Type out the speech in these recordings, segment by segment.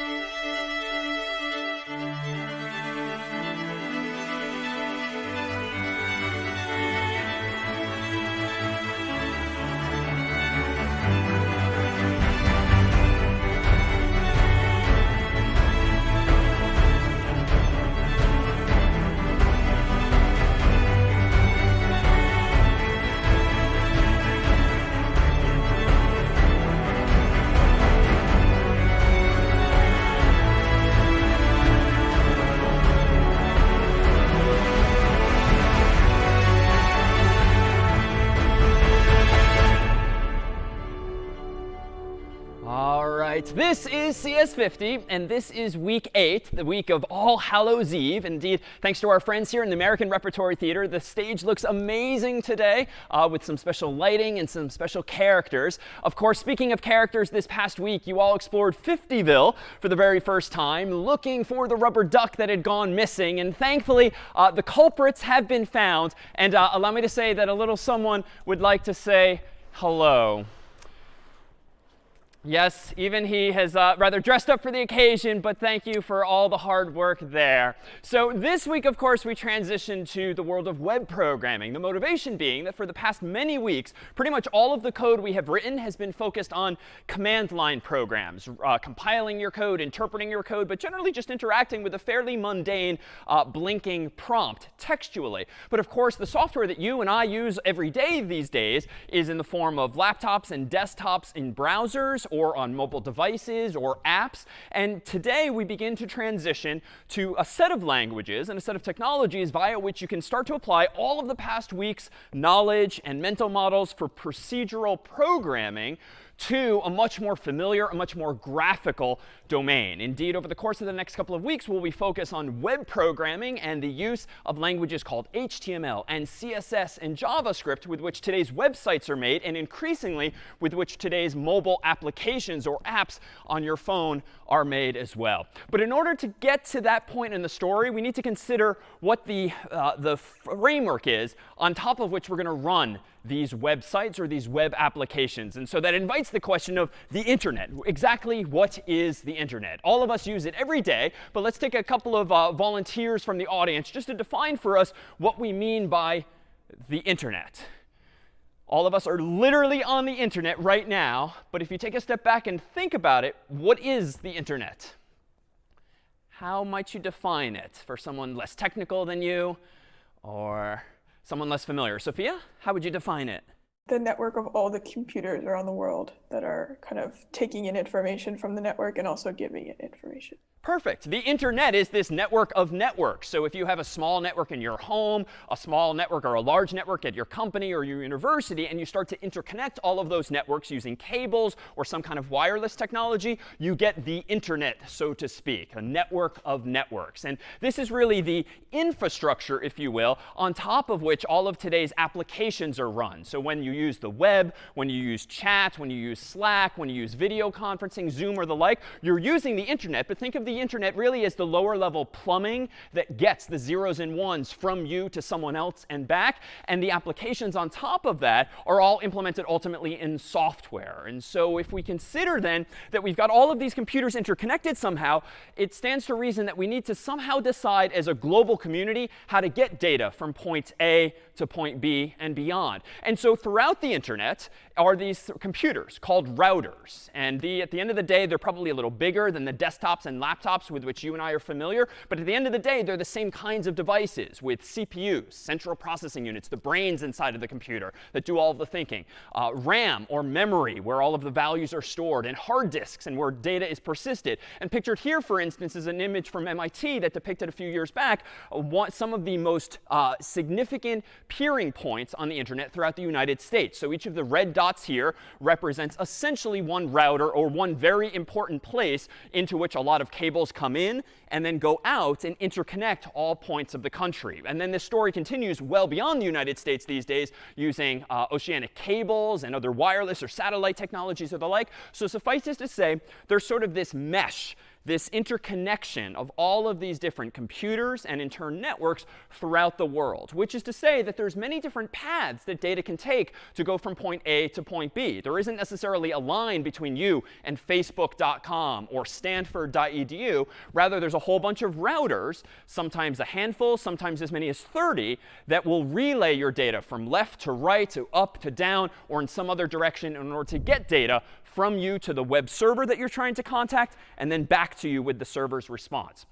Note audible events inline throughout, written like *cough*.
This CS50, and this is week 8, the week of All Hallows Eve. Indeed, thanks to our friends here in the American Repertory Theater, the stage looks amazing today uh, with some special lighting and some special characters. Of course, speaking of characters, this past week, you all explored Fiftyville for the very first time, looking for the rubber duck that had gone missing. And thankfully, uh, the culprits have been found. And uh, allow me to say that a little someone would like to say hello. Yes, even he has uh, rather dressed up for the occasion, but thank you for all the hard work there. So this week, of course, we transition to the world of web programming. The motivation being that for the past many weeks, pretty much all of the code we have written has been focused on command line programs, uh, compiling your code, interpreting your code, but generally just interacting with a fairly mundane uh, blinking prompt textually. But of course, the software that you and I use every day these days is in the form of laptops and desktops in browsers or on mobile devices or apps. And today we begin to transition to a set of languages and a set of technologies via which you can start to apply all of the past week's knowledge and mental models for procedural programming to a much more familiar, a much more graphical domain. Indeed, over the course of the next couple of weeks, we'll be focused on web programming and the use of languages called HTML and CSS and JavaScript with which today's websites are made, and increasingly with which today's mobile applications or apps on your phone are made as well. But in order to get to that point in the story, we need to consider what the, uh, the framework is on top of which we're going to run these websites or these web applications. And so that invites the question of the internet. Exactly what is the internet? All of us use it every day, but let's take a couple of uh, volunteers from the audience just to define for us what we mean by the internet. All of us are literally on the internet right now, but if you take a step back and think about it, what is the internet? How might you define it for someone less technical than you or someone less familiar. Sophia, how would you define it? The network of all the computers around the world that are kind of taking in information from the network and also giving it information. Perfect. The internet is this network of networks. So if you have a small network in your home, a small network or a large network at your company or your university, and you start to interconnect all of those networks using cables or some kind of wireless technology, you get the internet, so to speak, a network of networks. And this is really the infrastructure, if you will, on top of which all of today's applications are run. So when you use the web, when you use chat, when you use Slack, when you use video conferencing, Zoom, or the like, you're using the internet. But think of the internet really as the lower level plumbing that gets the zeros and ones from you to someone else and back. And the applications on top of that are all implemented ultimately in software. And so if we consider then that we've got all of these computers interconnected somehow, it stands to reason that we need to somehow decide as a global community how to get data from point A to point B and beyond. And so throughout the internet are these computers called routers. And the, at the end of the day, they're probably a little bigger than the desktops and laptops with which you and I are familiar. But at the end of the day, they're the same kinds of devices with CPUs, central processing units, the brains inside of the computer that do all of the thinking, uh, RAM or memory where all of the values are stored, and hard disks and where data is persisted. And pictured here, for instance, is an image from MIT that depicted a few years back uh, some of the most uh, significant peering points on the internet throughout the United States. So each of the red dots here represents essentially one router or one very important place into which a lot of cables come in and then go out and interconnect all points of the country. And then this story continues well beyond the United States these days using uh, oceanic cables and other wireless or satellite technologies or the like. So suffice it to say, there's sort of this mesh this interconnection of all of these different computers and in turn networks throughout the world, which is to say that there's many different paths that data can take to go from point A to point B. There isn't necessarily a line between you and facebook.com or stanford.edu. Rather, there's a whole bunch of routers, sometimes a handful, sometimes as many as 30, that will relay your data from left to right to up to down or in some other direction in order to get data from you to the web server that you're trying to contact, and then back to you with the server's response.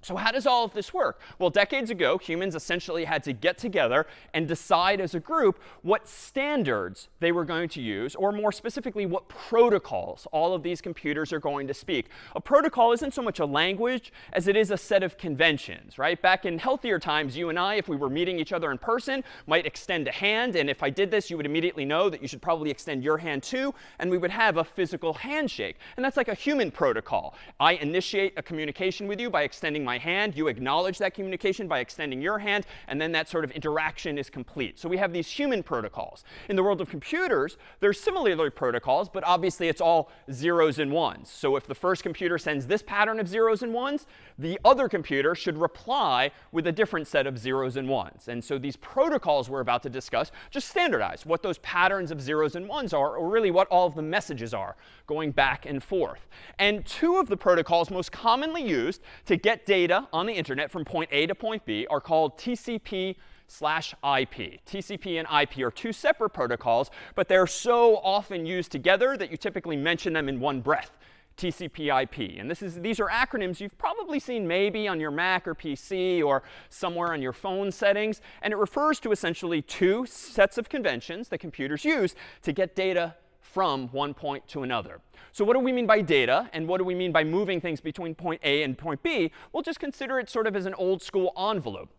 So how does all of this work? Well, decades ago, humans essentially had to get together and decide as a group what standards they were going to use, or more specifically, what protocols all of these computers are going to speak. A protocol isn't so much a language as it is a set of conventions, right? Back in healthier times, you and I, if we were meeting each other in person, might extend a hand. And if I did this, you would immediately know that you should probably extend your hand too. And we would have a physical handshake. And that's like a human protocol. I initiate a communication with you by extending my hand. You acknowledge that communication by extending your hand. And then that sort of interaction is complete. So we have these human protocols. In the world of computers, there's similarly protocols. But obviously, it's all zeros and ones. So if the first computer sends this pattern of zeros and ones, the other computer should reply with a different set of zeros and ones. And so these protocols we're about to discuss just standardize what those patterns of zeros and ones are, or really what all of the messages are going back and forth. And two of the protocols most commonly used to get data on the internet from point A to point B are called TCP slash IP. TCP and IP are two separate protocols, but they're so often used together that you typically mention them in one breath. TCP IP. And this is, these are acronyms you've probably seen maybe on your Mac or PC or somewhere on your phone settings. And it refers to essentially two sets of conventions that computers use to get data from one point to another. So what do we mean by data? And what do we mean by moving things between point A and point B? We'll just consider it sort of as an old school envelope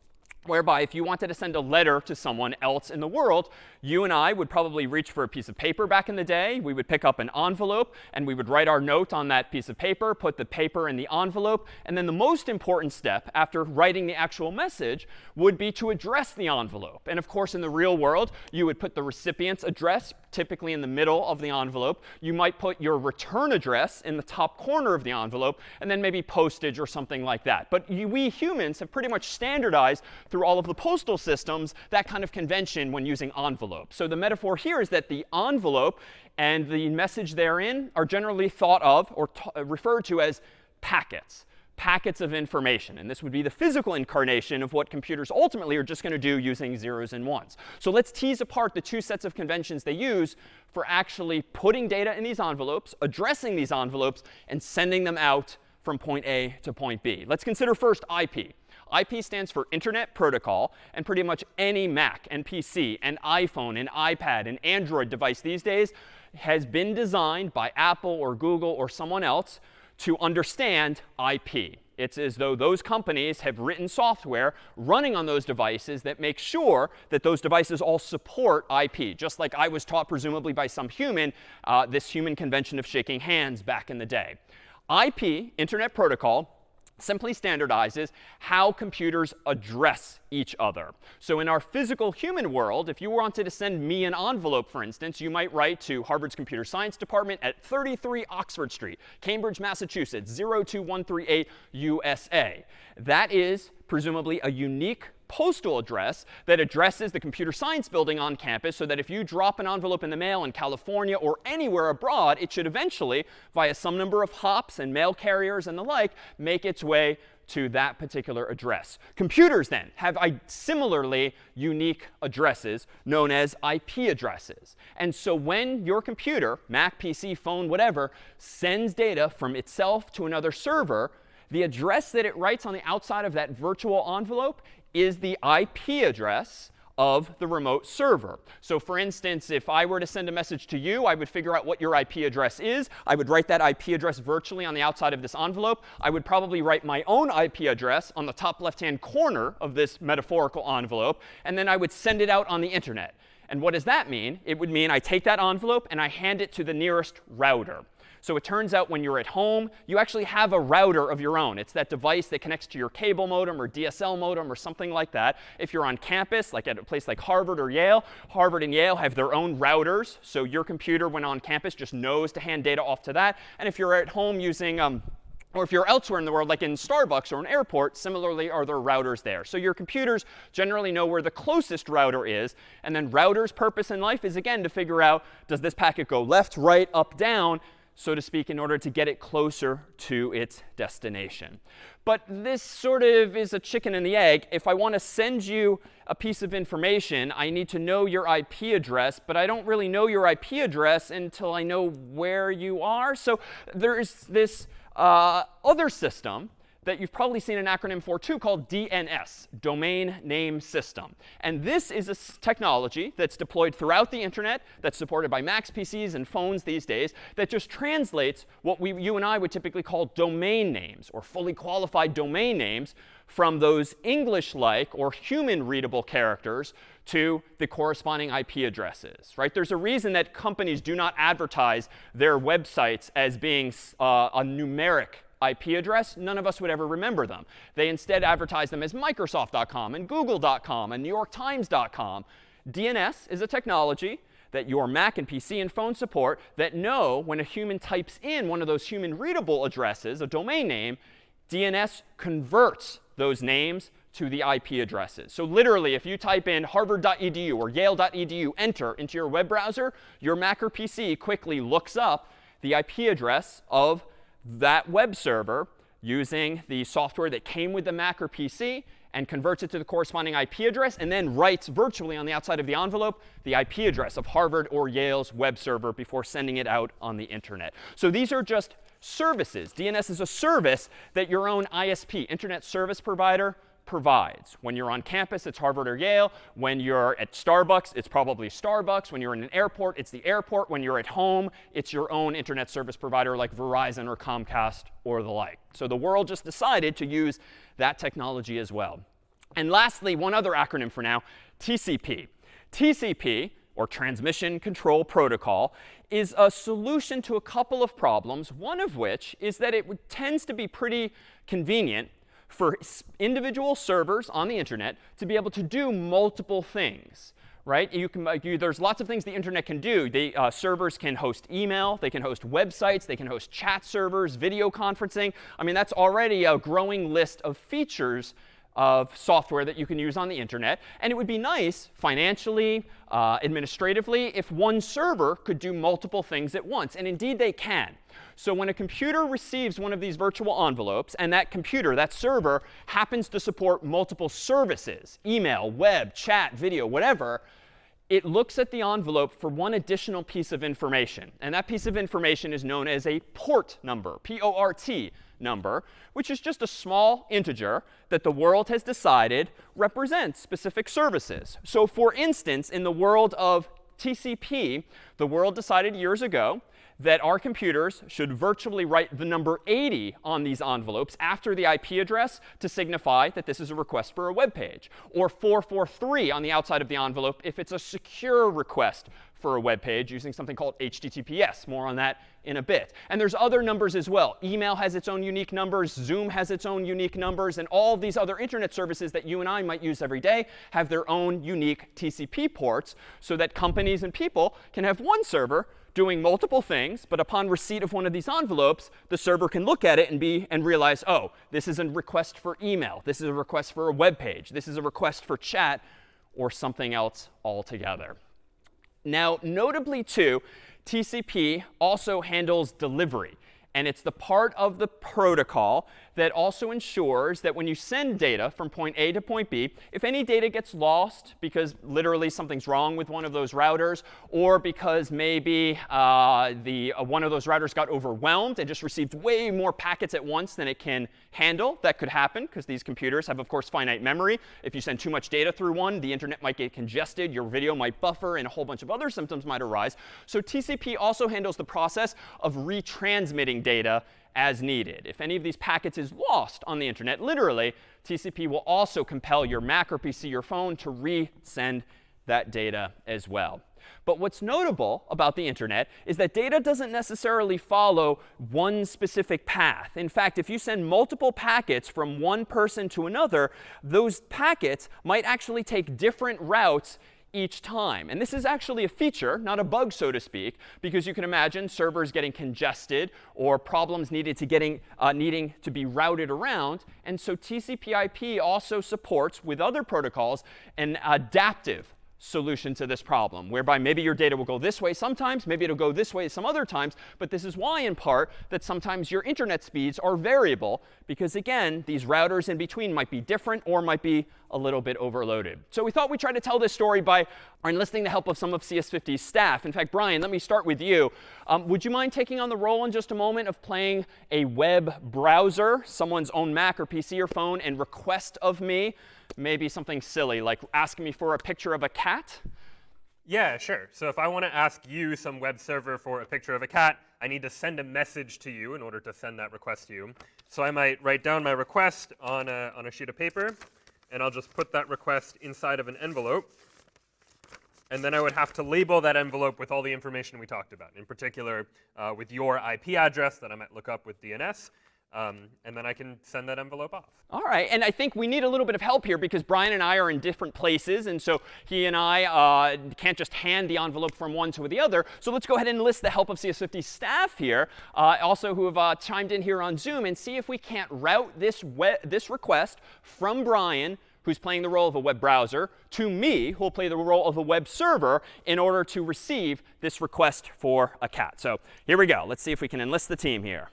whereby if you wanted to send a letter to someone else in the world, you and I would probably reach for a piece of paper back in the day. We would pick up an envelope, and we would write our note on that piece of paper, put the paper in the envelope. And then the most important step after writing the actual message would be to address the envelope. And of course, in the real world, you would put the recipient's address typically in the middle of the envelope. You might put your return address in the top corner of the envelope, and then maybe postage or something like that. But we humans have pretty much standardized through all of the postal systems that kind of convention when using envelopes. So the metaphor here is that the envelope and the message therein are generally thought of or uh, referred to as packets packets of information. And this would be the physical incarnation of what computers ultimately are just going to do using zeros and ones. So let's tease apart the two sets of conventions they use for actually putting data in these envelopes, addressing these envelopes, and sending them out from point A to point B. Let's consider first IP. IP stands for Internet Protocol, and pretty much any Mac and PC and iPhone and iPad and Android device these days has been designed by Apple or Google or someone else to understand IP. It's as though those companies have written software running on those devices that make sure that those devices all support IP, just like I was taught presumably by some human, uh, this human convention of shaking hands back in the day. IP, Internet Protocol, simply standardizes how computers address each other. So in our physical human world, if you wanted to send me an envelope, for instance, you might write to Harvard's Computer Science Department at 33 Oxford Street, Cambridge, Massachusetts, 02138 USA. That is presumably a unique postal address that addresses the computer science building on campus so that if you drop an envelope in the mail in California or anywhere abroad, it should eventually, via some number of hops and mail carriers and the like, make its way to that particular address. Computers then have similarly unique addresses known as IP addresses. And so when your computer, Mac, PC, phone, whatever, sends data from itself to another server, the address that it writes on the outside of that virtual envelope is the IP address of the remote server. So for instance, if I were to send a message to you, I would figure out what your IP address is. I would write that IP address virtually on the outside of this envelope. I would probably write my own IP address on the top left-hand corner of this metaphorical envelope. And then I would send it out on the internet. And what does that mean? It would mean I take that envelope and I hand it to the nearest router. So it turns out when you're at home, you actually have a router of your own. It's that device that connects to your cable modem or DSL modem or something like that. If you're on campus, like at a place like Harvard or Yale, Harvard and Yale have their own routers. So your computer, when on campus, just knows to hand data off to that. And if you're at home using um, Or if you're elsewhere in the world, like in Starbucks or an airport, similarly are there routers there. So your computers generally know where the closest router is. And then router's purpose in life is, again, to figure out, does this packet go left, right, up, down, so to speak, in order to get it closer to its destination. But this sort of is a chicken and the egg. If I want to send you a piece of information, I need to know your IP address. But I don't really know your IP address until I know where you are. So there is this uh, other system that you've probably seen an acronym for too called DNS, Domain Name System. And this is a technology that's deployed throughout the internet, that's supported by Macs PCs and phones these days, that just translates what we, you and I would typically call domain names or fully qualified domain names from those English-like or human-readable characters to the corresponding IP addresses, right? There's a reason that companies do not advertise their websites as being uh, a numeric IP address. None of us would ever remember them. They instead advertise them as Microsoft.com and Google.com and NewYorkTimes.com. DNS is a technology that your Mac and PC and phone support that know when a human types in one of those human readable addresses, a domain name, DNS converts those names to the IP addresses. So literally, if you type in harvard.edu or yale.edu, enter into your web browser, your Mac or PC quickly looks up the IP address of that web server using the software that came with the Mac or PC and converts it to the corresponding IP address, and then writes virtually on the outside of the envelope the IP address of Harvard or Yale's web server before sending it out on the internet. So these are just services. DNS is a service that your own ISP, Internet Service Provider, provides. When you're on campus, it's Harvard or Yale. When you're at Starbucks, it's probably Starbucks. When you're in an airport, it's the airport. When you're at home, it's your own internet service provider like Verizon or Comcast or the like. So the world just decided to use that technology as well. And lastly, one other acronym for now, TCP. TCP, or Transmission Control Protocol, is a solution to a couple of problems, one of which is that it tends to be pretty convenient for individual servers on the internet to be able to do multiple things right? You can, you, there's lots of things the internet can do. The uh, servers can host email. They can host websites. They can host chat servers, video conferencing. I mean, that's already a growing list of features of software that you can use on the internet. And it would be nice financially, uh, administratively, if one server could do multiple things at once. And indeed, they can. So when a computer receives one of these virtual envelopes, and that computer, that server, happens to support multiple services, email, web, chat, video, whatever, it looks at the envelope for one additional piece of information. And that piece of information is known as a port number, P-O-R-T number, which is just a small integer that the world has decided represents specific services. So for instance, in the world of TCP, the world decided years ago that our computers should virtually write the number 80 on these envelopes after the IP address to signify that this is a request for a web page, or 443 on the outside of the envelope if it's a secure request for a web page using something called HTTPS. More on that in a bit. And there's other numbers as well. Email has its own unique numbers. Zoom has its own unique numbers. And all these other internet services that you and I might use every day have their own unique TCP ports so that companies and people can have one server doing multiple things, but upon receipt of one of these envelopes, the server can look at it and be and realize, oh, this is a request for email. This is a request for a web page. This is a request for chat or something else altogether. Now, notably too, TCP also handles delivery. And it's the part of the protocol that also ensures that when you send data from point A to point B, if any data gets lost because literally something's wrong with one of those routers, or because maybe uh, the, uh, one of those routers got overwhelmed and just received way more packets at once than it can handle, that could happen because these computers have, of course, finite memory. If you send too much data through one, the internet might get congested, your video might buffer, and a whole bunch of other symptoms might arise. So TCP also handles the process of retransmitting data as needed. If any of these packets is lost on the internet, literally, TCP will also compel your Mac or PC or phone to resend that data as well. But what's notable about the internet is that data doesn't necessarily follow one specific path. In fact, if you send multiple packets from one person to another, those packets might actually take different routes each time. And this is actually a feature, not a bug, so to speak, because you can imagine servers getting congested or problems needed to getting, uh, needing to be routed around. And so TCP IP also supports, with other protocols, an adaptive solution to this problem, whereby maybe your data will go this way sometimes, maybe it'll go this way some other times. But this is why, in part, that sometimes your internet speeds are variable, because again, these routers in between might be different or might be a little bit overloaded. So we thought we'd try to tell this story by enlisting the help of some of CS50's staff. In fact, Brian, let me start with you. Um, would you mind taking on the role in just a moment of playing a web browser, someone's own Mac or PC or phone, and request of me maybe something silly, like asking me for a picture of a cat? Yeah, sure. So if I want to ask you, some web server, for a picture of a cat, I need to send a message to you in order to send that request to you. So I might write down my request on a, on a sheet of paper, and I'll just put that request inside of an envelope. And then I would have to label that envelope with all the information we talked about, in particular uh, with your IP address that I might look up with DNS, um, and then I can send that envelope off. All right. And I think we need a little bit of help here because Brian and I are in different places. And so he and I uh, can't just hand the envelope from one to the other. So let's go ahead and enlist the help of CS50 staff here, uh, also who have uh, chimed in here on Zoom, and see if we can't route this, this request from Brian who's playing the role of a web browser, to me, who will play the role of a web server in order to receive this request for a cat. So here we go. Let's see if we can enlist the team here.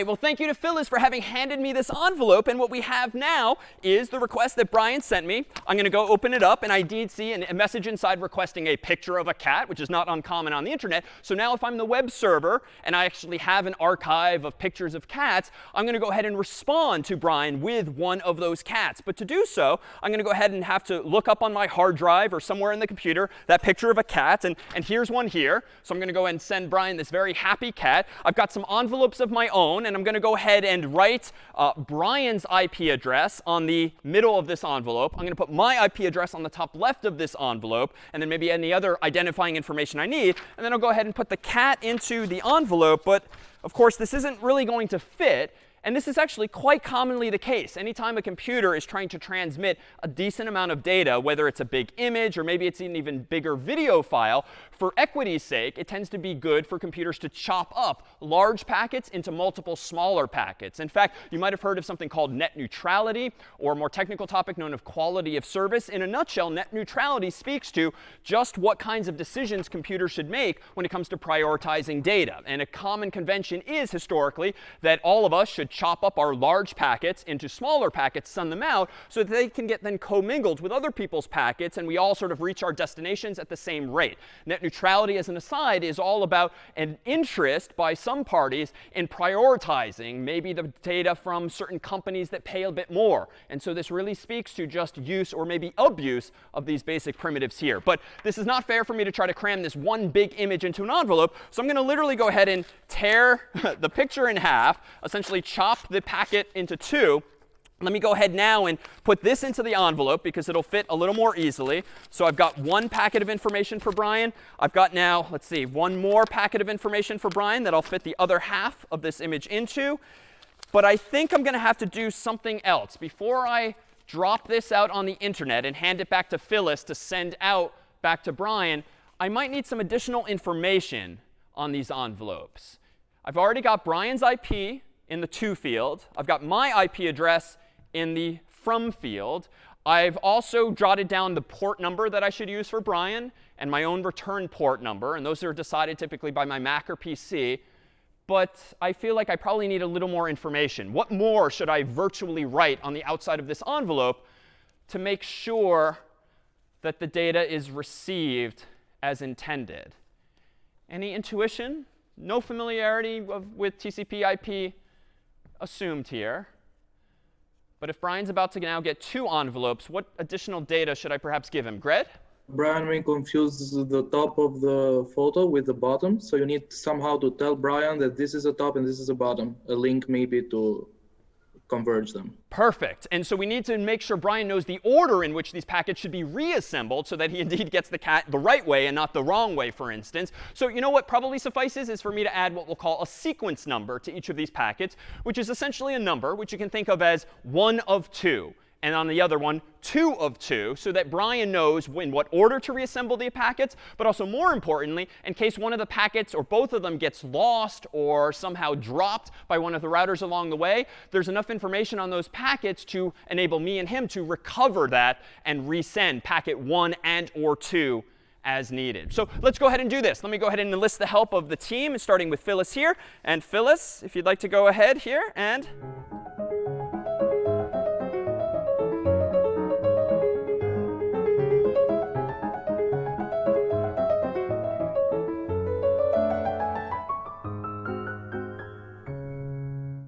Right, well, thank you to Phyllis for having handed me this envelope. And what we have now is the request that Brian sent me. I'm going to go open it up. And I did see an, a message inside requesting a picture of a cat, which is not uncommon on the internet. So now if I'm the web server and I actually have an archive of pictures of cats, I'm going to go ahead and respond to Brian with one of those cats. But to do so, I'm going to go ahead and have to look up on my hard drive or somewhere in the computer that picture of a cat. And, and here's one here. So I'm going to go ahead and send Brian this very happy cat. I've got some envelopes of my own and I'm going to go ahead and write uh, Brian's IP address on the middle of this envelope. I'm going to put my IP address on the top left of this envelope, and then maybe any other identifying information I need. And then I'll go ahead and put the cat into the envelope. But of course, this isn't really going to fit and this is actually quite commonly the case. Anytime a computer is trying to transmit a decent amount of data, whether it's a big image or maybe it's an even bigger video file, for equity's sake, it tends to be good for computers to chop up large packets into multiple smaller packets. In fact, you might have heard of something called net neutrality or a more technical topic known as quality of service. In a nutshell, net neutrality speaks to just what kinds of decisions computers should make when it comes to prioritizing data. And a common convention is historically that all of us should chop up our large packets into smaller packets, send them out, so that they can get then commingled with other people's packets, and we all sort of reach our destinations at the same rate. Net neutrality, as an aside, is all about an interest by some parties in prioritizing maybe the data from certain companies that pay a bit more. And so this really speaks to just use or maybe abuse of these basic primitives here. But this is not fair for me to try to cram this one big image into an envelope. So I'm going to literally go ahead and tear *laughs* the picture in half, essentially chop the packet into two. Let me go ahead now and put this into the envelope because it'll fit a little more easily. So I've got one packet of information for Brian. I've got now, let's see, one more packet of information for Brian that I'll fit the other half of this image into. But I think I'm going to have to do something else. Before I drop this out on the internet and hand it back to Phyllis to send out back to Brian, I might need some additional information on these envelopes. I've already got Brian's IP in the to field. I've got my IP address in the from field. I've also jotted down the port number that I should use for Brian and my own return port number. And those are decided typically by my Mac or PC. But I feel like I probably need a little more information. What more should I virtually write on the outside of this envelope to make sure that the data is received as intended? Any intuition? No familiarity of, with TCP IP? Assumed here. But if Brian's about to now get two envelopes, what additional data should I perhaps give him? Gred? Brian may confuse the top of the photo with the bottom. So you need somehow to tell Brian that this is a top and this is a bottom. A link maybe to converge them. Perfect. And so we need to make sure Brian knows the order in which these packets should be reassembled so that he *laughs* indeed gets the cat the right way and not the wrong way, for instance. So you know what probably suffices is for me to add what we'll call a sequence number to each of these packets, which is essentially a number which you can think of as one of two and on the other one, 2 of 2, so that Brian knows in what order to reassemble the packets, but also more importantly, in case one of the packets or both of them gets lost or somehow dropped by one of the routers along the way, there's enough information on those packets to enable me and him to recover that and resend packet 1 and or 2 as needed. So let's go ahead and do this. Let me go ahead and enlist the help of the team, starting with Phyllis here. And Phyllis, if you'd like to go ahead here and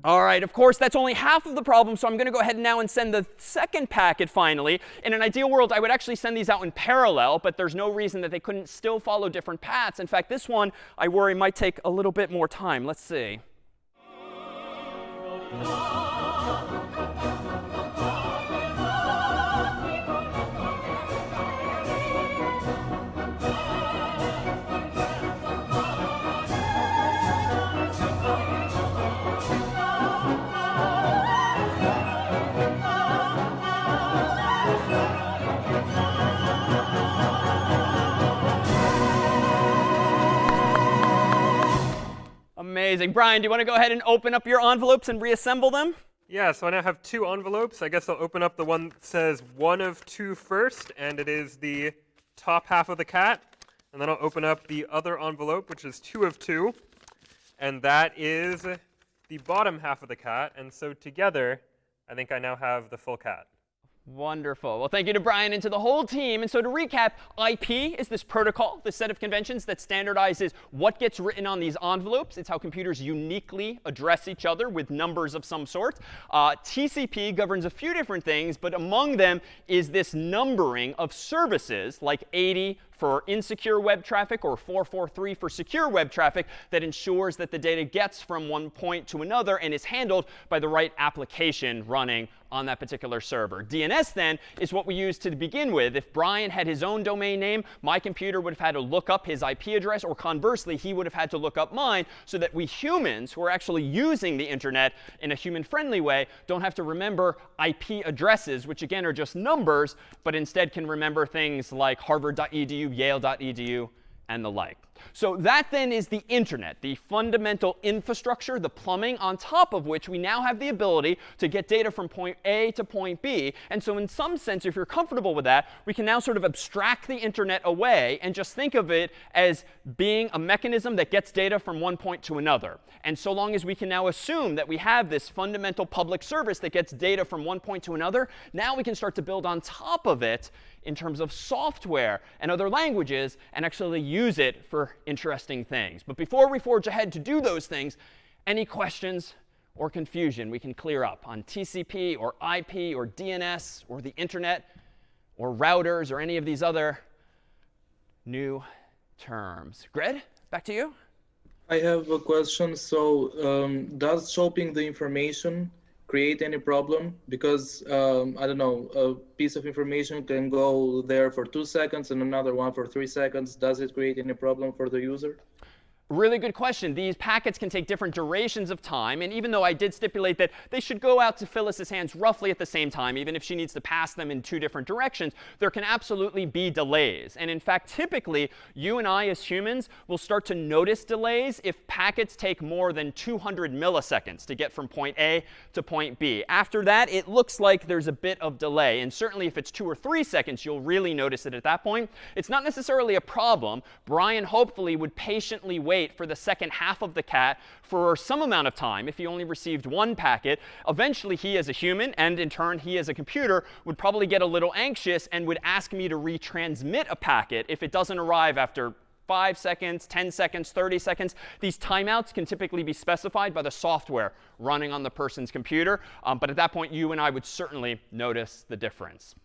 All right, of course, that's only half of the problem, so I'm going to go ahead now and send the second packet finally. In an ideal world, I would actually send these out in parallel, but there's no reason that they couldn't still follow different paths. In fact, this one, I worry, might take a little bit more time. Let's see. Amazing. Brian, do you want to go ahead and open up your envelopes and reassemble them? Yeah, so I now have two envelopes. I guess I'll open up the one that says one of two first, and it is the top half of the cat. And then I'll open up the other envelope, which is two of two, and that is the bottom half of the cat. And so together, I think I now have the full cat. Wonderful. Well, thank you to Brian and to the whole team. And so to recap, IP is this protocol, this set of conventions that standardizes what gets written on these envelopes. It's how computers uniquely address each other with numbers of some sort. Uh, TCP governs a few different things, but among them is this numbering of services like 80, for insecure web traffic or 443 for secure web traffic that ensures that the data gets from one point to another and is handled by the right application running on that particular server. DNS then is what we use to begin with. If Brian had his own domain name, my computer would have had to look up his IP address, or conversely, he would have had to look up mine so that we humans who are actually using the internet in a human-friendly way don't have to remember IP addresses, which again are just numbers, but instead can remember things like harvard.edu, yale.edu, and the like. So that then is the internet, the fundamental infrastructure, the plumbing on top of which we now have the ability to get data from point A to point B. And so in some sense, if you're comfortable with that, we can now sort of abstract the internet away and just think of it as being a mechanism that gets data from one point to another. And so long as we can now assume that we have this fundamental public service that gets data from one point to another, now we can start to build on top of it in terms of software and other languages and actually use it for interesting things. But before we forge ahead to do those things, any questions or confusion we can clear up on TCP or IP or DNS or the internet or routers or any of these other new terms. Gred, back to you. I have a question. So um, does shopping the information create any problem because um, I don't know, a piece of information can go there for two seconds and another one for three seconds. Does it create any problem for the user? Really good question. These packets can take different durations of time. And even though I did stipulate that they should go out to Phyllis's hands roughly at the same time, even if she needs to pass them in two different directions, there can absolutely be delays. And in fact, typically, you and I as humans will start to notice delays if packets take more than 200 milliseconds to get from point A to point B. After that, it looks like there's a bit of delay. And certainly if it's two or three seconds, you'll really notice it at that point. It's not necessarily a problem. Brian hopefully would patiently wait wait for the second half of the cat for some amount of time if he only received one packet. Eventually, he as a human, and in turn, he as a computer, would probably get a little anxious and would ask me to retransmit a packet if it doesn't arrive after 5 seconds, 10 seconds, 30 seconds. These timeouts can typically be specified by the software running on the person's computer. Um, but at that point, you and I would certainly notice the difference.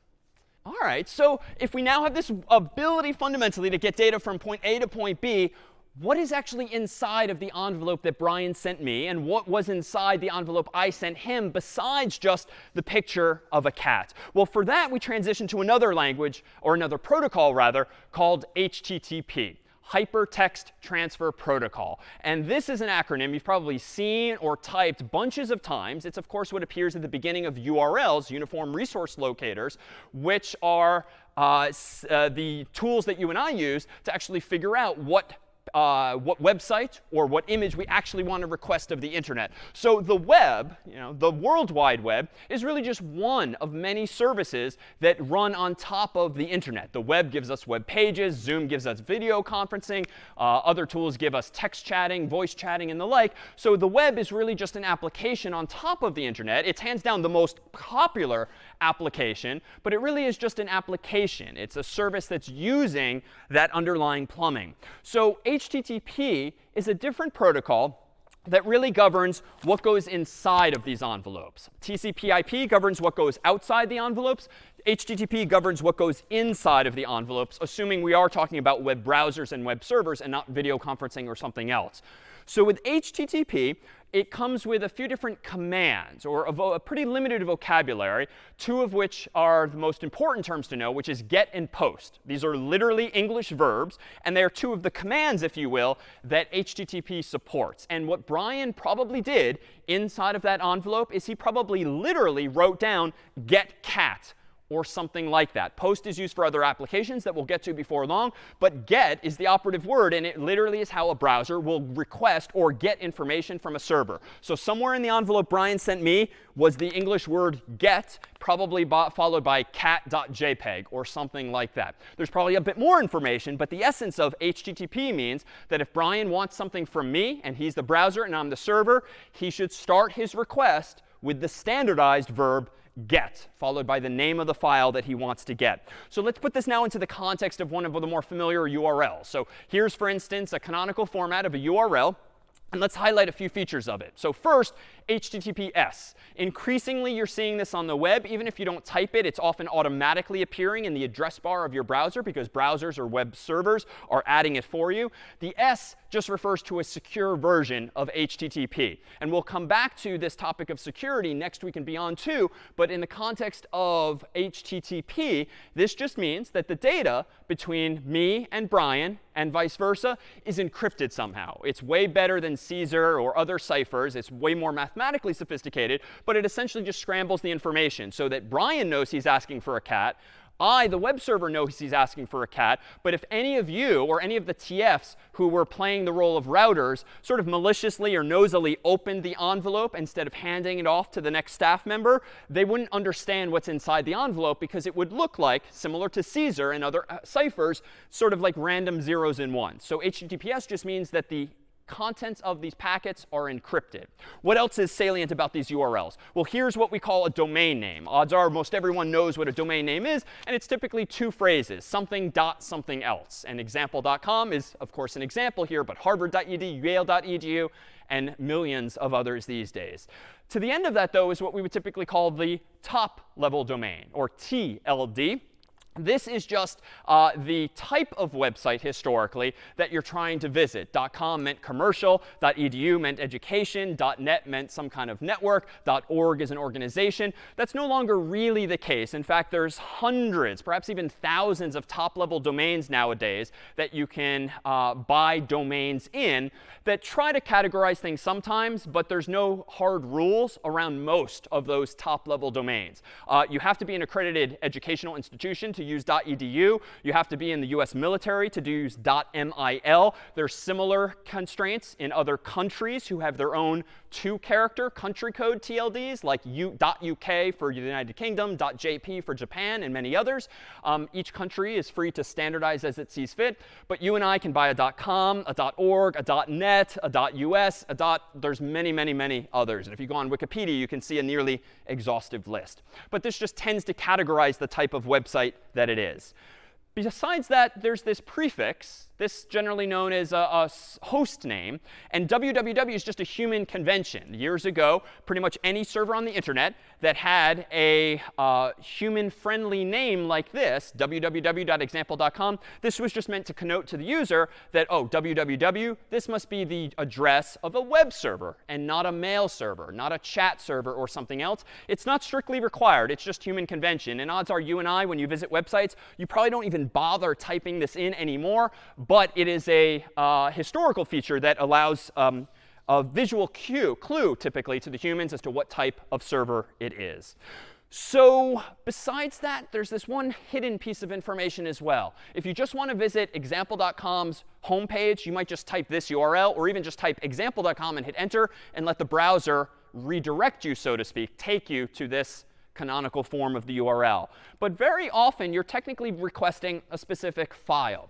All right, so if we now have this ability fundamentally to get data from point A to point B, what is actually inside of the envelope that Brian sent me and what was inside the envelope I sent him besides just the picture of a cat? Well, for that, we transition to another language, or another protocol rather, called HTTP. Hypertext Transfer Protocol. And this is an acronym you've probably seen or typed bunches of times. It's, of course, what appears at the beginning of URLs, Uniform Resource Locators, which are uh, uh, the tools that you and I use to actually figure out what uh, what website or what image we actually want to request of the internet. So the web, you know, the World Wide Web, is really just one of many services that run on top of the internet. The web gives us web pages. Zoom gives us video conferencing. Uh, other tools give us text chatting, voice chatting, and the like. So the web is really just an application on top of the internet. It's hands down the most popular application, but it really is just an application. It's a service that's using that underlying plumbing. So HTTP is a different protocol that really governs what goes inside of these envelopes. TCP/IP governs what goes outside the envelopes. HTTP governs what goes inside of the envelopes, assuming we are talking about web browsers and web servers and not video conferencing or something else. So with HTTP, it comes with a few different commands, or a, a, pretty limited vocabulary, two of which are the most important terms to know, which is get and post. These are literally English verbs, and they are two of the commands, if you will, that HTTP supports. And what Brian probably did inside of that envelope is he probably literally wrote down get cat or something like that. Post is used for other applications that we'll get to before long, but get is the operative word, and it literally is how a browser will request or get information from a server. So somewhere in the envelope Brian sent me was the English word get, probably followed by cat.jpg or something like that. There's probably a bit more information, but the essence of HTTP means that if Brian wants something from me, and he's the browser and I'm the server, he should start his request with the standardized verb get, followed by the name of the file that he wants to get. So let's put this now into the context of one of the more familiar URLs. So here's, for instance, a canonical format of a URL. And let's highlight a few features of it. So first, HTTPS. Increasingly, you're seeing this on the web. Even if you don't type it, it's often automatically appearing in the address bar of your browser because browsers or web servers are adding it for you. The S just refers to a secure version of HTTP. And we'll come back to this topic of security next week and beyond too. But in the context of HTTP, this just means that the data between me and Brian and vice versa is encrypted somehow. It's way better than Caesar or other ciphers. It's way more mathematically sophisticated. But it essentially just scrambles the information so that Brian knows he's asking for a cat. I, the web server, knows he's asking for a cat. But if any of you or any of the TFs who were playing the role of routers sort of maliciously or nosily opened the envelope instead of handing it off to the next staff member, they wouldn't understand what's inside the envelope because it would look like, similar to Caesar and other uh, ciphers, sort of like random zeros and ones. So HTTPS just means that the contents of these packets are encrypted. What else is salient about these URLs? Well, here's what we call a domain name. Odds are most everyone knows what a domain name is. And it's typically two phrases, something dot something else. And example.com is, of course, an example here, but harvard.edu, yale.edu, and millions of others these days. To the end of that, though, is what we would typically call the top level domain, or TLD. This is just uh, the type of website historically that you're trying to visit. .com meant commercial. .edu meant education. .net meant some kind of network. .org is an organization. That's no longer really the case. In fact, there's hundreds, perhaps even thousands of top-level domains nowadays that you can uh, buy domains in that try to categorize things sometimes, but there's no hard rules around most of those top-level domains. Uh, you have to be an accredited educational institution to use .edu. You have to be in the US military to use .mil. There's similar constraints in other countries who have their own two-character country code TLDs, like .uk for the United Kingdom, .jp for Japan, and many others. Um, each country is free to standardize as it sees fit. But you and I can buy a .com, a .org, a .net, a .us, a dot, there's many, many, many others. And if you go on Wikipedia, you can see a nearly exhaustive list. But this just tends to categorize the type of website that it is. Besides that, there's this prefix This generally known as a, a host name. And www is just a human convention. Years ago, pretty much any server on the internet that had a uh, human-friendly name like this, www.example.com, this was just meant to connote to the user that, oh, www, this must be the address of a web server and not a mail server, not a chat server or something else. It's not strictly required. It's just human convention. And odds are you and I, when you visit websites, you probably don't even bother typing this in anymore. But it is a uh, historical feature that allows um, a visual cue, clue, typically, to the humans as to what type of server it is. So besides that, there's this one hidden piece of information as well. If you just want to visit example.com's homepage, you might just type this URL, or even just type example.com and hit enter, and let the browser redirect you, so to speak, take you to this canonical form of the URL. But very often, you're technically requesting a specific file.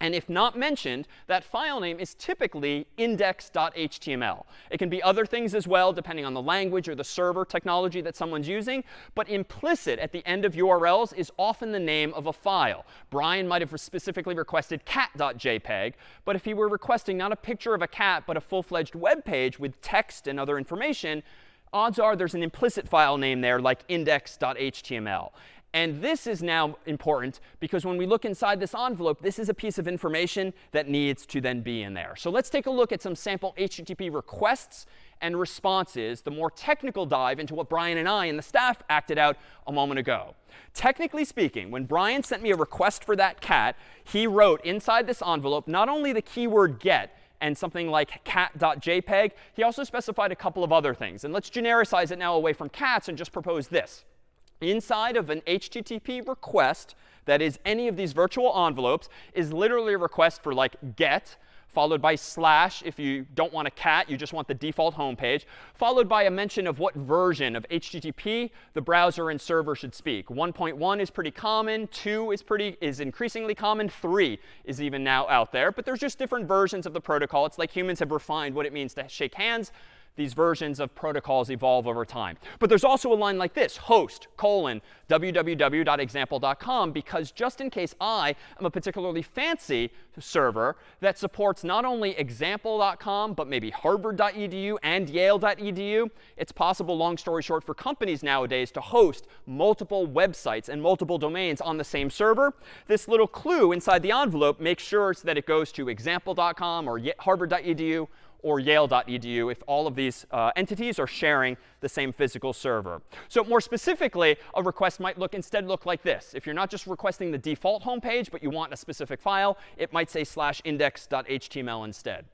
And if not mentioned, that file name is typically index.html. It can be other things as well, depending on the language or the server technology that someone's using. But implicit at the end of URLs is often the name of a file. Brian might have specifically requested cat.jpg. But if he were requesting not a picture of a cat, but a full-fledged web page with text and other information, odds are there's an implicit file name there like index.html. And this is now important because when we look inside this envelope, this is a piece of information that needs to then be in there. So let's take a look at some sample HTTP requests and responses, the more technical dive into what Brian and I and the staff acted out a moment ago. Technically speaking, when Brian sent me a request for that cat, he wrote inside this envelope not only the keyword get, and something like cat.jpg, he also specified a couple of other things. And let's genericize it now away from cats and just propose this inside of an HTTP request that is any of these virtual envelopes is literally a request for like get, followed by slash if you don't want a cat, you just want the default home page, followed by a mention of what version of HTTP the browser and server should speak. 1.1 is pretty common. 2 is pretty is increasingly common. 3 is even now out there. But there's just different versions of the protocol. It's like humans have refined what it means to shake hands these versions of protocols evolve over time. But there's also a line like this, host colon www.example.com, because just in case I am a particularly fancy server that supports not only example.com, but maybe harvard.edu and yale.edu, it's possible, long story short, for companies nowadays to host multiple websites and multiple domains on the same server. This little clue inside the envelope makes sure that it goes to example.com or harvard.edu or yale.edu if all of these uh, entities are sharing the same physical server. So more specifically, a request might look instead look like this. If you're not just requesting the default home page, but you want a specific file, it might say slash index.html instead.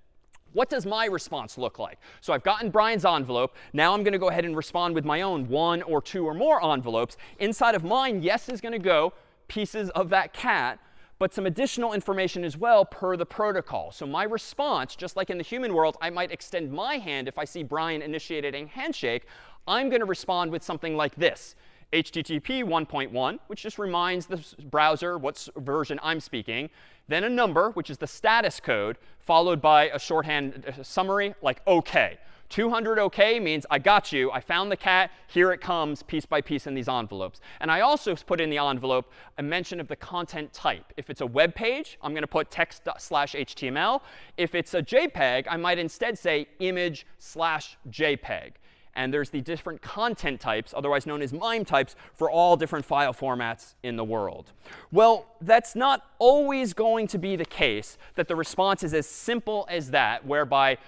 What does my response look like? So I've gotten Brian's envelope. Now I'm going to go ahead and respond with my own one or two or more envelopes. Inside of mine, yes is going to go pieces of that cat but some additional information as well per the protocol. So my response, just like in the human world, I might extend my hand if I see Brian initiated a handshake. I'm going to respond with something like this. HTTP 1.1, which just reminds the browser what version I'm speaking. Then a number, which is the status code, followed by a shorthand uh, summary like OK. 200 OK means I got you. I found the cat. Here it comes piece by piece in these envelopes. And I also put in the envelope a mention of the content type. If it's a web page, I'm going to put text slash HTML. If it's a JPEG, I might instead say image slash JPEG. And there's the different content types, otherwise known as MIME types, for all different file formats in the world. Well, that's not always going to be the case that the response is as simple as that, whereby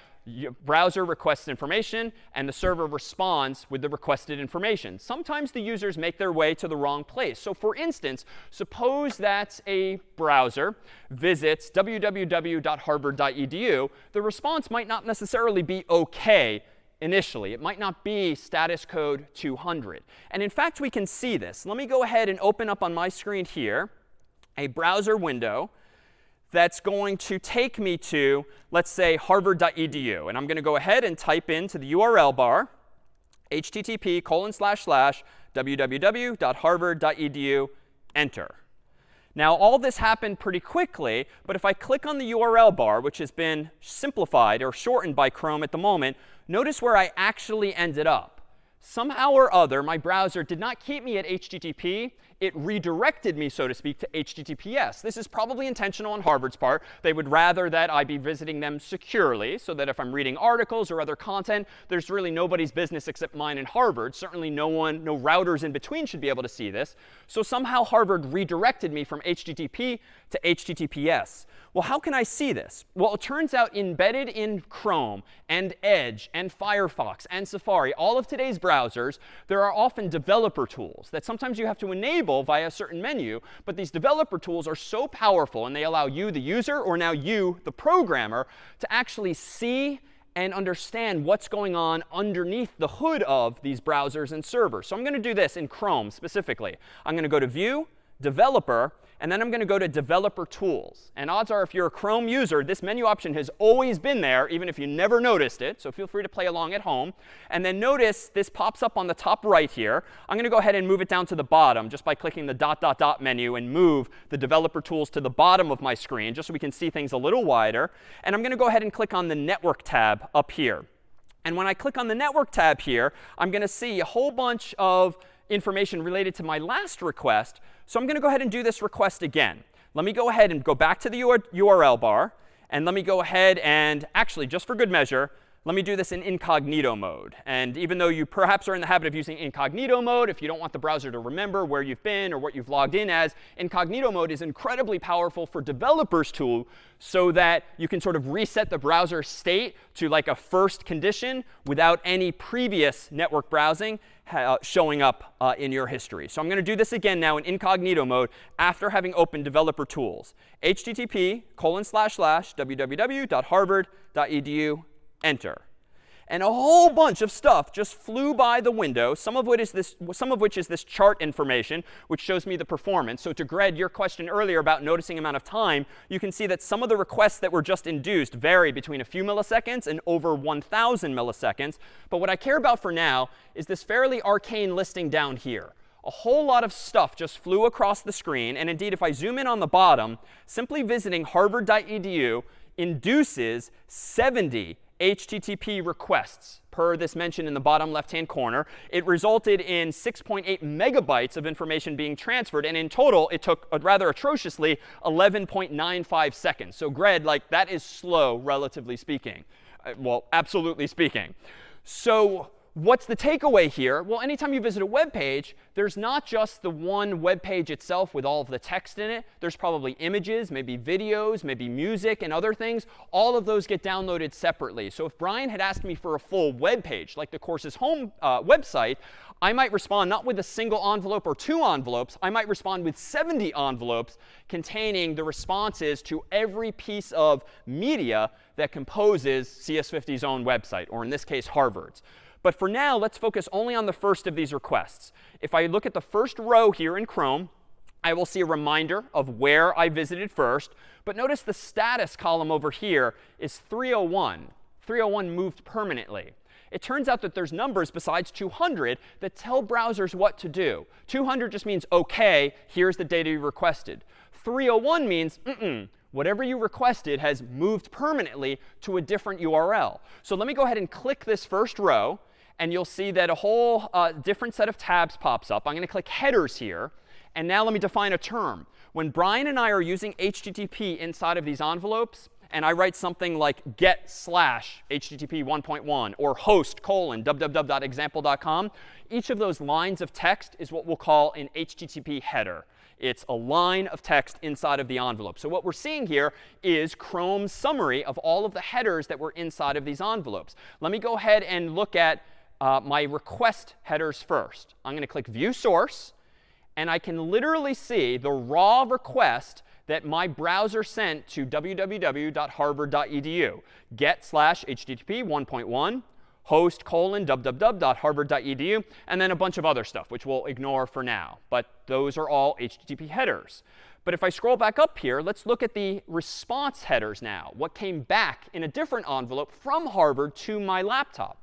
browser requests information, and the server responds with the requested information. Sometimes the users make their way to the wrong place. So for instance, suppose that a browser visits www.harvard.edu. The response might not necessarily be OK initially. It might not be status code 200. And in fact, we can see this. Let me go ahead and open up on my screen here a browser window that's going to take me to, let's say, harvard.edu. And I'm going to go ahead and type into the URL bar http colon slash slash www.harvard.edu, enter. Now, all this happened pretty quickly, but if I click on the URL bar, which has been simplified or shortened by Chrome at the moment, notice where I actually ended up. Somehow or other, my browser did not keep me at HTTP. it redirected me, so to speak, to HTTPS. This is probably intentional on Harvard's part. They would rather that I be visiting them securely so that if I'm reading articles or other content, there's really nobody's business except mine and Harvard. Certainly no one, no routers in between should be able to see this. So somehow Harvard redirected me from HTTP to HTTPS. Well, how can I see this? Well, it turns out embedded in Chrome and Edge and Firefox and Safari, all of today's browsers, there are often developer tools that sometimes you have to enable via a certain menu. But these developer tools are so powerful, and they allow you, the user, or now you, the programmer, to actually see and understand what's going on underneath the hood of these browsers and servers. So I'm going to do this in Chrome specifically. I'm going to go to View, Developer, and then I'm going to go to Developer Tools. And odds are, if you're a Chrome user, this menu option has always been there, even if you never noticed it. So feel free to play along at home. And then notice this pops up on the top right here. I'm going to go ahead and move it down to the bottom just by clicking the dot, dot, dot menu and move the Developer Tools to the bottom of my screen, just so we can see things a little wider. And I'm going to go ahead and click on the Network tab up here. And when I click on the Network tab here, I'm going to see a whole bunch of information related to my last request. So I'm going to go ahead and do this request again. Let me go ahead and go back to the URL bar. And let me go ahead and actually, just for good measure, let me do this in incognito mode. And even though you perhaps are in the habit of using incognito mode, if you don't want the browser to remember where you've been or what you've logged in as, incognito mode is incredibly powerful for developers tool so that you can sort of reset the browser state to like a first condition without any previous network browsing uh, showing up uh, in your history. So I'm going to do this again now in incognito mode after having opened developer tools. http colon slash slash www.harvard.edu enter. And a whole bunch of stuff just flew by the window, some of, which is this, some of which is this chart information, which shows me the performance. So to Greg, your question earlier about noticing amount of time, you can see that some of the requests that were just induced vary between a few milliseconds and over 1,000 milliseconds. But what I care about for now is this fairly arcane listing down here. A whole lot of stuff just flew across the screen. And indeed, if I zoom in on the bottom, simply visiting harvard.edu induces 70 HTTP requests per this mention in the bottom left-hand corner. It resulted in 6.8 megabytes of information being transferred. And in total, it took, uh, rather atrociously, 11.95 seconds. So Greg, like, that is slow, relatively speaking. Uh, well, absolutely speaking. So what's the takeaway here? Well, anytime you visit a web page, there's not just the one web page itself with all of the text in it. There's probably images, maybe videos, maybe music, and other things. All of those get downloaded separately. So if Brian had asked me for a full web page, like the course's home uh, website, I might respond not with a single envelope or two envelopes. I might respond with 70 envelopes containing the responses to every piece of media that composes CS50's own website, or in this case, Harvard's. But for now, let's focus only on the first of these requests. If I look at the first row here in Chrome, I will see a reminder of where I visited first. But notice the status column over here is 301. 301 moved permanently. It turns out that there's numbers besides 200 that tell browsers what to do. 200 just means OK, here's the data you requested. 301 means mm-mm, whatever you requested has moved permanently to a different URL. So let me go ahead and click this first row and you'll see that a whole uh, different set of tabs pops up. I'm going to click headers here. And now let me define a term. When Brian and I are using HTTP inside of these envelopes, and I write something like get slash HTTP 1.1 or host colon www.example.com, each of those lines of text is what we'll call an HTTP header. It's a line of text inside of the envelope. So what we're seeing here is Chrome's summary of all of the headers that were inside of these envelopes. Let me go ahead and look at uh, my request headers first. I'm going to click View Source. And I can literally see the raw request that my browser sent to www.harvard.edu. Get slash HTTP 1.1 host colon www.harvard.edu, and then a bunch of other stuff, which we'll ignore for now. But those are all HTTP headers. But if I scroll back up here, let's look at the response headers now, what came back in a different envelope from Harvard to my laptop.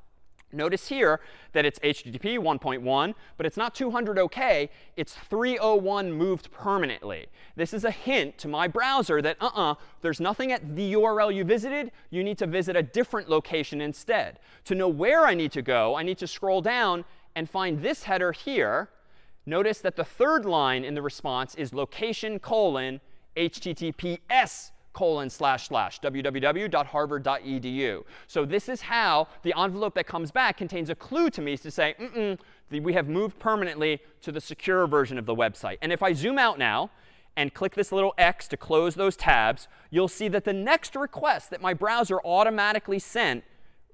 Notice here that it's HTTP 1.1, but it's not 200 OK. It's 301 moved permanently. This is a hint to my browser that, uh-uh, there's nothing at the URL you visited. You need to visit a different location instead. To know where I need to go, I need to scroll down and find this header here notice that the third line in the response is location colon https colon slash slash www.harvard.edu. So this is how the envelope that comes back contains a clue to me to say, mm -mm, we have moved permanently to the secure version of the website. And if I zoom out now and click this little X to close those tabs, you'll see that the next request that my browser automatically sent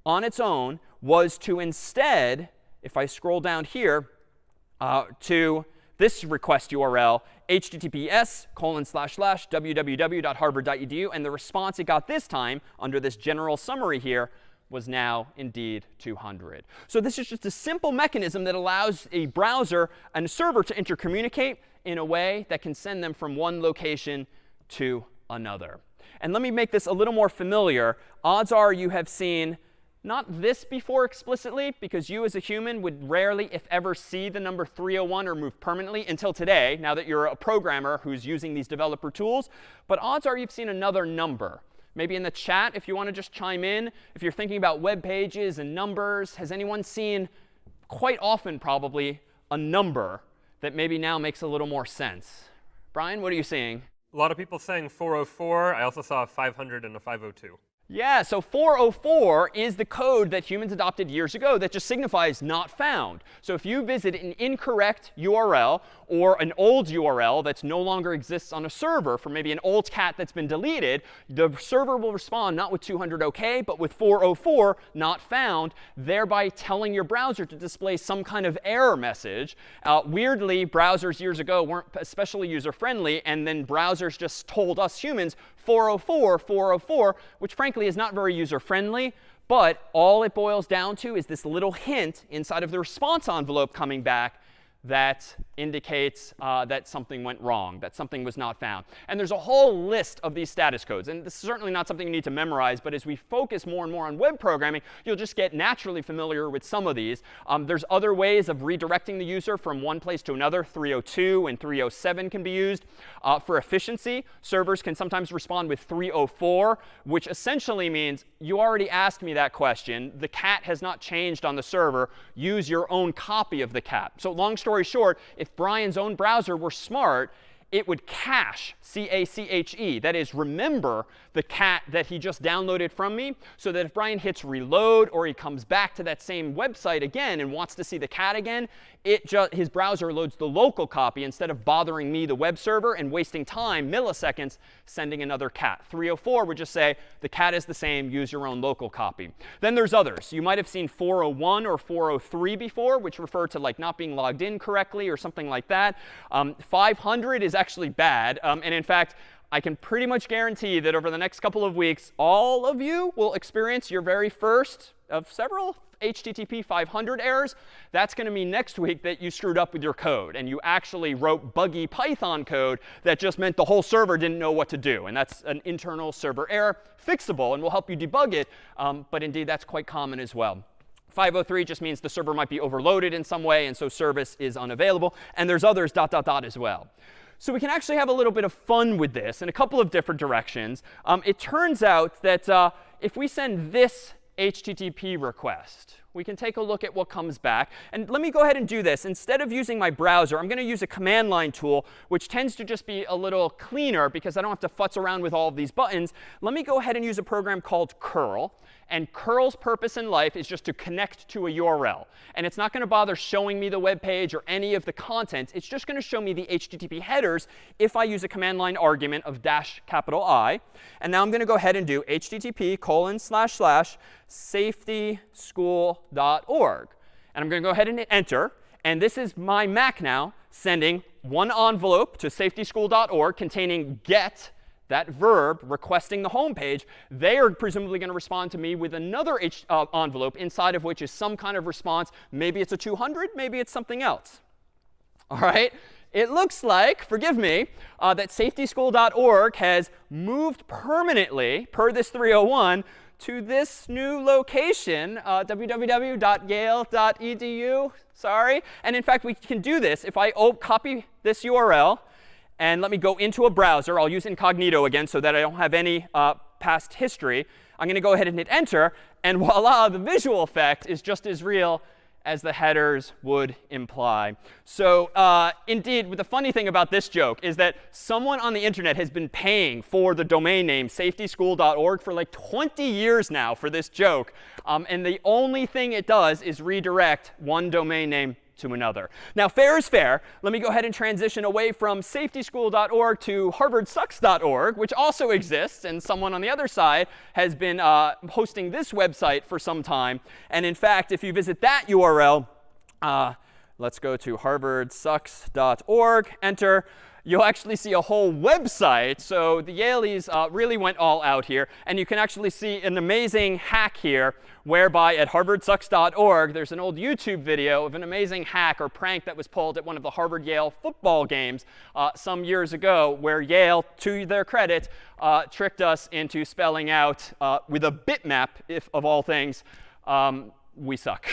on its own was to instead, if I scroll down here, uh, to this request URL, https colon slash slash www.harvard.edu. And the response it got this time under this general summary here was now indeed 200. So this is just a simple mechanism that allows a browser and a server to intercommunicate in a way that can send them from one location to another. And let me make this a little more familiar. Odds are you have seen not this before explicitly, because you as a human would rarely, if ever, see the number 301 or move permanently until today, now that you're a programmer who's using these developer tools. But odds are you've seen another number. Maybe in the chat, if you want to just chime in, if you're thinking about web pages and numbers, has anyone seen quite often probably a number that maybe now makes a little more sense? Brian, what are you seeing? A lot of people saying 404. I also saw a 500 and a 502. Yeah, so 404 is the code that humans adopted years ago that just signifies not found. So if you visit an incorrect URL or an old URL that no longer exists on a server for maybe an old cat that's been deleted, the server will respond not with 200 OK, but with 404 not found, thereby telling your browser to display some kind of error message. Uh, weirdly, browsers years ago weren't especially user-friendly, and then browsers just told us humans 404, 404, which frankly is not very user-friendly. But all it boils down to is this little hint inside of the response envelope coming back that indicates uh, that something went wrong, that something was not found. And there's a whole list of these status codes. And this is certainly not something you need to memorize. But as we focus more and more on web programming, you'll just get naturally familiar with some of these. Um, there's other ways of redirecting the user from one place to another. 302 and 307 can be used. Uh, for efficiency, servers can sometimes respond with 304, which essentially means you already asked me that question. The cat has not changed on the server. Use your own copy of the cat. So long story short, if Brian's own browser were smart, it would cache, C-A-C-H-E. That is, remember the cat that he just downloaded from me so that if Brian hits reload or he comes back to that same website again and wants to see the cat again, it just, his browser loads the local copy instead of bothering me, the web server, and wasting time, milliseconds, sending another cat. 304 would just say, the cat is the same, use your own local copy. Then there's others. You might have seen 401 or 403 before, which refer to like not being logged in correctly or something like that. Um, 500 is actually bad. Um, and in fact, I can pretty much guarantee that over the next couple of weeks, all of you will experience your very first of several HTTP 500 errors, that's going to mean next week that you screwed up with your code and you actually wrote buggy Python code that just meant the whole server didn't know what to do. And that's an internal server error, fixable, and we'll help you debug it. Um, but indeed, that's quite common as well. 503 just means the server might be overloaded in some way, and so service is unavailable. And there's others dot, dot, dot as well. So we can actually have a little bit of fun with this in a couple of different directions. Um, it turns out that uh, if we send this HTTP request. We can take a look at what comes back. And let me go ahead and do this. Instead of using my browser, I'm going to use a command line tool, which tends to just be a little cleaner because I don't have to futz around with all of these buttons. Let me go ahead and use a program called curl. And curl's purpose in life is just to connect to a URL. And it's not going to bother showing me the web page or any of the content. It's just going to show me the HTTP headers if I use a command line argument of dash capital I. And now I'm going to go ahead and do http colon slash slash And I'm going to go ahead and hit enter. And this is my Mac now sending one envelope to safetyschool.org containing get that verb requesting the home page, they are presumably going to respond to me with another H, uh, envelope inside of which is some kind of response. Maybe it's a 200, maybe it's something else. All right? It looks like, forgive me, uh, that safetyschool.org has moved permanently, per this 301, to this new location, uh, www.yale.edu. Sorry. And in fact, we can do this. If I copy this URL and let me go into a browser. I'll use incognito again so that I don't have any uh, past history. I'm going to go ahead and hit enter. And *laughs* voila, the visual effect is just as real as the headers would imply. So uh, indeed, the funny thing about this joke is that someone on the internet has been paying for the domain name safetyschool.org for like 20 years now for this joke. Um, and the only thing it does is redirect one domain name to another. Now, fair is fair. Let me go ahead and transition away from safetyschool.org to harvardsucks.org, which also exists. And someone on the other side has been uh, hosting this website for some time. And in fact, if you visit that URL, uh, let's go to harvardsucks.org, enter you'll actually see a whole website. So the Yalies uh, really went all out here. And you can actually see an amazing hack here, whereby at harvardsucks.org, there's an old YouTube video of an amazing hack or prank that was pulled at one of the Harvard-Yale football games uh, some years ago, where Yale, to their credit, uh, tricked us into spelling out uh, with a bitmap, if of all things, um, we suck.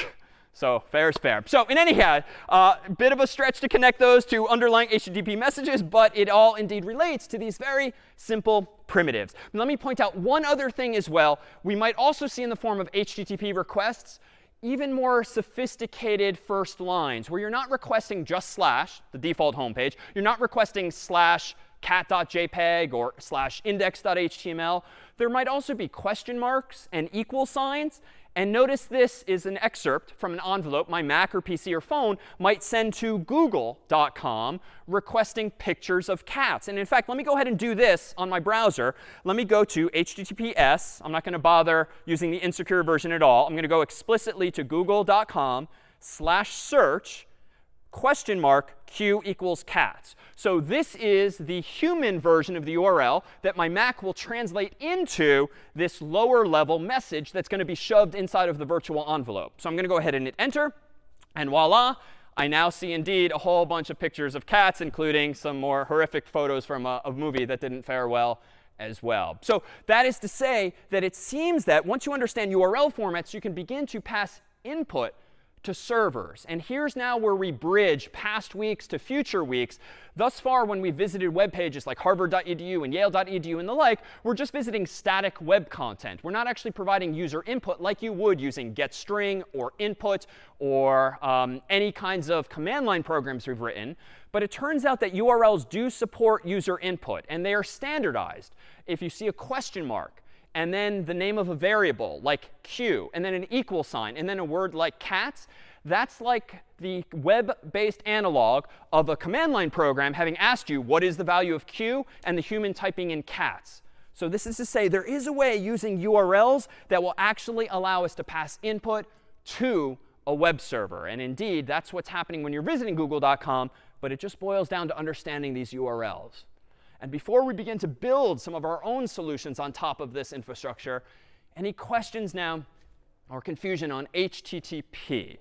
So fair is fair. So in any case, a uh, bit of a stretch to connect those to underlying HTTP messages, but it all indeed relates to these very simple primitives. And let me point out one other thing as well. We might also see in the form of HTTP requests even more sophisticated first lines, where you're not requesting just slash, the default homepage. You're not requesting slash cat.jpg or slash index.html. There might also be question marks and equal signs. And notice this is an excerpt from an envelope my Mac or PC or phone might send to google.com requesting pictures of cats. And in fact, let me go ahead and do this on my browser. Let me go to HTTPS. I'm not going to bother using the insecure version at all. I'm going to go explicitly to google.com slash search question mark q equals cats. So this is the human version of the URL that my Mac will translate into this lower level message that's going to be shoved inside of the virtual envelope. So I'm going to go ahead and hit enter. And voila, I now see indeed a whole bunch of pictures of cats, including some more horrific photos from a, a movie that didn't fare well as well. So that is to say that it seems that once you understand URL formats, you can begin to pass input to servers. And here's now where we bridge past weeks to future weeks. Thus far, when we visited web pages like harvard.edu and yale.edu and the like, we're just visiting static web content. We're not actually providing user input like you would using getString or input or um, any kinds of command line programs we've written. But it turns out that URLs do support user input, and they are standardized. If you see a question mark, and then the name of a variable like q, and then an equal sign, and then a word like cats, that's like the web-based analog of a command line program having asked you, what is the value of q, and the human typing in cats. So this is to say there is a way using URLs that will actually allow us to pass input to a web server. And indeed, that's what's happening when you're visiting google.com, but it just boils down to understanding these URLs. And before we begin to build some of our own solutions on top of this infrastructure, any questions now or confusion on HTTP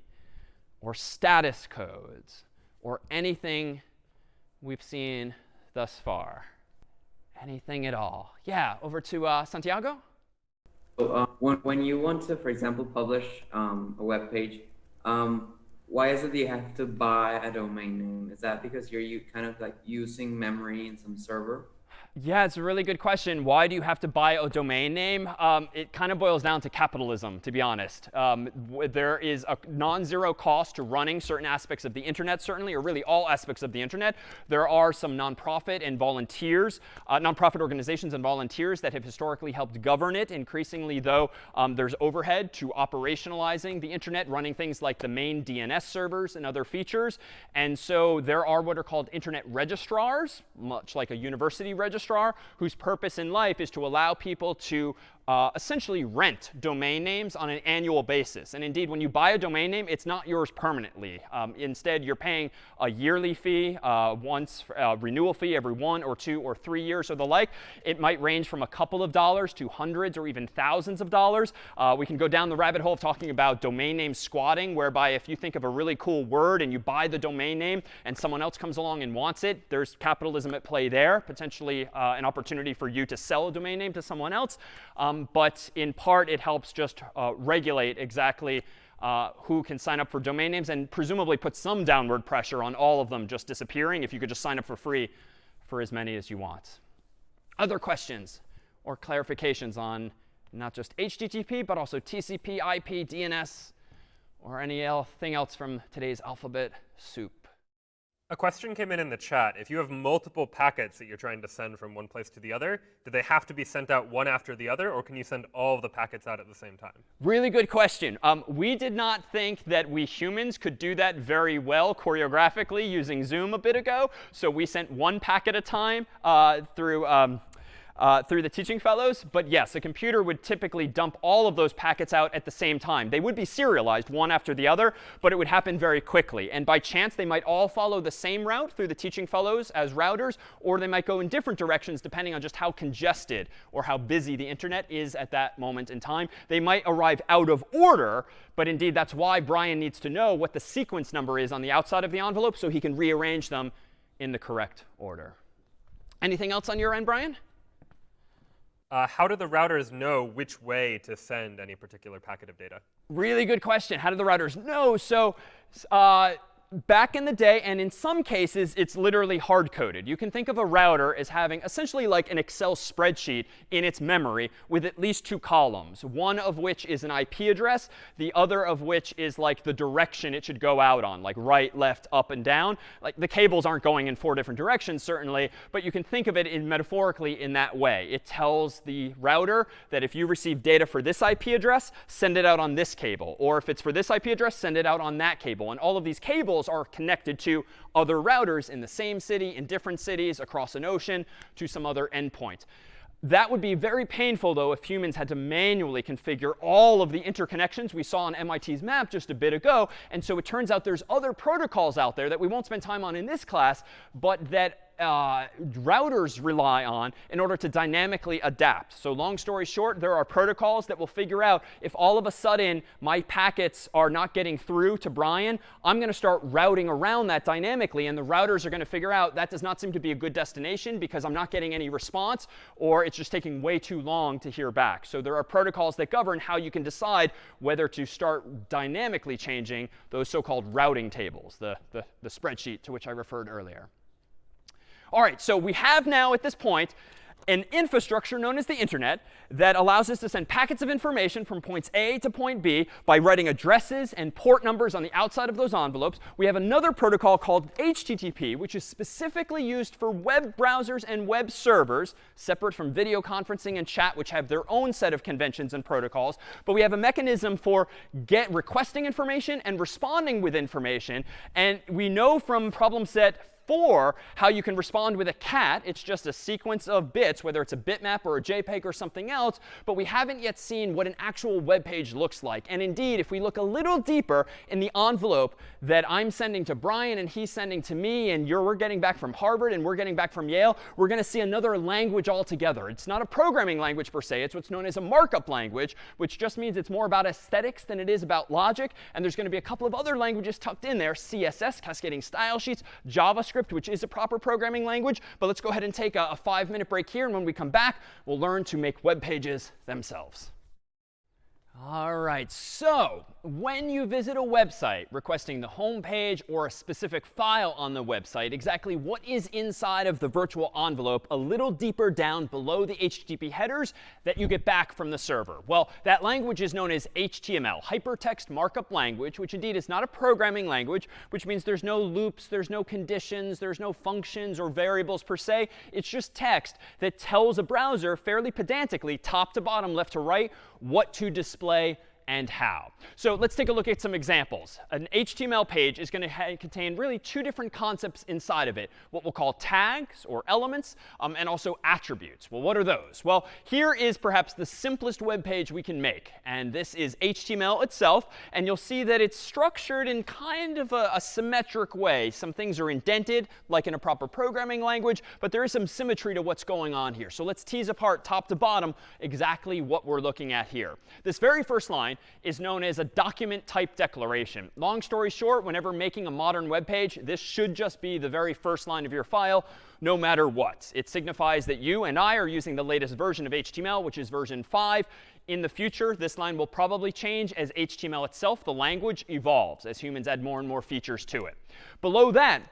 or status codes or anything we've seen thus far? Anything at all? Yeah, over to uh, Santiago. So, uh, when, when you want to, for example, publish um, a web page, um, why is it that you have to buy a domain name? Is that because you're kind of like using memory in some server? Yeah, it's a really good question. Why do you have to buy a domain name? Um, it kind of boils down to capitalism, to be honest. Um, there is a non-zero cost to running certain aspects of the internet, certainly, or really all aspects of the internet. There are some nonprofit and volunteers, uh, nonprofit organizations and volunteers that have historically helped govern it. Increasingly, though, um, there's overhead to operationalizing the internet, running things like the main DNS servers and other features. And so there are what are called internet registrars, much like a university registrar registrar whose purpose in life is to allow people to uh, essentially rent domain names on an annual basis. And indeed, when you buy a domain name, it's not yours permanently. Um, instead, you're paying a yearly fee, uh, once uh, renewal fee every one or two or three years or the like. It might range from a couple of dollars to hundreds or even thousands of dollars. Uh, we can go down the rabbit hole of talking about domain name squatting, whereby if you think of a really cool word and you buy the domain name and someone else comes along and wants it, there's capitalism at play there, potentially uh, an opportunity for you to sell a domain name to someone else. Um, um, but in part, it helps just uh, regulate exactly uh, who can sign up for domain names and presumably put some downward pressure on all of them just disappearing if you could just sign up for free for as many as you want. Other questions or clarifications on not just HTTP, but also TCP, IP, DNS, or anything else from today's alphabet soup? A question came in in the chat. If you have multiple packets that you're trying to send from one place to the other, do they have to be sent out one after the other, or can you send all of the packets out at the same time? Really good question. Um, we did not think that we humans could do that very well choreographically using Zoom a bit ago. So we sent one packet at a time uh, through um, uh, through the teaching fellows. But yes, a computer would typically dump all of those packets out at the same time. They would be serialized one after the other, but it would happen very quickly. And by chance, they might all follow the same route through the teaching fellows as routers, or they might go in different directions depending on just how congested or how busy the internet is at that moment in time. They might arrive out of order, but indeed, that's why Brian needs to know what the sequence number is on the outside of the envelope so he can rearrange them in the correct order. Anything else on your end, Brian? Uh, how do the routers know which way to send any particular packet of data? Really good question. How do the routers know? So uh, back in the day, and in some cases, it's literally hard coded. You can think of a router as having essentially like an Excel spreadsheet in its memory with at least two columns, one of which is an IP address, the other of which is like the direction it should go out on, like right, left, up, and down. Like the cables aren't going in four different directions, certainly, but you can think of it in metaphorically in that way. It tells the router that if you receive data for this IP address, send it out on this cable. Or if it's for this IP address, send it out on that cable. And all of these cables are connected to other routers in the same city, in different cities, across an ocean, to some other endpoint. That would be very painful, though, if humans had to manually configure all of the interconnections we saw on MIT's map just a bit ago. And so it turns out there's other protocols out there that we won't spend time on in this class, but that uh, routers rely on in order to dynamically adapt. So long story short, there are protocols that will figure out if all of a sudden my packets are not getting through to Brian, I'm going to start routing around that dynamically. And the routers are going to figure out that does not seem to be a good destination because I'm not getting any response, or it's just taking way too long to hear back. So there are protocols that govern how you can decide whether to start dynamically changing those so-called routing tables, the, the, the spreadsheet to which I referred earlier. All right, so we have now at this point an infrastructure known as the internet that allows us to send packets of information from points A to point B by writing addresses and port numbers on the outside of those envelopes. We have another protocol called HTTP, which is specifically used for web browsers and web servers, separate from video conferencing and chat, which have their own set of conventions and protocols. But we have a mechanism for get requesting information and responding with information. And we know from problem set for how you can respond with a cat. It's just a sequence of bits, whether it's a bitmap or a JPEG or something else. But we haven't yet seen what an actual web page looks like. And indeed, if we look a little deeper in the envelope that I'm sending to Brian and he's sending to me, and we're getting back from Harvard and we're getting back from Yale, we're going to see another language altogether. It's not a programming language per se. It's what's known as a markup language, which just means it's more about aesthetics than it is about logic. And there's going to be a couple of other languages tucked in there, CSS, cascading style sheets, JavaScript, JavaScript, which is a proper programming language. But let's go ahead and take a, a five-minute break here. And when we come back, we'll learn to make web pages themselves. All right, so when you visit a website requesting the home page or a specific file on the website, exactly what is inside of the virtual envelope a little deeper down below the HTTP headers that you get back from the server? Well, that language is known as HTML, Hypertext Markup Language, which indeed is not a programming language, which means there's no loops, there's no conditions, there's no functions or variables per se. It's just text that tells a browser fairly pedantically, top to bottom, left to right, what to display and how. So let's take a look at some examples. An HTML page is going to contain really two different concepts inside of it, what we'll call tags or elements, um, and also attributes. Well, what are those? Well, here is perhaps the simplest web page we can make. And this is HTML itself. And you'll see that it's structured in kind of a, a symmetric way. Some things are indented, like in a proper programming language, but there is some symmetry to what's going on here. So let's tease apart top to bottom exactly what we're looking at here. This very first line is known as a document type declaration. Long story short, whenever making a modern web page, this should just be the very first line of your file, no matter what. It signifies that you and I are using the latest version of HTML, which is version 5. In the future, this line will probably change as HTML itself, the language, evolves, as humans add more and more features to it. Below that,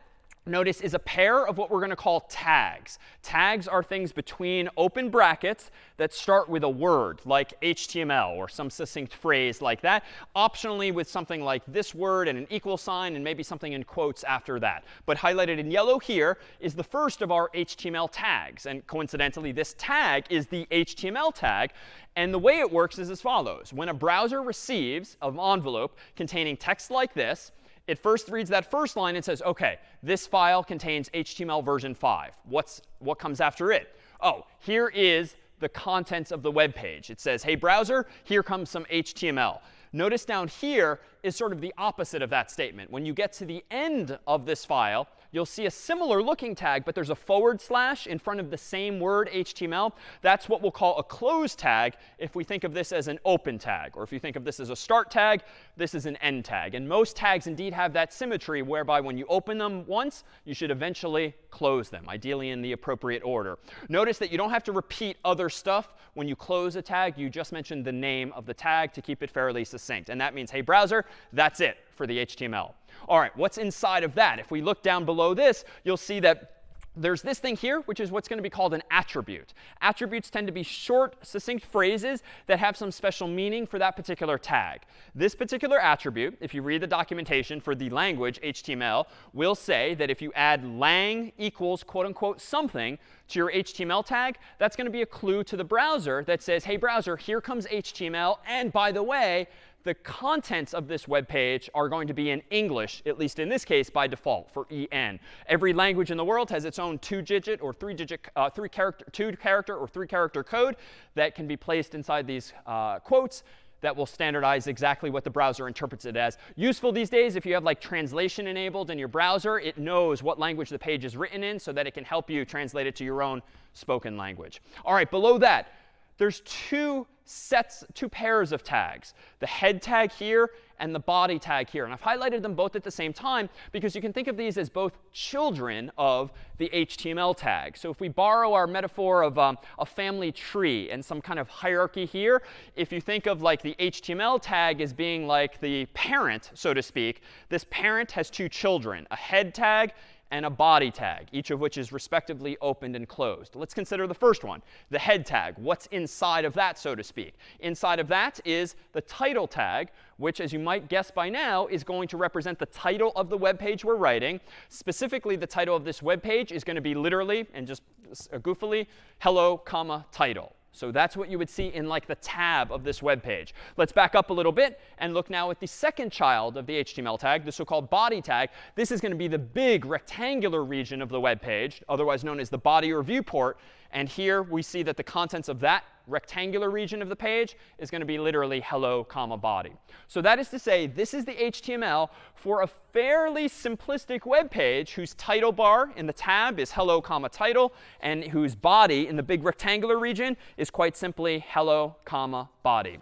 notice, is a pair of what we're going to call tags. Tags are things between open brackets that start with a word like HTML or some succinct phrase like that, optionally with something like this word and an equal sign and maybe something in quotes after that. But highlighted in yellow here is the first of our HTML tags. And coincidentally, this tag is the HTML tag. And the way it works is as follows. When a browser receives an envelope containing text like this, it first reads that first line and says, OK, this file contains HTML version 5. What's, what comes after it? Oh, here is the contents of the web page. It says, hey, browser, here comes some HTML. Notice down here is sort of the opposite of that statement. When you get to the end of this file, you'll see a similar looking tag, but there's a forward slash in front of the same word, HTML. That's what we'll call a close tag if we think of this as an open tag. Or if you think of this as a start tag, this is an end tag. And most tags indeed have that symmetry whereby when you open them once, you should eventually close them, ideally in the appropriate order. Notice that you don't have to repeat other stuff when you close a tag. You just mention the name of the tag to keep it fairly succinct. And that means, hey, browser, that's it for the HTML. All right, what's inside of that? If we look down below this, you'll see that there's this thing here, which is what's going to be called an attribute. Attributes tend to be short, succinct phrases that have some special meaning for that particular tag. This particular attribute, if you read the documentation for the language HTML, will say that if you add lang equals quote unquote something to your HTML tag, that's going to be a clue to the browser that says, hey, browser, here comes HTML. And by the way, the contents of this web page are going to be in English, at least in this case by default for EN. Every language in the world has its own two-digit or three-digit, uh, three character, two-character or three-character code that can be placed inside these uh, quotes that will standardize exactly what the browser interprets it as. Useful these days if you have like translation enabled in your browser, it knows what language the page is written in so that it can help you translate it to your own spoken language. All right, below that, there's two sets, two pairs of tags, the head tag here and the body tag here. And I've highlighted them both at the same time because you can think of these as both children of the HTML tag. So if we borrow our metaphor of um, a family tree and some kind of hierarchy here, if you think of like the HTML tag as being like the parent, so to speak, this parent has two children, a head tag and a body tag, each of which is respectively opened and closed. Let's consider the first one, the head tag. What's inside of that, so to speak? Inside of that is the title tag, which, as you might guess by now, is going to represent the title of the web page we're writing. Specifically, the title of this web page is going to be literally, and just goofily, hello, comma, title. So that's what you would see in like the tab of this web page. Let's back up a little bit and look now at the second child of the HTML tag, the so-called body tag. This is going to be the big rectangular region of the web page, otherwise known as the body or viewport. And here we see that the contents of that rectangular region of the page is going to be literally hello, comma, body. So that is to say, this is the HTML for a fairly simplistic web page whose title bar in the tab is hello, comma, title, and whose body in the big rectangular region is quite simply hello, comma, body.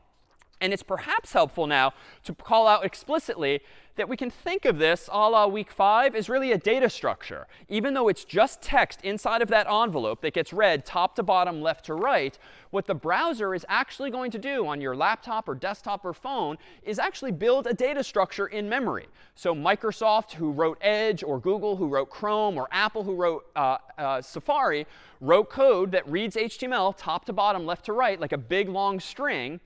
And it's perhaps helpful now to call out explicitly that we can think of this a la week five as really a data structure. Even though it's just text inside of that envelope that gets read top to bottom, left to right, what the browser is actually going to do on your laptop or desktop or phone is actually build a data structure in memory. So Microsoft, who wrote Edge, or Google, who wrote Chrome, or Apple, who wrote uh, uh, Safari, wrote code that reads HTML top to bottom, left to right, like a big long string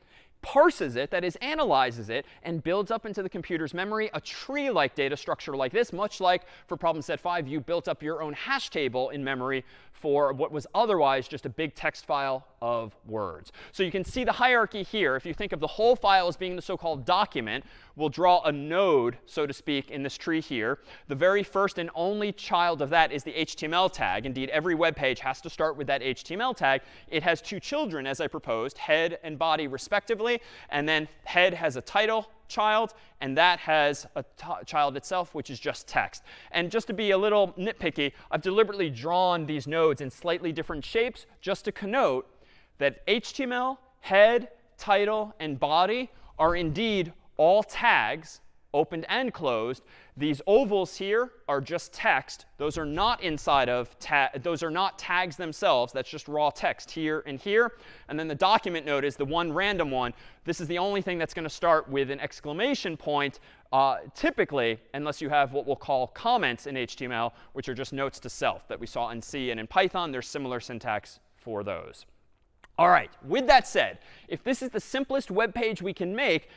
parses it, that is, analyzes it, and builds up into the computer's memory a tree-like data structure like this, much like for problem set 5, you built up your own hash table in memory for what was otherwise just a big text file of words. So you can see the hierarchy here. If you think of the whole file as being the so-called document, we'll draw a node, so to speak, in this tree here. The very first and only child of that is the HTML tag. Indeed, every web page has to start with that HTML tag. It has two children, as I proposed, head and body respectively. And then head has a title, child, and that has a child itself, which is just text. And just to be a little nitpicky, I've deliberately drawn these nodes in slightly different shapes just to connote that HTML, head, title, and body are indeed all tags opened and closed. These ovals here are just text. Those are not inside of, those are not tags themselves. That's just raw text here and here. And then the document node is the one random one. This is the only thing that's going to start with an exclamation point, uh, typically, unless you have what we'll call comments in HTML, which are just notes to self that we saw in C and in Python. There's similar syntax for those. All right, with that said, if this is the simplest web page we can make,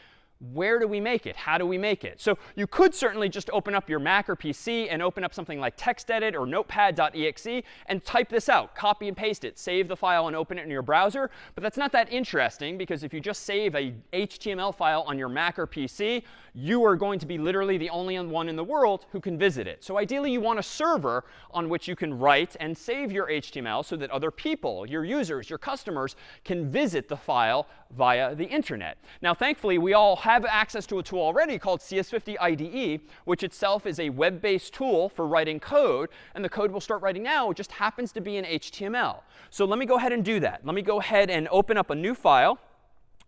where do we make it? How do we make it? So you could certainly just open up your Mac or PC and open up something like TextEdit or Notepad.exe and type this out, copy and paste it, save the file and open it in your browser. But that's not that interesting because if you just save a HTML file on your Mac or PC, you are going to be literally the only one in the world who can visit it. So ideally, you want a server on which you can write and save your HTML so that other people, your users, your customers, can visit the file via the internet. Now, thankfully, we all have access to a tool already called CS50 IDE, which itself is a web-based tool for writing code. And the code we'll start writing now just happens to be in HTML. So let me go ahead and do that. Let me go ahead and open up a new file.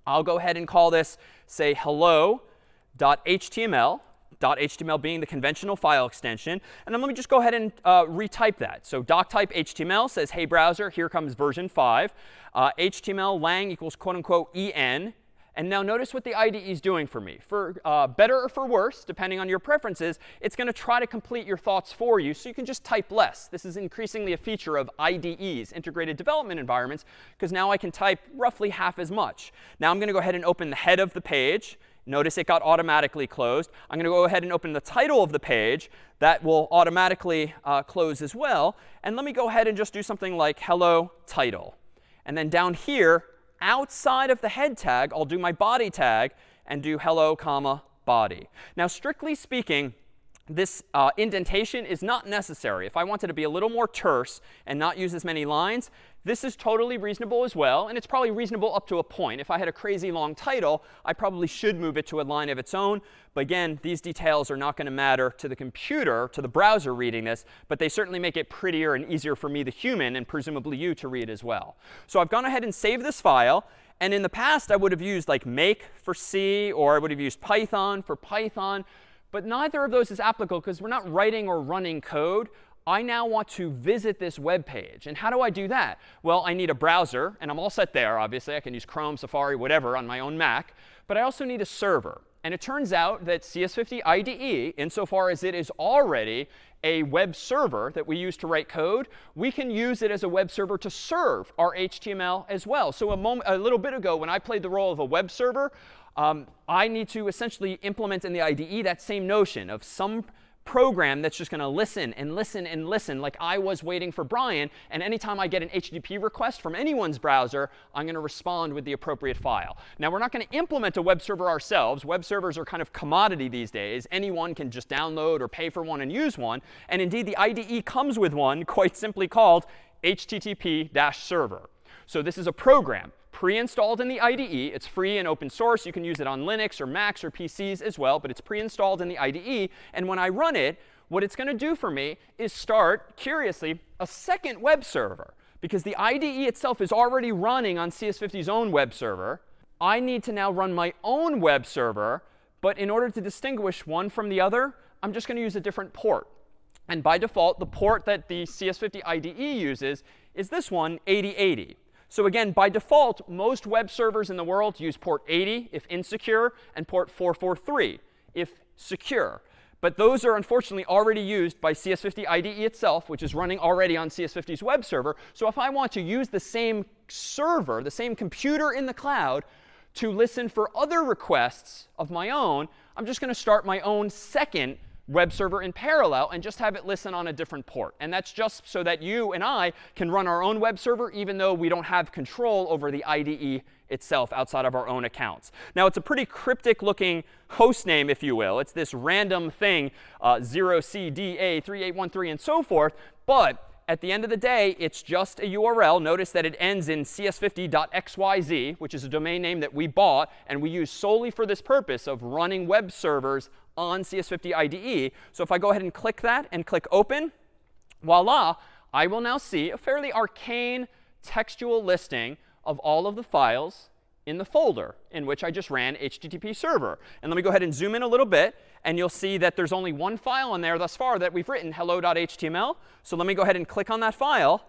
I'll go ahead and call this, say, hello .html, being the conventional file extension. And then let me just go ahead and uh, retype that. So doctype HTML says, hey, browser, here comes version 5. Uh, HTML lang equals quote unquote en. And now notice what the IDE is doing for me. For uh, better or for worse, depending on your preferences, it's going to try to complete your thoughts for you so you can just type less. This is increasingly a feature of IDEs, integrated development environments, because now I can type roughly half as much. Now I'm going to go ahead and open the head of the page. Notice it got automatically closed. I'm going to go ahead and open the title of the page. That will automatically uh, close as well. And let me go ahead and just do something like hello title. And then down here, outside of the head tag, I'll do my body tag and do hello, comma, body. Now, strictly speaking, this uh, indentation is not necessary. If I wanted to be a little more terse and not use as many lines, this is totally reasonable as well. And it's probably reasonable up to a point. If I had a crazy long title, I probably should move it to a line of its own. But again, these details are not going to matter to the computer, to the browser reading this. But they certainly make it prettier and easier for me, the human, and presumably you to read as well. So I've gone ahead and saved this file. And in the past, I would have used like make for C, or I would have used Python for Python. But neither of those is applicable because we're not writing or running code. I now want to visit this web page. And how do I do that? Well, I need a browser. And I'm all set there, obviously. I can use Chrome, Safari, whatever on my own Mac. But I also need a server. And it turns out that CS50 IDE, insofar as it is already a web server that we use to write code, we can use it as a web server to serve our HTML as well. So a, moment, a little bit ago, when I played the role of a web server, um, I need to essentially implement in the IDE that same notion of some program that's just going to listen and listen and listen like I was waiting for Brian. And anytime I get an HTTP request from anyone's browser, I'm going to respond with the appropriate file. Now, we're not going to implement a web server ourselves. Web servers are kind of commodity these days. Anyone can just download or pay for one and use one. And indeed, the IDE comes with one quite simply called HTTP-server. So this is a program pre-installed in the IDE. It's free and open source. You can use it on Linux or Macs or PCs as well, but it's pre-installed in the IDE. And when I run it, what it's going to do for me is start, curiously, a second web server. Because the IDE itself is already running on CS50's own web server. I need to now run my own web server. But in order to distinguish one from the other, I'm just going to use a different port. And by default, the port that the CS50 IDE uses is this one, 8080. So again, by default, most web servers in the world use port 80 if insecure and port 443 if secure. But those are unfortunately already used by CS50 IDE itself, which is running already on CS50's web server. So if I want to use the same server, the same computer in the cloud, to listen for other requests of my own, I'm just going to start my own second web server in parallel and just have it listen on a different port. And that's just so that you and I can run our own web server even though we don't have control over the IDE itself outside of our own accounts. Now, it's a pretty cryptic looking host name, if you will. It's this random thing, uh, 0CDA3813 and so forth. But at the end of the day, it's just a URL. Notice that it ends in cs50.xyz, which is a domain name that we bought and we use solely for this purpose of running web servers on CS50 IDE. So if I go ahead and click that and click open, voila, I will now see a fairly arcane textual listing of all of the files in the folder in which I just ran HTTP server. And let me go ahead and zoom in a little bit. And you'll see that there's only one file in there thus far that we've written, hello.html. So let me go ahead and click on that file.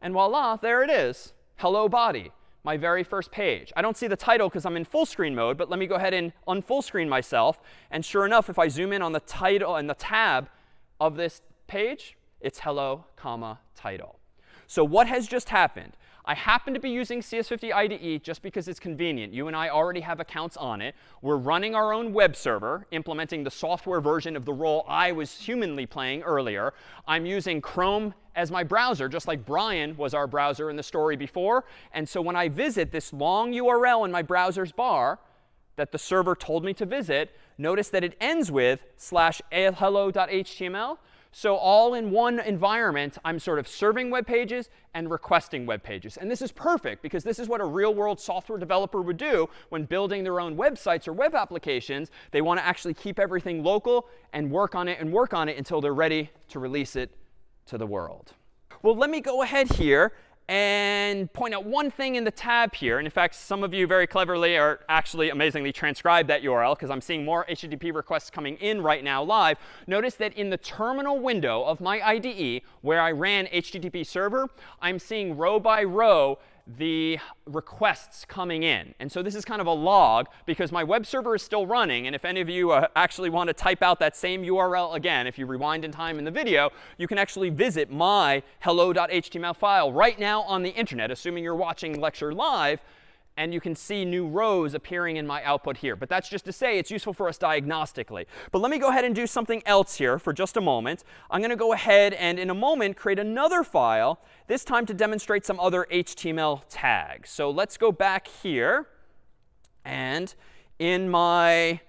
And voila, there it is, hello body, my very first page. I don't see the title because I'm in full screen mode, but let me go ahead and unfull screen myself. And sure enough, if I zoom in on the title and the tab of this page, it's hello, comma, title. So what has just happened? I happen to be using CS50 IDE just because it's convenient. You and I already have accounts on it. We're running our own web server, implementing the software version of the role I was humanly playing earlier. I'm using Chrome as my browser, just like Brian was our browser in the story before. And so when I visit this long URL in my browser's bar that the server told me to visit, notice that it ends with slash hello.html. So all in one environment, I'm sort of serving web pages and requesting web pages. And this is perfect because this is what a real world software developer would do when building their own websites or web applications. They want to actually keep everything local and work on it and work on it until they're ready to release it to the world. Well, let me go ahead here and point out one thing in the tab here. And in fact, some of you very cleverly are actually amazingly transcribed that URL because I'm seeing more HTTP requests coming in right now live. Notice that in the terminal window of my IDE where I ran HTTP server, I'm seeing row by row the requests coming in. And so this is kind of a log because my web server is still running. And if any of you uh, actually want to type out that same URL again, if you rewind in time in the video, you can actually visit my hello.html file right now on the internet, assuming you're watching lecture live and you can see new rows appearing in my output here. But that's just to say it's useful for us diagnostically. But let me go ahead and do something else here for just a moment. I'm going to go ahead and in a moment create another file, this time to demonstrate some other HTML tags. So let's go back here. And in my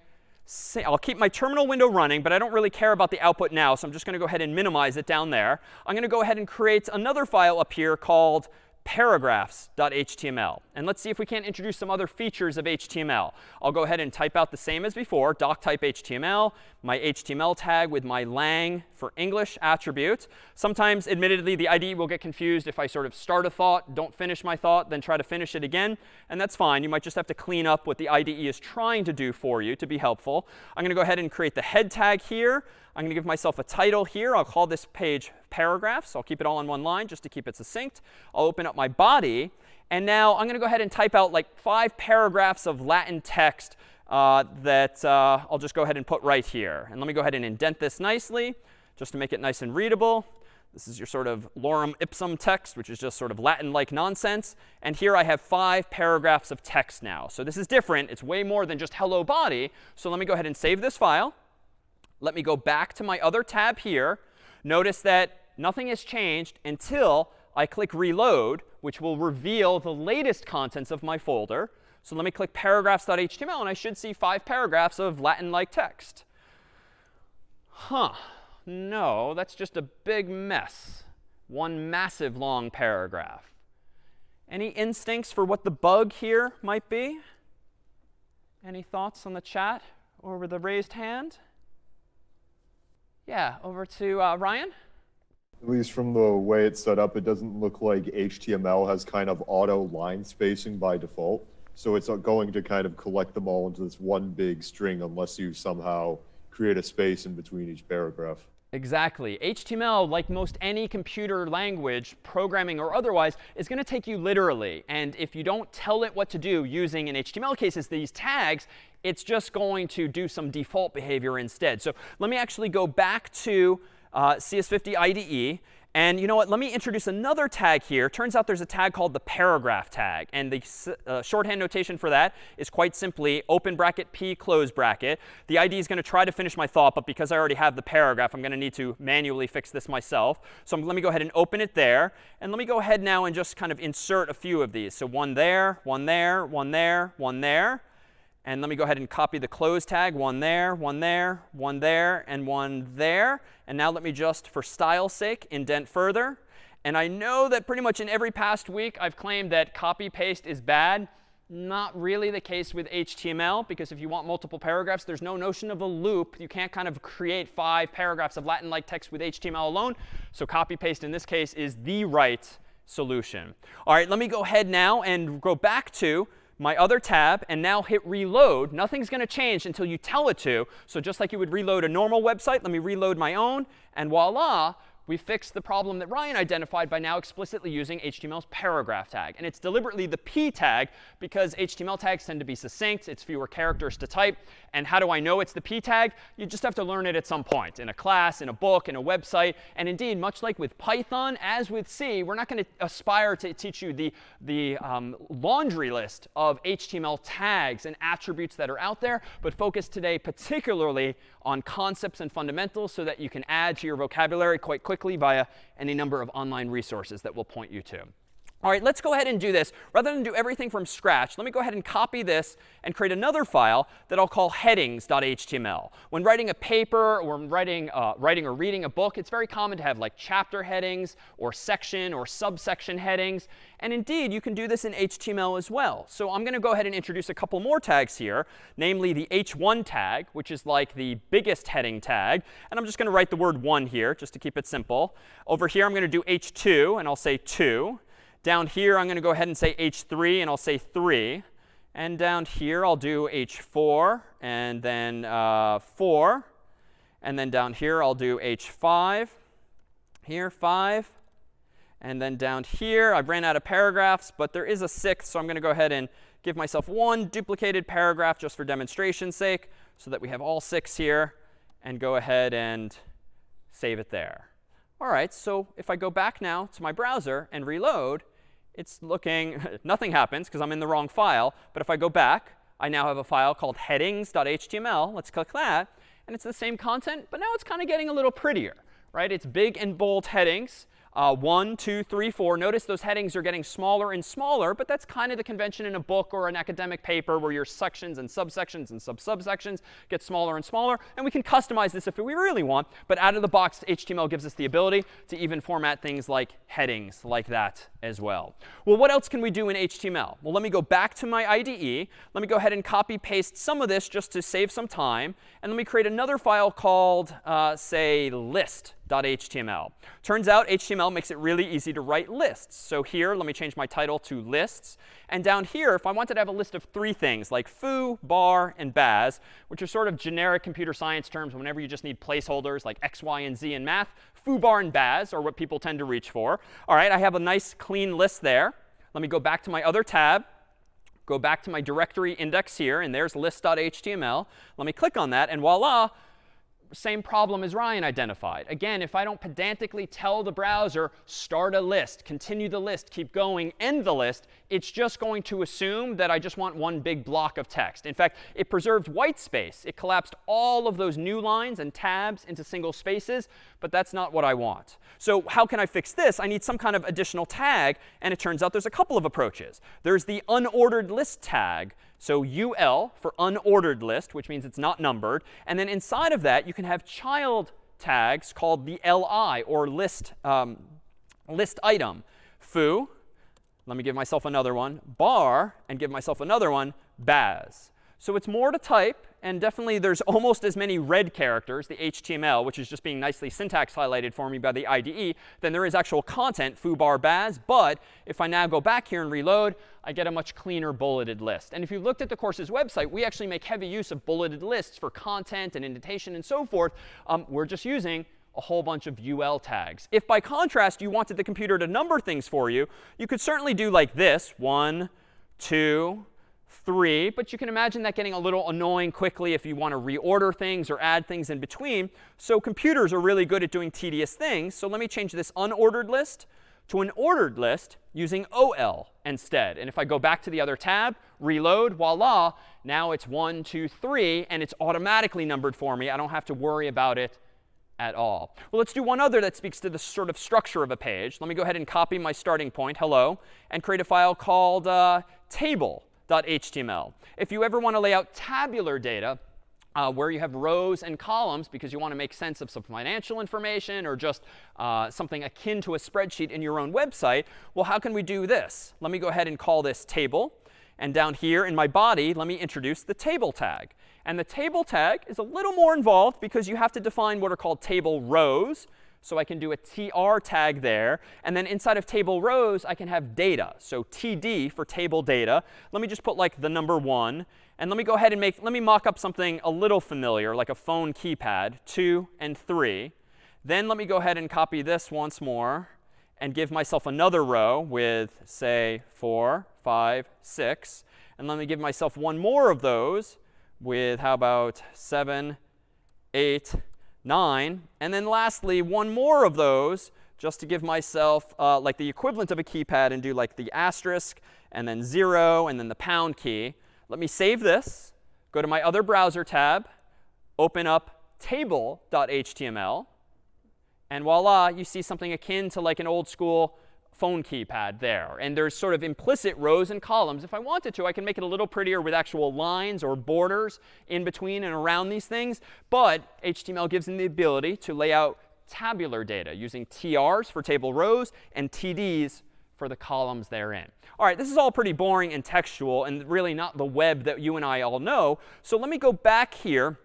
I'll keep my terminal window running, but I don't really care about the output now. So I'm just going to go ahead and minimize it down there. I'm going to go ahead and create another file up here called paragraphs.html. And let's see if we can't introduce some other features of HTML. I'll go ahead and type out the same as before, doc type HTML, my HTML tag with my lang for English attribute. Sometimes, admittedly, the IDE will get confused if I sort of start a thought, don't finish my thought, then try to finish it again. And that's fine. You might just have to clean up what the IDE is trying to do for you to be helpful. I'm going to go ahead and create the head tag here. I'm going to give myself a title here. I'll call this page paragraphs. I'll keep it all on one line just to keep it succinct. I'll open up my body. And now I'm going to go ahead and type out like five paragraphs of Latin text uh, that uh, I'll just go ahead and put right here. And let me go ahead and indent this nicely just to make it nice and readable. This is your sort of lorem ipsum text, which is just sort of Latin-like nonsense. And here I have five paragraphs of text now. So this is different. It's way more than just hello body. So let me go ahead and save this file. Let me go back to my other tab here. Notice that nothing has changed until I click reload, which will reveal the latest contents of my folder. So let me click paragraphs.html, and I should see five paragraphs of Latin-like text. Huh. No, that's just a big mess. One massive long paragraph. Any instincts for what the bug here might be? Any thoughts on the chat or with the raised hand? Yeah, over to uh, Ryan. At least from the way it's set up, it doesn't look like HTML has kind of auto line spacing by default. So it's going to kind of collect them all into this one big string unless you somehow create a space in between each paragraph. Exactly. HTML, like most any computer language, programming or otherwise, is going to take you literally. And if you don't tell it what to do using, in HTML cases, these tags, it's just going to do some default behavior instead. So let me actually go back to uh, CS50 IDE. And you know what? Let me introduce another tag here. Turns out there's a tag called the paragraph tag. And the uh, shorthand notation for that is quite simply open bracket p close bracket. The IDE is going to try to finish my thought, but because I already have the paragraph, I'm going to need to manually fix this myself. So let me go ahead and open it there. And let me go ahead now and just kind of insert a few of these. So one there, one there, one there, one there. And let me go ahead and copy the close tag, one there, one there, one there, and one there. And now let me just, for style's sake, indent further. And I know that pretty much in every past week I've claimed that copy paste is bad. Not really the case with HTML, because if you want multiple paragraphs, there's no notion of a loop. You can't kind of create five paragraphs of Latin-like text with HTML alone. So copy paste in this case is the right solution. All right, let me go ahead now and go back to my other tab and now hit reload, nothing's going to change until you tell it to. So just like you would reload a normal website, let me reload my own. And voila, we fixed the problem that Ryan identified by now explicitly using HTML's paragraph tag. And it's deliberately the p tag because HTML tags tend to be succinct. It's fewer characters to type. And how do I know it's the p tag? You just have to learn it at some point in a class, in a book, in a website. And indeed, much like with Python, as with C, we're not going to aspire to teach you the, the um, laundry list of HTML tags and attributes that are out there, but focus today particularly on concepts and fundamentals so that you can add to your vocabulary quite quickly via any number of online resources that we'll point you to. All right, let's go ahead and do this. Rather than do everything from scratch, let me go ahead and copy this and create another file that I'll call headings.html. When writing a paper or writing, uh, writing or reading a book, it's very common to have like chapter headings or section or subsection headings. And indeed, you can do this in HTML as well. So I'm going to go ahead and introduce a couple more tags here, namely the h1 tag, which is like the biggest heading tag. And I'm just going to write the word 1 here, just to keep it simple. Over here, I'm going to do h2, and I'll say 2. Down here, I'm going to go ahead and say h3, and I'll say 3. And down here, I'll do h4, and then uh, 4. And then down here, I'll do h5. Here, 5. And then down here, I've ran out of paragraphs, but there is a sixth, so I'm going to go ahead and give myself one duplicated paragraph just for demonstration's sake so that we have all six here and go ahead and save it there. All right, so if I go back now to my browser and reload, it's looking, *laughs* nothing happens because I'm in the wrong file. But if I go back, I now have a file called headings.html. Let's click that. And it's the same content, but now it's kind of getting a little prettier, right? It's big and bold headings uh, 1, 2, 3, 4. Notice those headings are getting smaller and smaller, but that's kind of the convention in a book or an academic paper where your sections and subsections and sub-subsections get smaller and smaller. And we can customize this if we really want. But out of the box, HTML gives us the ability to even format things like headings like that as well. Well, what else can we do in HTML? Well, let me go back to my IDE. Let me go ahead and copy paste some of this just to save some time. And let me create another file called, uh, say, list HTML. Turns out HTML makes it really easy to write lists. So here, let me change my title to lists. And down here, if I wanted to have a list of three things, like foo, bar, and baz, which are sort of generic computer science terms whenever you just need placeholders like x, y, and z in math, foo, bar, and baz are what people tend to reach for. All right, I have a nice clean list there. Let me go back to my other tab go back to my directory index here, and there's list.html. Let me click on that, and voila, same problem as Ryan identified. Again, if I don't pedantically tell the browser, start a list, continue the list, keep going, end the list, it's just going to assume that I just want one big block of text. In fact, it preserved white space. It collapsed all of those new lines and tabs into single spaces, but that's not what I want. So how can I fix this? I need some kind of additional tag, and it turns out there's a couple of approaches. There's the unordered list tag so UL for unordered list, which means it's not numbered. And then inside of that, you can have child tags called the li, or list, um, list item. Foo, let me give myself another one, bar, and give myself another one, baz. So it's more to type, and definitely there's almost as many red characters, the HTML, which is just being nicely syntax highlighted for me by the IDE, than there is actual content, foo, baz. But if I now go back here and reload, I get a much cleaner bulleted list. And if you looked at the course's website, we actually make heavy use of bulleted lists for content and indentation and so forth. Um, we're just using a whole bunch of UL tags. If by contrast you wanted the computer to number things for you, you could certainly do like this, one, two, three. But you can imagine that getting a little annoying quickly if you want to reorder things or add things in between. So computers are really good at doing tedious things. So let me change this unordered list to an ordered list using OL instead. And if I go back to the other tab, reload, voila, now it's 1, 2, 3, and it's automatically numbered for me. I don't have to worry about it at all. Well, let's do one other that speaks to the sort of structure of a page. Let me go ahead and copy my starting point, hello, and create a file called uh, table html. If you ever want to lay out tabular data, uh, where you have rows and columns because you want to make sense of some financial information or just uh, something akin to a spreadsheet in your own website, well, how can we do this? Let me go ahead and call this table. And down here in my body, let me introduce the table tag. And the table tag is a little more involved because you have to define what are called table rows. So I can do a tr tag there. And then inside of table rows, I can have data. So td for table data. Let me just put like the number 1. And let me go ahead and make, let me mock up something a little familiar, like a phone keypad, 2 and 3. Then let me go ahead and copy this once more and give myself another row with, say, 4, 5, 6. And let me give myself one more of those with, how about 7, 8, 9. And then lastly, one more of those just to give myself uh, like the equivalent of a keypad and do like the asterisk and then 0 and then the pound key. Let me save this, go to my other browser tab, open up table.html. And voila, you see something akin to like an old school phone keypad there. And there's sort of implicit rows and columns. If I wanted to, I can make it a little prettier with actual lines or borders in between and around these things. But HTML gives them the ability to lay out tabular data using TRs for table rows and TDs for the columns therein. All right, this is all pretty boring and textual and really not the web that you and I all know. So let me go back here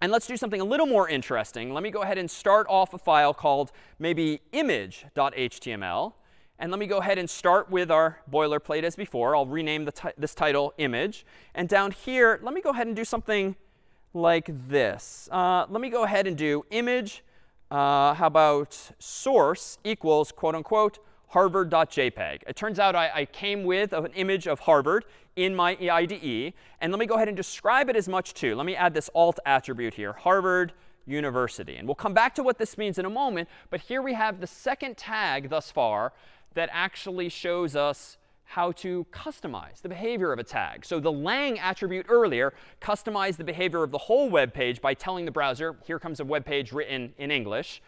and let's do something a little more interesting. Let me go ahead and start off a file called maybe image.html. And let me go ahead and start with our boilerplate as before. I'll rename this title image. And down here, let me go ahead and do something like this. Uh, let me go ahead and do image, uh, how about source equals, quote unquote, harvard.jpg. It turns out I, I, came with an image of Harvard in my IDE. And let me go ahead and describe it as much too. Let me add this alt attribute here, Harvard University. And we'll come back to what this means in a moment. But here we have the second tag thus far that actually shows us how to customize the behavior of a tag. So the lang attribute earlier customized the behavior of the whole web page by telling the browser, here comes a web page written in English.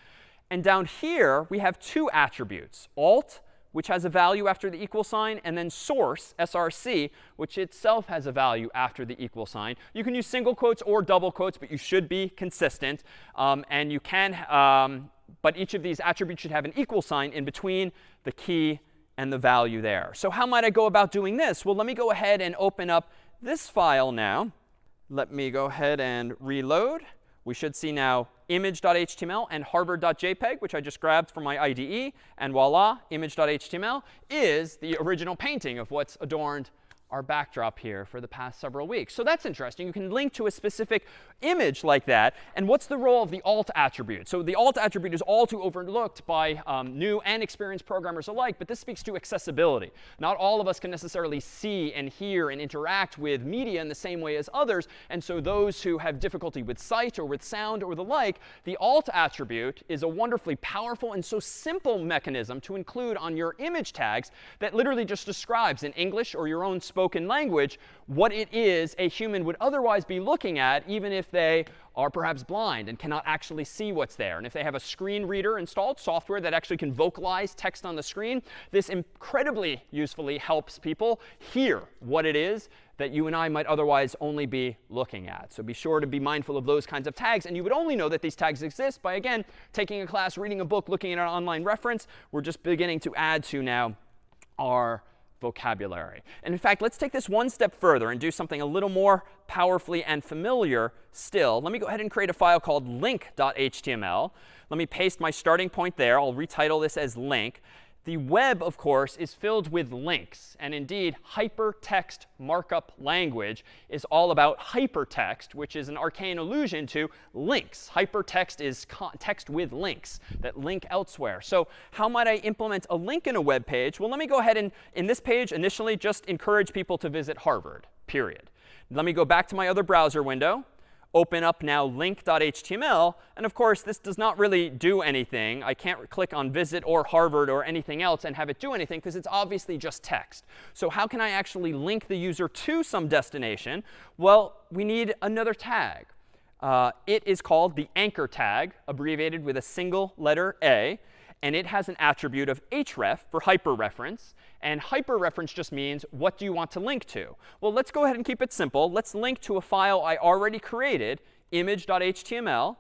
And down here, we have two attributes, alt, which has a value after the equal sign, and then source, src, which itself has a value after the equal sign. You can use single quotes or double quotes, but you should be consistent. Um, and you can, um, but each of these attributes should have an equal sign in between the key and the value there. So how might I go about doing this? Well, let me go ahead and open up this file now. Let me go ahead and reload. We should see now image.html and harvard.jpg, which I just grabbed from my IDE. And voila, image.html is the original painting of what's adorned our backdrop here for the past several weeks. So that's interesting. You can link to a specific image like that. And what's the role of the alt attribute? So the alt attribute is all too overlooked by um, new and experienced programmers alike. But this speaks to accessibility. Not all of us can necessarily see and hear and interact with media in the same way as others. And so those who have difficulty with sight or with sound or the like, the alt attribute is a wonderfully powerful and so simple mechanism to include on your image tags that literally just describes in English or your own spoken language what it is a human would otherwise be looking at, even if they are perhaps blind and cannot actually see what's there. And if they have a screen reader installed, software that actually can vocalize text on the screen, this incredibly usefully helps people hear what it is that you and I might otherwise only be looking at. So be sure to be mindful of those kinds of tags. And you would only know that these tags exist by, again, taking a class, reading a book, looking at an online reference. We're just beginning to add to now our vocabulary. And in fact, let's take this one step further and do something a little more powerfully and familiar still. Let me go ahead and create a file called link.html. Let me paste my starting point there. I'll retitle this as link. The web, of course, is filled with links. And indeed, hypertext markup language is all about hypertext, which is an arcane allusion to links. Hypertext is text with links that link elsewhere. So how might I implement a link in a web page? Well, let me go ahead and, in this page, initially just encourage people to visit Harvard, period. Let me go back to my other browser window open up now link.html. And of course, this does not really do anything. I can't click on visit or Harvard or anything else and have it do anything because it's obviously just text. So how can I actually link the user to some destination? Well, we need another tag. Uh, it is called the anchor tag, abbreviated with a single letter A and it has an attribute of href for hyperreference. And hyperreference just means what do you want to link to? Well, let's go ahead and keep it simple. Let's link to a file I already created, image.html.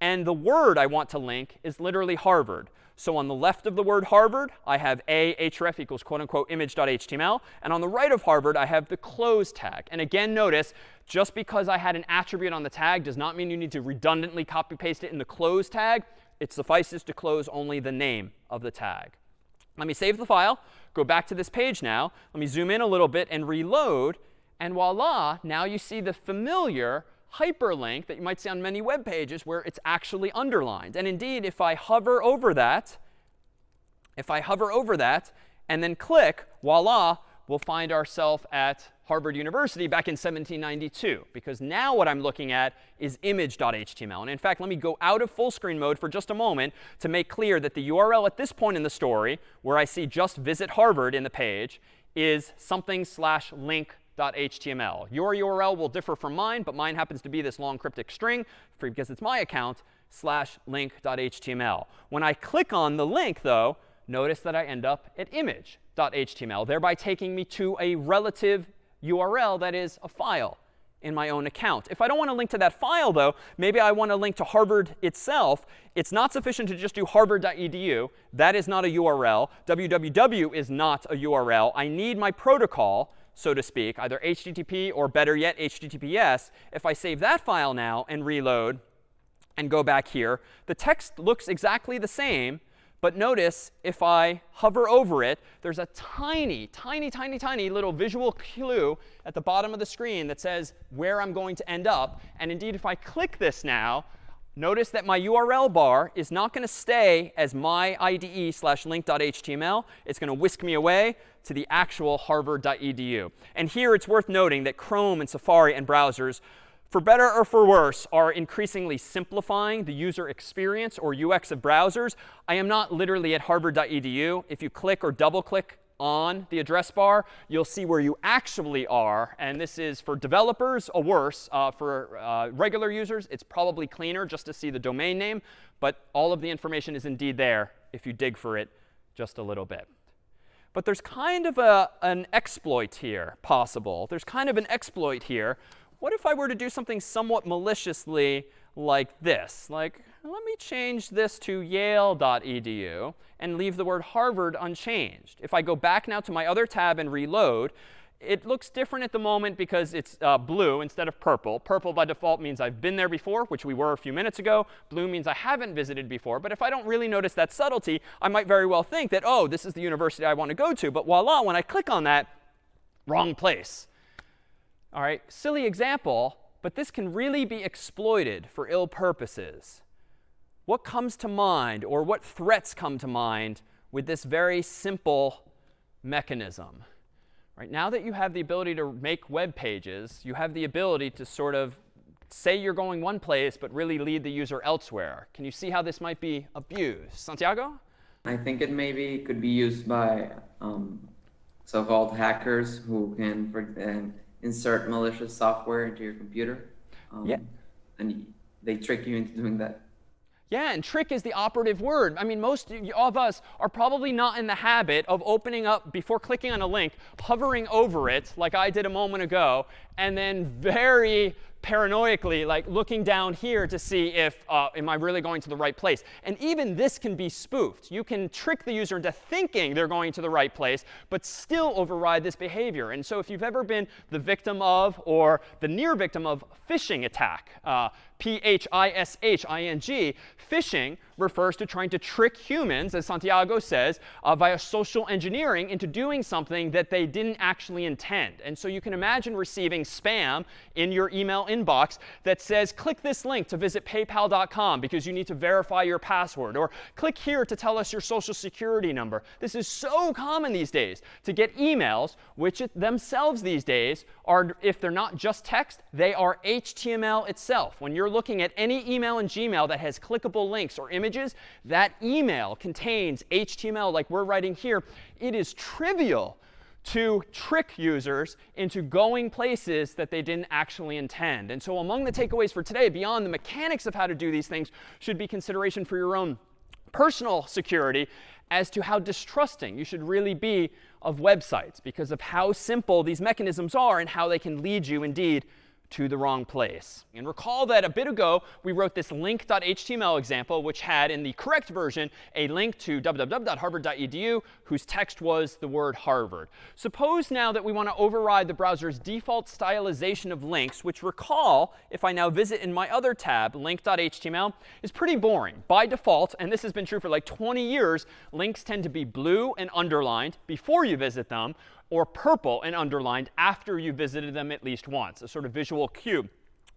And the word I want to link is literally Harvard. So on the left of the word Harvard, I have a href equals quote unquote image.html. And on the right of Harvard, I have the close tag. And again, notice, just because I had an attribute on the tag does not mean you need to redundantly copy paste it in the close tag it suffices to close only the name of the tag. Let me save the file, go back to this page now. Let me zoom in a little bit and reload. And voila, now you see the familiar hyperlink that you might see on many web pages where it's actually underlined. And indeed, if I hover over that, if I hover over that and then click, voila, we'll find ourselves at Harvard University back in 1792. Because now what I'm looking at is image.html. And in fact, let me go out of full screen mode for just a moment to make clear that the URL at this point in the story, where I see just visit Harvard in the page, is something slash link.html. Your URL will differ from mine, but mine happens to be this long cryptic string because it's my account slash link.html. When I click on the link, though, notice that I end up at image.html, thereby taking me to a relative URL that is a file in my own account. If I don't want to link to that file, though, maybe I want to link to Harvard itself. It's not sufficient to just do harvard.edu. That is not a URL. www is not a URL. I need my protocol, so to speak, either HTTP or better yet, HTTPS. If I save that file now and reload and go back here, the text looks exactly the same, but notice if I hover over it, there's a tiny, tiny, tiny, tiny little visual clue at the bottom of the screen that says where I'm going to end up. And indeed, if I click this now, notice that my URL bar is not going to stay as my IDE slash link.html. It's going to whisk me away to the actual harvard.edu. And here it's worth noting that Chrome and Safari and browsers for better or for worse, are increasingly simplifying the user experience or UX of browsers. I am not literally at harvard.edu. If you click or double click on the address bar, you'll see where you actually are. And this is for developers a worse. Uh, for uh, regular users, it's probably cleaner just to see the domain name. But all of the information is indeed there if you dig for it just a little bit. But there's kind of a, an exploit here possible. There's kind of an exploit here what if I were to do something somewhat maliciously like this? Like, let me change this to yale.edu and leave the word Harvard unchanged. If I go back now to my other tab and reload, it looks different at the moment because it's uh, blue instead of purple. Purple by default means I've been there before, which we were a few minutes ago. Blue means I haven't visited before. But if I don't really notice that subtlety, I might very well think that, oh, this is the university I want to go to. But voila, when I click on that, wrong place. All right, silly example, but this can really be exploited for ill purposes. What comes to mind or what threats come to mind with this very simple mechanism? Right, now that you have the ability to make web pages, you have the ability to sort of say you're going one place but really lead the user elsewhere. Can you see how this might be abused? Santiago? I think it maybe could be used by um, so-called hackers who can, insert malicious software into your computer. Um, yeah. And they trick you into doing that. Yeah, and trick is the operative word. I mean, most of us are probably not in the habit of opening up, before clicking on a link, hovering over it, like I did a moment ago, and then very paranoically like looking down here to see if uh, am I really going to the right place. And even this can be spoofed. You can trick the user into thinking they're going to the right place, but still override this behavior. And so if you've ever been the victim of or the near victim of phishing attack, uh, P-H-I-S-H-I-N-G, phishing refers to trying to trick humans, as Santiago says, uh, via social engineering into doing something that they didn't actually intend. And so you can imagine receiving spam in your email inbox that says, click this link to visit paypal.com because you need to verify your password. Or click here to tell us your social security number. This is so common these days to get emails, which themselves these days are, if they're not just text, they are HTML itself. When you're looking at any email in Gmail that has clickable links or images, images, that email contains HTML like we're writing here. It is trivial to trick users into going places that they didn't actually intend. And so among the takeaways for today, beyond the mechanics of how to do these things, should be consideration for your own personal security as to how distrusting you should really be of websites because of how simple these mechanisms are and how they can lead you indeed to the wrong place. And recall that a bit ago, we wrote this link.html example, which had in the correct version a link to www.harvard.edu whose text was the word Harvard. Suppose now that we want to override the browser's default stylization of links, which recall, if I now visit in my other tab, link.html, is pretty boring. By default, and this has been true for like 20 years, links tend to be blue and underlined before you visit them, or purple and underlined after you visited them at least once, a sort of visual cue.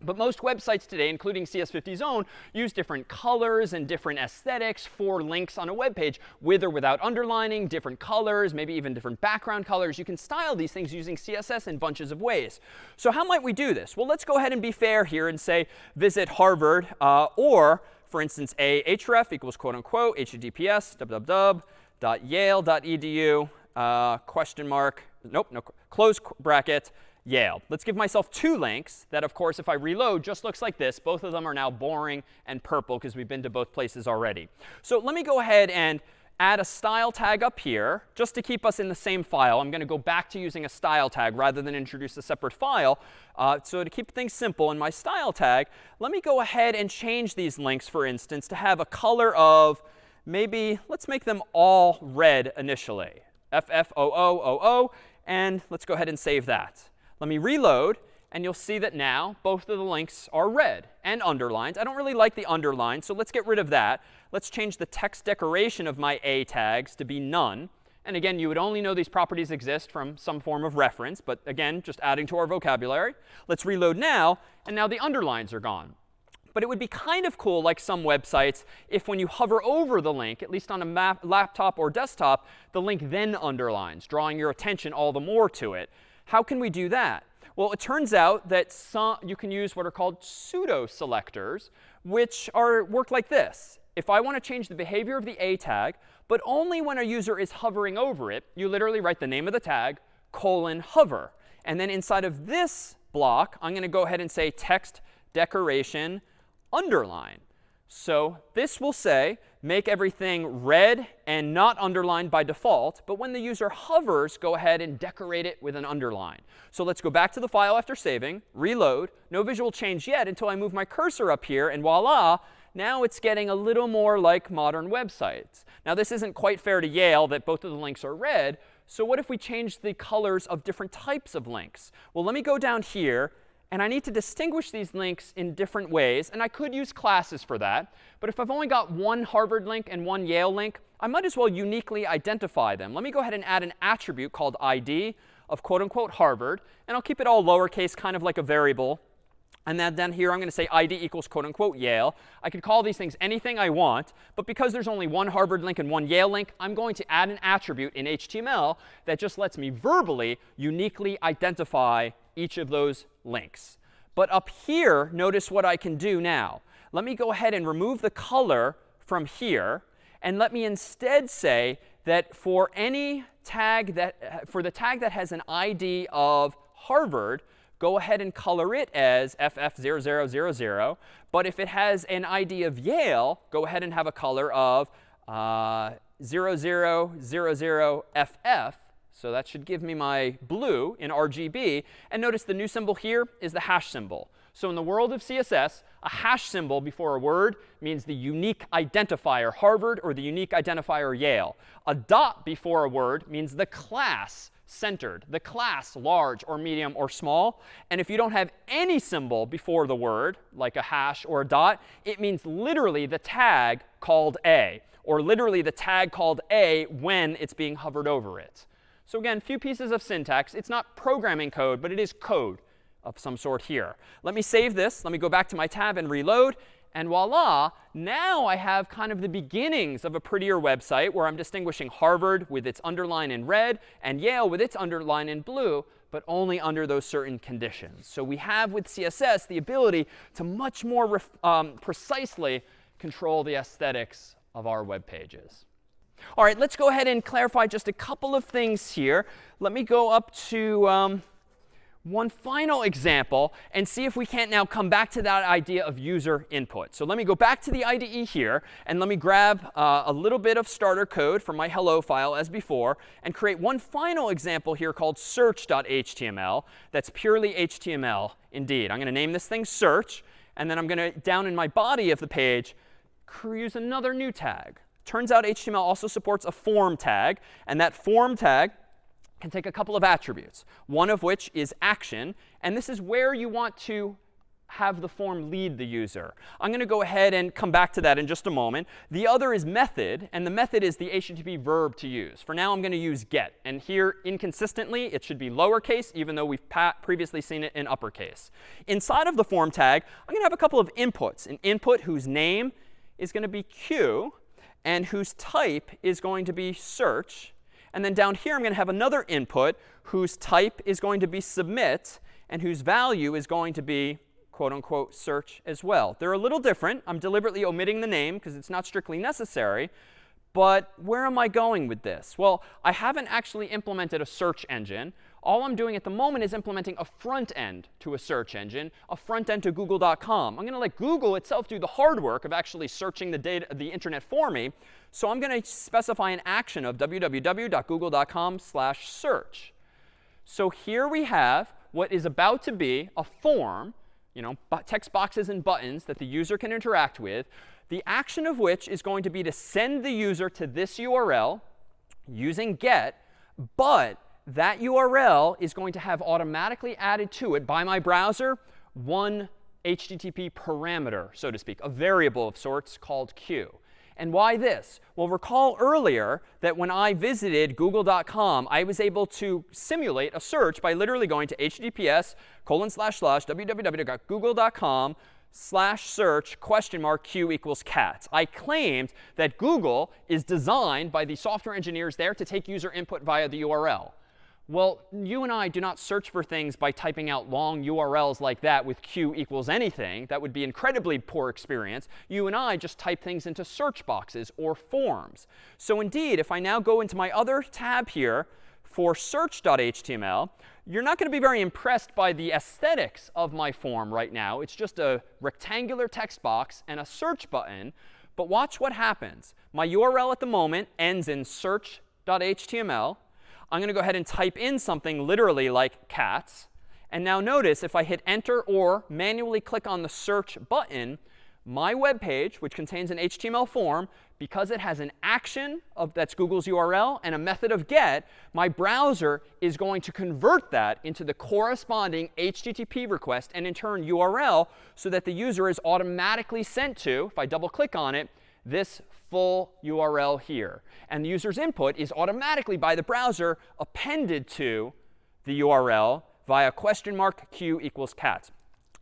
But most websites today, including CS50's own, use different colors and different aesthetics for links on a web page, with or without underlining, different colors, maybe even different background colors. You can style these things using CSS in bunches of ways. So how might we do this? Well, let's go ahead and be fair here and say visit Harvard, uh, or, for instance, a href equals quote unquote https www.yale.edu uh, question mark, nope, no, close bracket, Yale. Let's give myself two links that, of course, if I reload, just looks like this. Both of them are now boring and purple because we've been to both places already. So let me go ahead and add a style tag up here just to keep us in the same file. I'm going to go back to using a style tag rather than introduce a separate file. Uh, so to keep things simple in my style tag, let me go ahead and change these links, for instance, to have a color of maybe, let's make them all red initially. FFOOOO, and let's go ahead and save that. Let me reload, and you'll see that now both of the links are red and underlined. I don't really like the underline, so let's get rid of that. Let's change the text decoration of my A tags to be none. And again, you would only know these properties exist from some form of reference, but again, just adding to our vocabulary. Let's reload now, and now the underlines are gone. But it would be kind of cool, like some websites, if when you hover over the link, at least on a laptop or desktop, the link then underlines, drawing your attention all the more to it. How can we do that? Well, it turns out that some, you can use what are called pseudo selectors, which are work like this. If I want to change the behavior of the A tag, but only when a user is hovering over it, you literally write the name of the tag, colon, hover. And then inside of this block, I'm going to go ahead and say text decoration underline. So this will say make everything red and not underlined by default. But when the user hovers, go ahead and decorate it with an underline. So let's go back to the file after saving, reload. No visual change yet until I move my cursor up here. And voila, now it's getting a little more like modern websites. Now this isn't quite fair to Yale that both of the links are red. So what if we change the colors of different types of links? Well, let me go down here and I need to distinguish these links in different ways. And I could use classes for that. But if I've only got one Harvard link and one Yale link, I might as well uniquely identify them. Let me go ahead and add an attribute called ID of quote unquote Harvard. And I'll keep it all lowercase, kind of like a variable. And then, then here I'm going to say ID equals quote unquote Yale. I could call these things anything I want. But because there's only one Harvard link and one Yale link, I'm going to add an attribute in HTML that just lets me verbally uniquely identify each of those links. But up here, notice what I can do now. Let me go ahead and remove the color from here. And let me instead say that for any tag that, for the tag that has an ID of Harvard, go ahead and color it as FF0000. But if it has an ID of Yale, go ahead and have a color of uh, 0000FF so that should give me my blue in RGB. And notice the new symbol here is the hash symbol. So in the world of CSS, a hash symbol before a word means the unique identifier Harvard or the unique identifier Yale. A dot before a word means the class centered, the class large or medium or small. And if you don't have any symbol before the word, like a hash or a dot, it means literally the tag called A, or literally the tag called A when it's being hovered over it. So again, few pieces of syntax. It's not programming code, but it is code of some sort here. Let me save this. Let me go back to my tab and reload. And voila, now I have kind of the beginnings of a prettier website where I'm distinguishing Harvard with its underline in red and Yale with its underline in blue, but only under those certain conditions. So we have with CSS the ability to much more um, precisely control the aesthetics of our web pages. All right, let's go ahead and clarify just a couple of things here. Let me go up to um, one final example and see if we can't now come back to that idea of user input. So let me go back to the IDE here, and let me grab uh, a little bit of starter code from my hello file as before, and create one final example here called search.html that's purely HTML indeed. I'm going to name this thing search, and then I'm going to, down in my body of the page, use another new tag. Turns out HTML also supports a form tag, and that form tag can take a couple of attributes, one of which is action. And this is where you want to have the form lead the user. I'm going to go ahead and come back to that in just a moment. The other is method, and the method is the HTTP verb to use. For now, I'm going to use get. And here, inconsistently, it should be lowercase, even though we've previously seen it in uppercase. Inside of the form tag, I'm going to have a couple of inputs, an input whose name is going to be q, and whose type is going to be search, and then down here, I'm going to have another input whose type is going to be submit and whose value is going to be quote unquote search as well. They're a little different. I'm deliberately omitting the name because it's not strictly necessary. But where am I going with this? Well, I haven't actually implemented a search engine. All I'm doing at the moment is implementing a front end to a search engine, a front end to google.com. I'm going to let Google itself do the hard work of actually searching the, data, the internet for me. So I'm going to specify an action of www.google.com slash search. So here we have what is about to be a form, you know, text boxes and buttons that the user can interact with, the action of which is going to be to send the user to this URL using get, but that URL is going to have automatically added to it by my browser one HTTP parameter, so to speak, a variable of sorts called q. And why this? Well, recall earlier that when I visited google.com, I was able to simulate a search by literally going to https colon slash slash www.google.com slash search question mark q equals cats. I claimed that Google is designed by the software engineers there to take user input via the URL. Well, you and I do not search for things by typing out long URLs like that with q equals anything. That would be incredibly poor experience. You and I just type things into search boxes or forms. So indeed, if I now go into my other tab here for search.html, you're not going to be very impressed by the aesthetics of my form right now. It's just a rectangular text box and a search button. But watch what happens. My URL at the moment ends in search.html. I'm going to go ahead and type in something literally like cats. And now notice if I hit enter or manually click on the search button, my web page, which contains an HTML form, because it has an action of that's Google's URL and a method of get, my browser is going to convert that into the corresponding HTTP request and in turn URL so that the user is automatically sent to, if I double click on it, this full URL here. And the user's input is automatically by the browser appended to the URL via question mark q equals cats.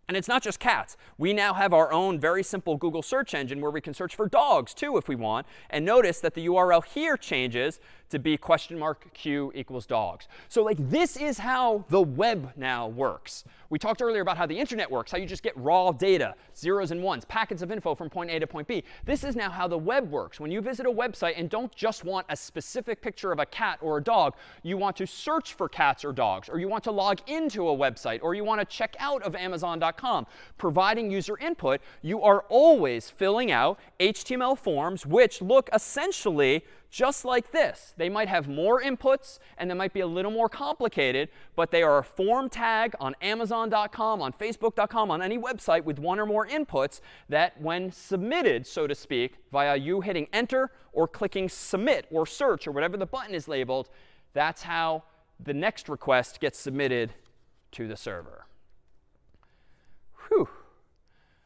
And it's not just cats. We now have our own very simple Google search engine where we can search for dogs too if we want. And notice that the URL here changes to be question mark q equals dogs. So like this is how the web now works. We talked earlier about how the internet works, how you just get raw data, zeros and ones, packets of info from point A to point B. This is now how the web works. When you visit a website and don't just want a specific picture of a cat or a dog, you want to search for cats or dogs, or you want to log into a website, or you want to check out of Amazon.com. Providing user input, you are always filling out HTML forms which look essentially just like this. They might have more inputs and they might be a little more complicated, but they are a form tag on Amazon.com, on Facebook.com, on any website with one or more inputs that when submitted, so to speak, via you hitting enter or clicking submit or search or whatever the button is labeled, that's how the next request gets submitted to the server. Whew.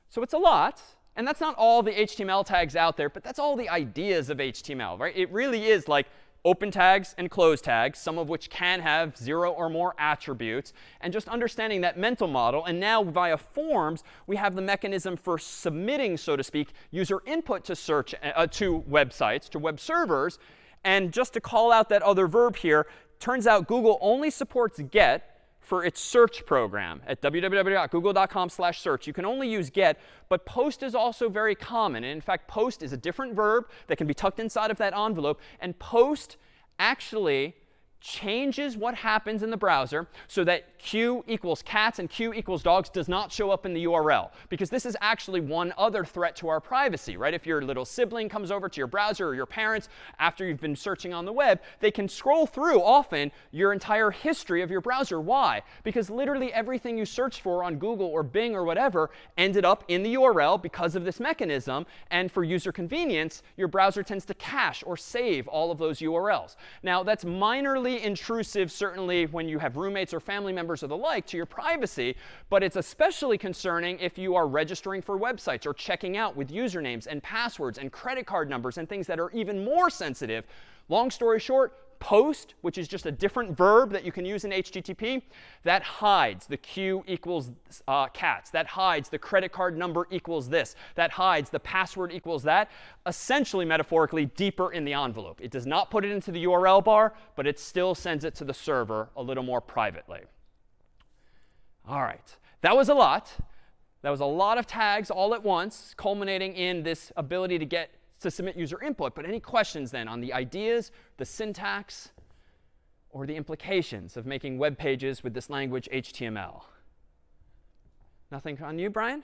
So it's a lot. And that's not all the HTML tags out there, but that's all the ideas of HTML, right? It really is like open tags and close tags, some of which can have zero or more attributes, and just understanding that mental model. And now via forms, we have the mechanism for submitting, so to speak, user input to search uh, to websites, to web servers. And just to call out that other verb here, turns out Google only supports get for its search program at www.google.com search. You can only use get, but post is also very common. And in fact, post is a different verb that can be tucked inside of that envelope. And post actually changes what happens in the browser so that q equals cats and q equals dogs does not show up in the URL. Because this is actually one other threat to our privacy, right? If your little sibling comes over to your browser or your parents after you've been searching on the web, they can scroll through often your entire history of your browser. Why? Because literally everything you searched for on Google or Bing or whatever ended up in the URL because of this mechanism. And for user convenience, your browser tends to cache or save all of those URLs. Now, that's minorly intrusive, certainly when you have roommates or family members or the like, to your privacy. But it's especially concerning if you are registering for websites or checking out with usernames and passwords and credit card numbers and things that are even more sensitive. Long story short, post, which is just a different verb that you can use in HTTP, that hides the q equals uh, cats. That hides the credit card number equals this. That hides the password equals that. Essentially, metaphorically, deeper in the envelope. It does not put it into the URL bar, but it still sends it to the server a little more privately. All right. That was a lot. That was a lot of tags all at once, culminating in this ability to get to submit user input. But any questions then on the ideas, the syntax, or the implications of making web pages with this language HTML? Nothing on you, Brian?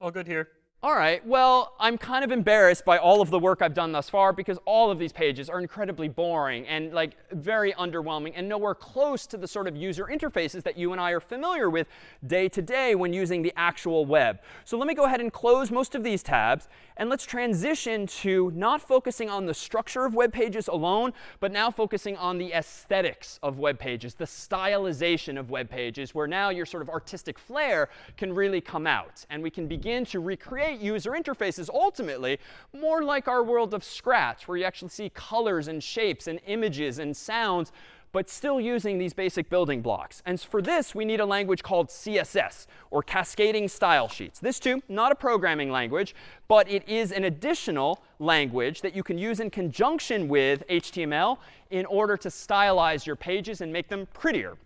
All good here. All right, well, I'm kind of embarrassed by all of the work I've done thus far because all of these pages are incredibly boring and like very underwhelming and nowhere close to the sort of user interfaces that you and I are familiar with day to day when using the actual web. So let me go ahead and close most of these tabs and let's transition to not focusing on the structure of web pages alone, but now focusing on the aesthetics of web pages, the stylization of web pages, where now your sort of artistic flair can really come out. And we can begin to recreate user interfaces ultimately more like our world of Scratch, where you actually see colors and shapes and images and sounds but still using these basic building blocks. And for this, we need a language called CSS, or Cascading Style Sheets. This, too, not a programming language, but it is an additional language that you can use in conjunction with HTML in order to stylize your pages and make them prettier.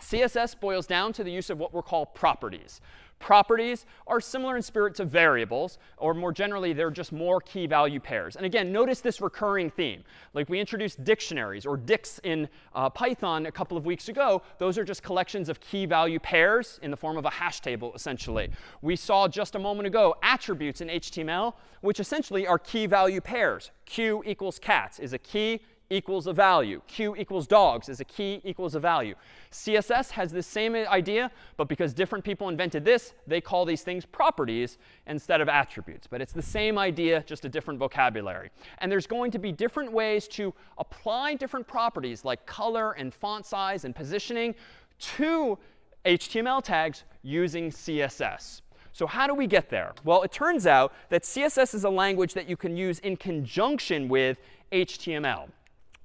CSS boils down to the use of what we call properties. Properties are similar in spirit to variables, or more generally, they're just more key value pairs. And again, notice this recurring theme. Like we introduced dictionaries or dicts in uh, Python a couple of weeks ago. Those are just collections of key value pairs in the form of a hash table, essentially. We saw just a moment ago attributes in HTML, which essentially are key value pairs. Q equals cats is a key equals a value. Q equals dogs is a key equals a value. CSS has the same idea, but because different people invented this, they call these things properties instead of attributes. But it's the same idea, just a different vocabulary. And there's going to be different ways to apply different properties like color and font size and positioning to HTML tags using CSS. So how do we get there? Well, it turns out that CSS is a language that you can use in conjunction with HTML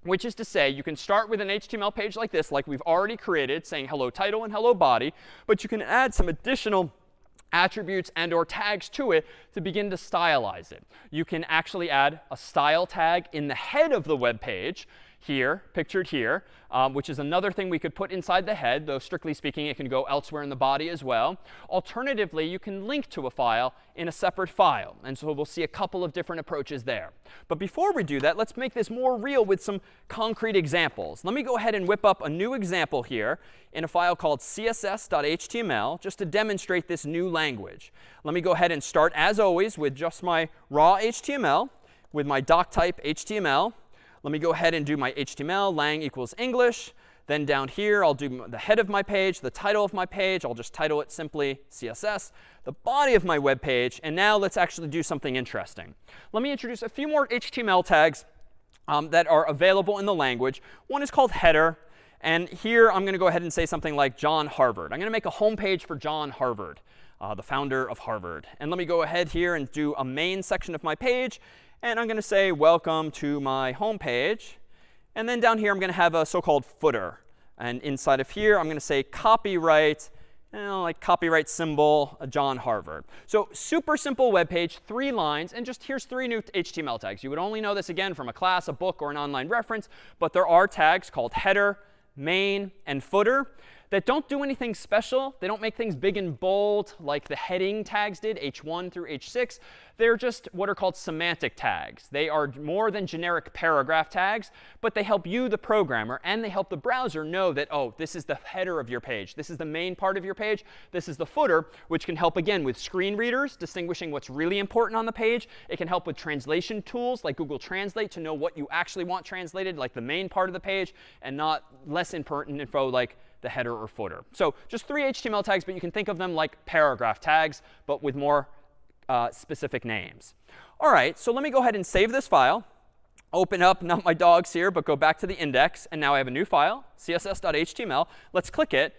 which is to say you can start with an HTML page like this, like we've already created, saying hello title and hello body. But you can add some additional attributes and or tags to it to begin to stylize it. You can actually add a style tag in the head of the web page here, pictured here, um, which is another thing we could put inside the head, though strictly speaking, it can go elsewhere in the body as well. Alternatively, you can link to a file in a separate file. And so we'll see a couple of different approaches there. But before we do that, let's make this more real with some concrete examples. Let me go ahead and whip up a new example here in a file called css.html just to demonstrate this new language. Let me go ahead and start, as always, with just my raw HTML with my doc type HTML. Let me go ahead and do my HTML, lang equals English. Then down here, I'll do the head of my page, the title of my page. I'll just title it simply CSS, the body of my web page. And now let's actually do something interesting. Let me introduce a few more HTML tags um, that are available in the language. One is called header. And here, I'm going to go ahead and say something like John Harvard. I'm going to make a home page for John Harvard, uh, the founder of Harvard. And let me go ahead here and do a main section of my page. And I'm going to say, welcome to my home page. And then down here, I'm going to have a so-called footer. And inside of here, I'm going to say copyright, you know, like copyright symbol, John Harvard. So super simple web page, three lines. And just here's three new HTML tags. You would only know this, again, from a class, a book, or an online reference. But there are tags called header, main, and footer that don't do anything special. They don't make things big and bold like the heading tags did, h1 through h6. They're just what are called semantic tags. They are more than generic paragraph tags, but they help you, the programmer, and they help the browser know that, oh, this is the header of your page. This is the main part of your page. This is the footer, which can help, again, with screen readers, distinguishing what's really important on the page. It can help with translation tools like Google Translate to know what you actually want translated, like the main part of the page, and not less important info like the header or footer. So just three HTML tags, but you can think of them like paragraph tags, but with more uh, specific names. All right, so let me go ahead and save this file. Open up, not my dogs here, but go back to the index. And now I have a new file, css.html. Let's click it,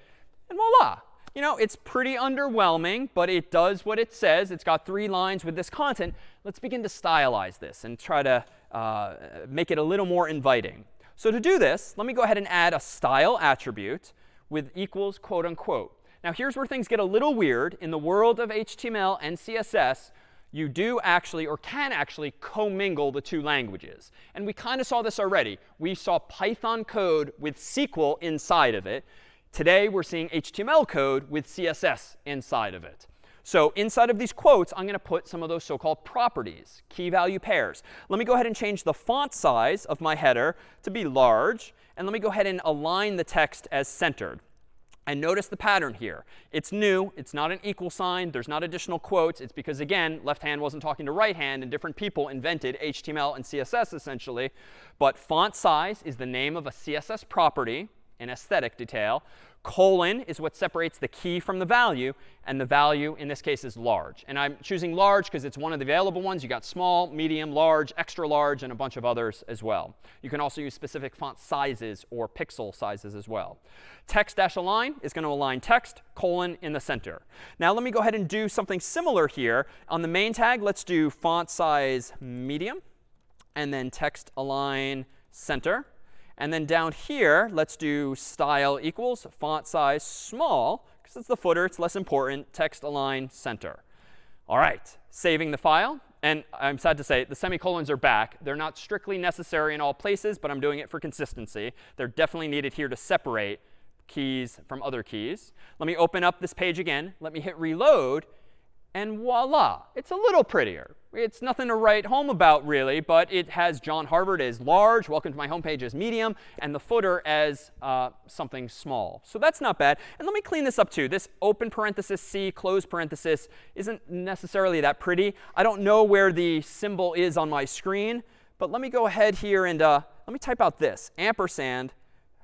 and voila. You know, it's pretty underwhelming, but it does what it says. It's got three lines with this content. Let's begin to stylize this and try to uh, make it a little more inviting. So to do this, let me go ahead and add a style attribute with equals quote unquote. Now here's where things get a little weird. In the world of HTML and CSS, you do actually or can actually commingle the two languages. And we kind of saw this already. We saw Python code with SQL inside of it. Today, we're seeing HTML code with CSS inside of it. So inside of these quotes, I'm going to put some of those so-called properties, key value pairs. Let me go ahead and change the font size of my header to be large. And let me go ahead and align the text as centered. And notice the pattern here. It's new. It's not an equal sign. There's not additional quotes. It's because, again, left hand wasn't talking to right hand, and different people invented HTML and CSS, essentially. But font size is the name of a CSS property, an aesthetic detail. Colon is what separates the key from the value. And the value, in this case, is large. And I'm choosing large because it's one of the available ones. You got small, medium, large, extra large, and a bunch of others as well. You can also use specific font sizes or pixel sizes as well. Text-align is going to align text, colon, in the center. Now let me go ahead and do something similar here. On the main tag, let's do font size medium, and then text align center. And then down here, let's do style equals font size small, because it's the footer. It's less important. Text align center. All right, saving the file. And I'm sad to say, the semicolons are back. They're not strictly necessary in all places, but I'm doing it for consistency. They're definitely needed here to separate keys from other keys. Let me open up this page again. Let me hit reload. And voila, it's a little prettier. It's nothing to write home about, really, but it has John Harvard as large, welcome to my homepage as medium, and the footer as uh, something small. So that's not bad. And let me clean this up, too. This open parenthesis C, close parenthesis isn't necessarily that pretty. I don't know where the symbol is on my screen, but let me go ahead here and uh, let me type out this, ampersand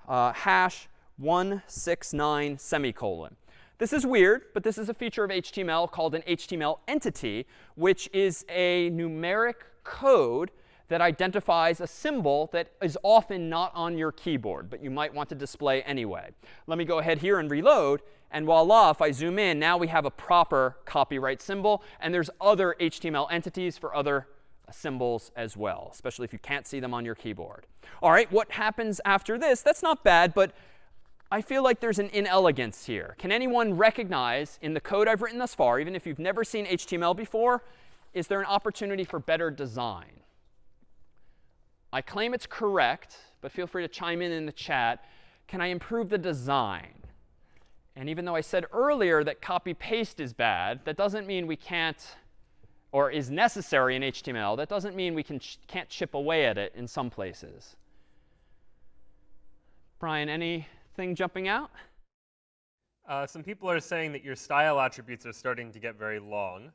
uh, hash 169 semicolon. This is weird, but this is a feature of HTML called an HTML entity, which is a numeric code that identifies a symbol that is often not on your keyboard, but you might want to display anyway. Let me go ahead here and reload. And voila, if I zoom in, now we have a proper copyright symbol. And there's other HTML entities for other symbols as well, especially if you can't see them on your keyboard. All right, what happens after this? That's not bad, but I feel like there's an inelegance here. Can anyone recognize in the code I've written thus far, even if you've never seen HTML before, is there an opportunity for better design? I claim it's correct, but feel free to chime in in the chat. Can I improve the design? And even though I said earlier that copy paste is bad, that doesn't mean we can't or is necessary in HTML. That doesn't mean we can ch can't chip away at it in some places. Brian, any thing jumping out? Uh, some people are saying that your style attributes are starting to get very long.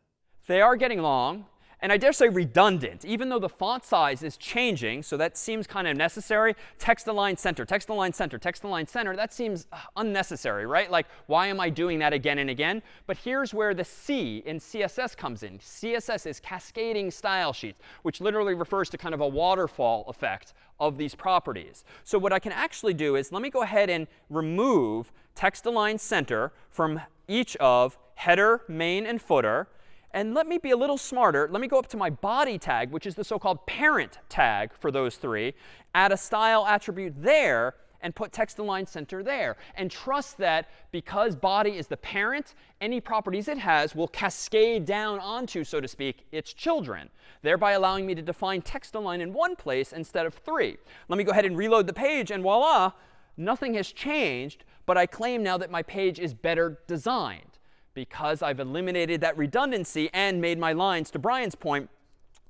They are getting long. And I dare say redundant, even though the font size is changing, so that seems kind of necessary. Text align center, text align center, text align center, that seems uh, unnecessary, right? Like, why am I doing that again and again? But here's where the C in CSS comes in. CSS is cascading style sheets, which literally refers to kind of a waterfall effect of these properties. So what I can actually do is let me go ahead and remove text align center from each of header, main, and footer. And let me be a little smarter. Let me go up to my body tag, which is the so-called parent tag for those three, add a style attribute there, and put text align center there. And trust that because body is the parent, any properties it has will cascade down onto, so to speak, its children, thereby allowing me to define text align in one place instead of three. Let me go ahead and reload the page, and voila, nothing has changed, but I claim now that my page is better designed because I've eliminated that redundancy and made my lines, to Brian's point,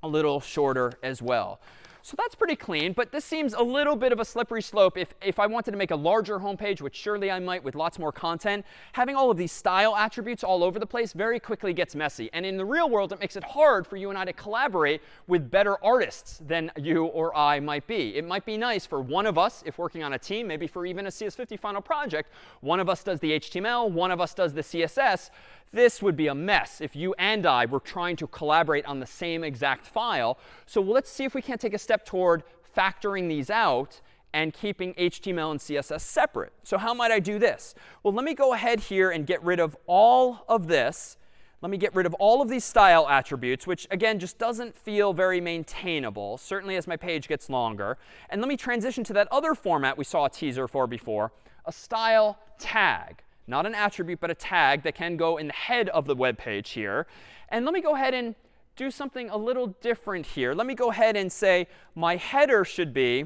a little shorter as well. So that's pretty clean, but this seems a little bit of a slippery slope. If, if I wanted to make a larger home page, which surely I might with lots more content, having all of these style attributes all over the place very quickly gets messy. And in the real world, it makes it hard for you and I to collaborate with better artists than you or I might be. It might be nice for one of us, if working on a team, maybe for even a CS50 final project, one of us does the HTML, one of us does the CSS. This would be a mess if you and I were trying to collaborate on the same exact file. So let's see if we can't take a step toward factoring these out and keeping HTML and CSS separate. So how might I do this? Well, let me go ahead here and get rid of all of this. Let me get rid of all of these style attributes, which, again, just doesn't feel very maintainable, certainly as my page gets longer. And let me transition to that other format we saw a teaser for before, a style tag not an attribute, but a tag that can go in the head of the web page here. And let me go ahead and do something a little different here. Let me go ahead and say my header should be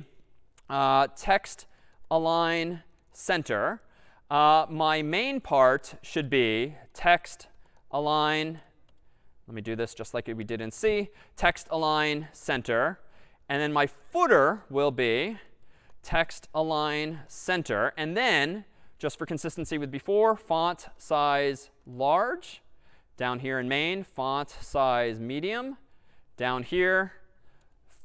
uh, text align center. Uh, my main part should be text align. Let me do this just like we did in C. Text align center. And then my footer will be text align center. And then just for consistency with before, font size large. Down here in main, font size medium. Down here,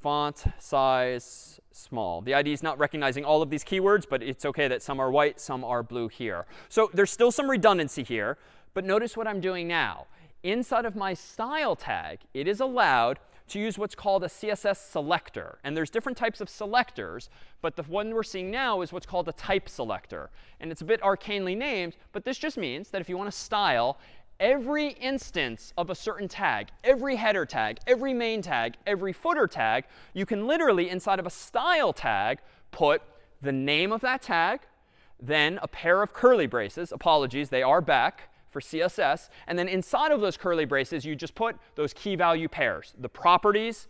font size small. The IDE is not recognizing all of these keywords, but it's OK that some are white, some are blue here. So there's still some redundancy here. But notice what I'm doing now. Inside of my style tag, it is allowed to use what's called a CSS selector. And there's different types of selectors, but the one we're seeing now is what's called a type selector. And it's a bit arcanely named, but this just means that if you want to style every instance of a certain tag, every header tag, every main tag, every footer tag, you can literally, inside of a style tag, put the name of that tag, then a pair of curly braces. Apologies, they are back for CSS. And then inside of those curly braces, you just put those key value pairs, the properties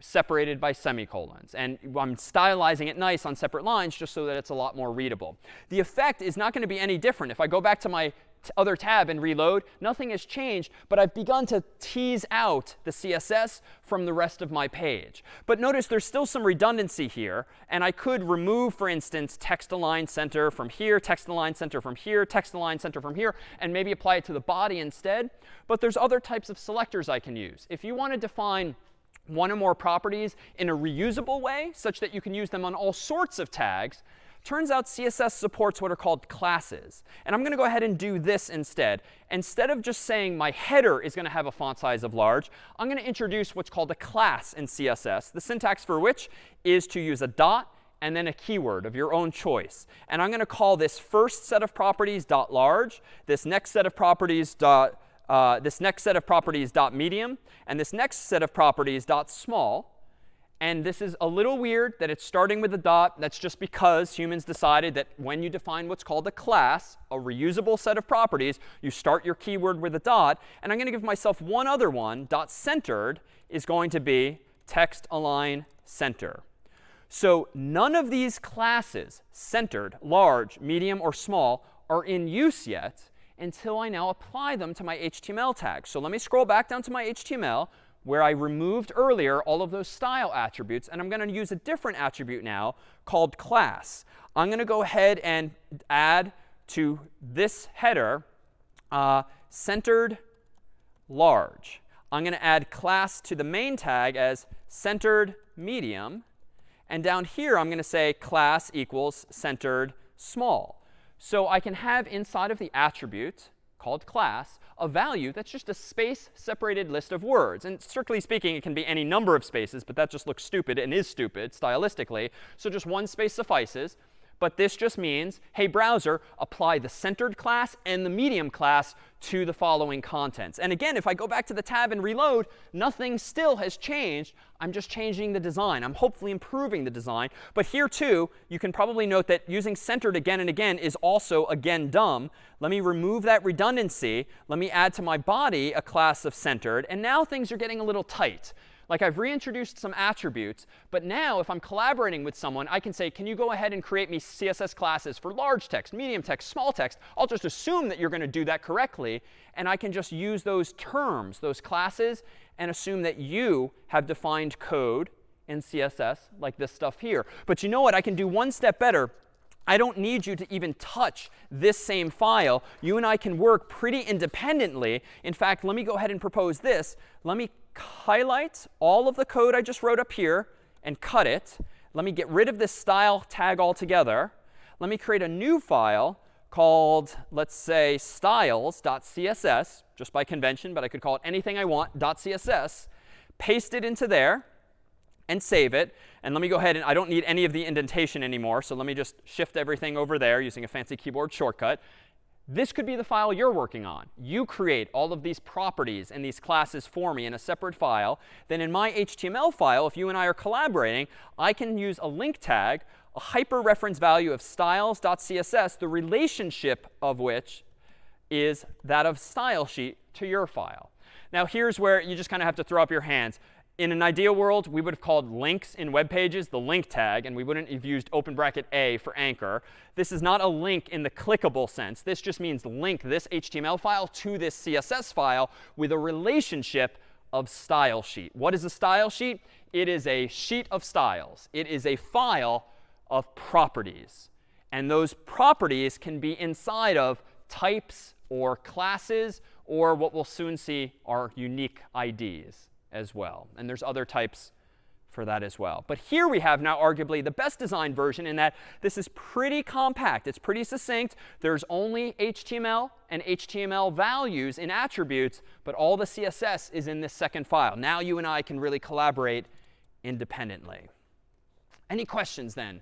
separated by semicolons. And I'm stylizing it nice on separate lines just so that it's a lot more readable. The effect is not going to be any different. If I go back to my other tab and reload, nothing has changed, but I've begun to tease out the CSS from the rest of my page. But notice there's still some redundancy here. And I could remove, for instance, text align center from here, text align center from here, text align center from here, and maybe apply it to the body instead. But there's other types of selectors I can use. If you want to define one or more properties in a reusable way, such that you can use them on all sorts of tags, Turns out CSS supports what are called classes. And I'm going to go ahead and do this instead. Instead of just saying my header is going to have a font size of large, I'm going to introduce what's called a class in CSS, the syntax for which is to use a dot and then a keyword of your own choice. And I'm going to call this first set of properties dot large, this next set of properties dot, uh, this next set of properties dot medium, and this next set of properties dot small. And this is a little weird that it's starting with a dot. That's just because humans decided that when you define what's called a class, a reusable set of properties, you start your keyword with a dot. And I'm going to give myself one other one. Dot centered is going to be text align center. So none of these classes, centered, large, medium, or small, are in use yet until I now apply them to my HTML tag. So let me scroll back down to my HTML where I removed earlier all of those style attributes. And I'm going to use a different attribute now called class. I'm going to go ahead and add to this header uh, centered large. I'm going to add class to the main tag as centered medium. And down here, I'm going to say class equals centered small. So I can have inside of the attribute called class a value that's just a space-separated list of words. And strictly speaking, it can be any number of spaces, but that just looks stupid and is stupid stylistically. So just one space suffices. But this just means, hey, browser, apply the centered class and the medium class to the following contents. And again, if I go back to the tab and reload, nothing still has changed. I'm just changing the design. I'm hopefully improving the design. But here, too, you can probably note that using centered again and again is also, again, dumb. Let me remove that redundancy. Let me add to my body a class of centered. And now things are getting a little tight. Like I've reintroduced some attributes, but now if I'm collaborating with someone, I can say, can you go ahead and create me CSS classes for large text, medium text, small text? I'll just assume that you're going to do that correctly. And I can just use those terms, those classes, and assume that you have defined code in CSS like this stuff here. But you know what? I can do one step better. I don't need you to even touch this same file. You and I can work pretty independently. In fact, let me go ahead and propose this. Let me highlight all of the code I just wrote up here and cut it. Let me get rid of this style tag altogether. Let me create a new file called, let's say, styles.css, just by convention, but I could call it anything I want, .css. Paste it into there and save it. And let me go ahead and I don't need any of the indentation anymore. So let me just shift everything over there using a fancy keyboard shortcut. This could be the file you're working on. You create all of these properties and these classes for me in a separate file. Then in my HTML file, if you and I are collaborating, I can use a link tag, a hyperreference value of styles.css, the relationship of which is that of style sheet to your file. Now here's where you just kind of have to throw up your hands in an ideal world, we would have called links in web pages the link tag, and we wouldn't have used open bracket A for anchor. This is not a link in the clickable sense. This just means link this HTML file to this CSS file with a relationship of style sheet. What is a style sheet? It is a sheet of styles. It is a file of properties. And those properties can be inside of types or classes or what we'll soon see are unique IDs as well. And there's other types for that as well. But here we have now arguably the best designed version in that this is pretty compact. It's pretty succinct. There's only HTML and HTML values in attributes, but all the CSS is in this second file. Now you and I can really collaborate independently. Any questions then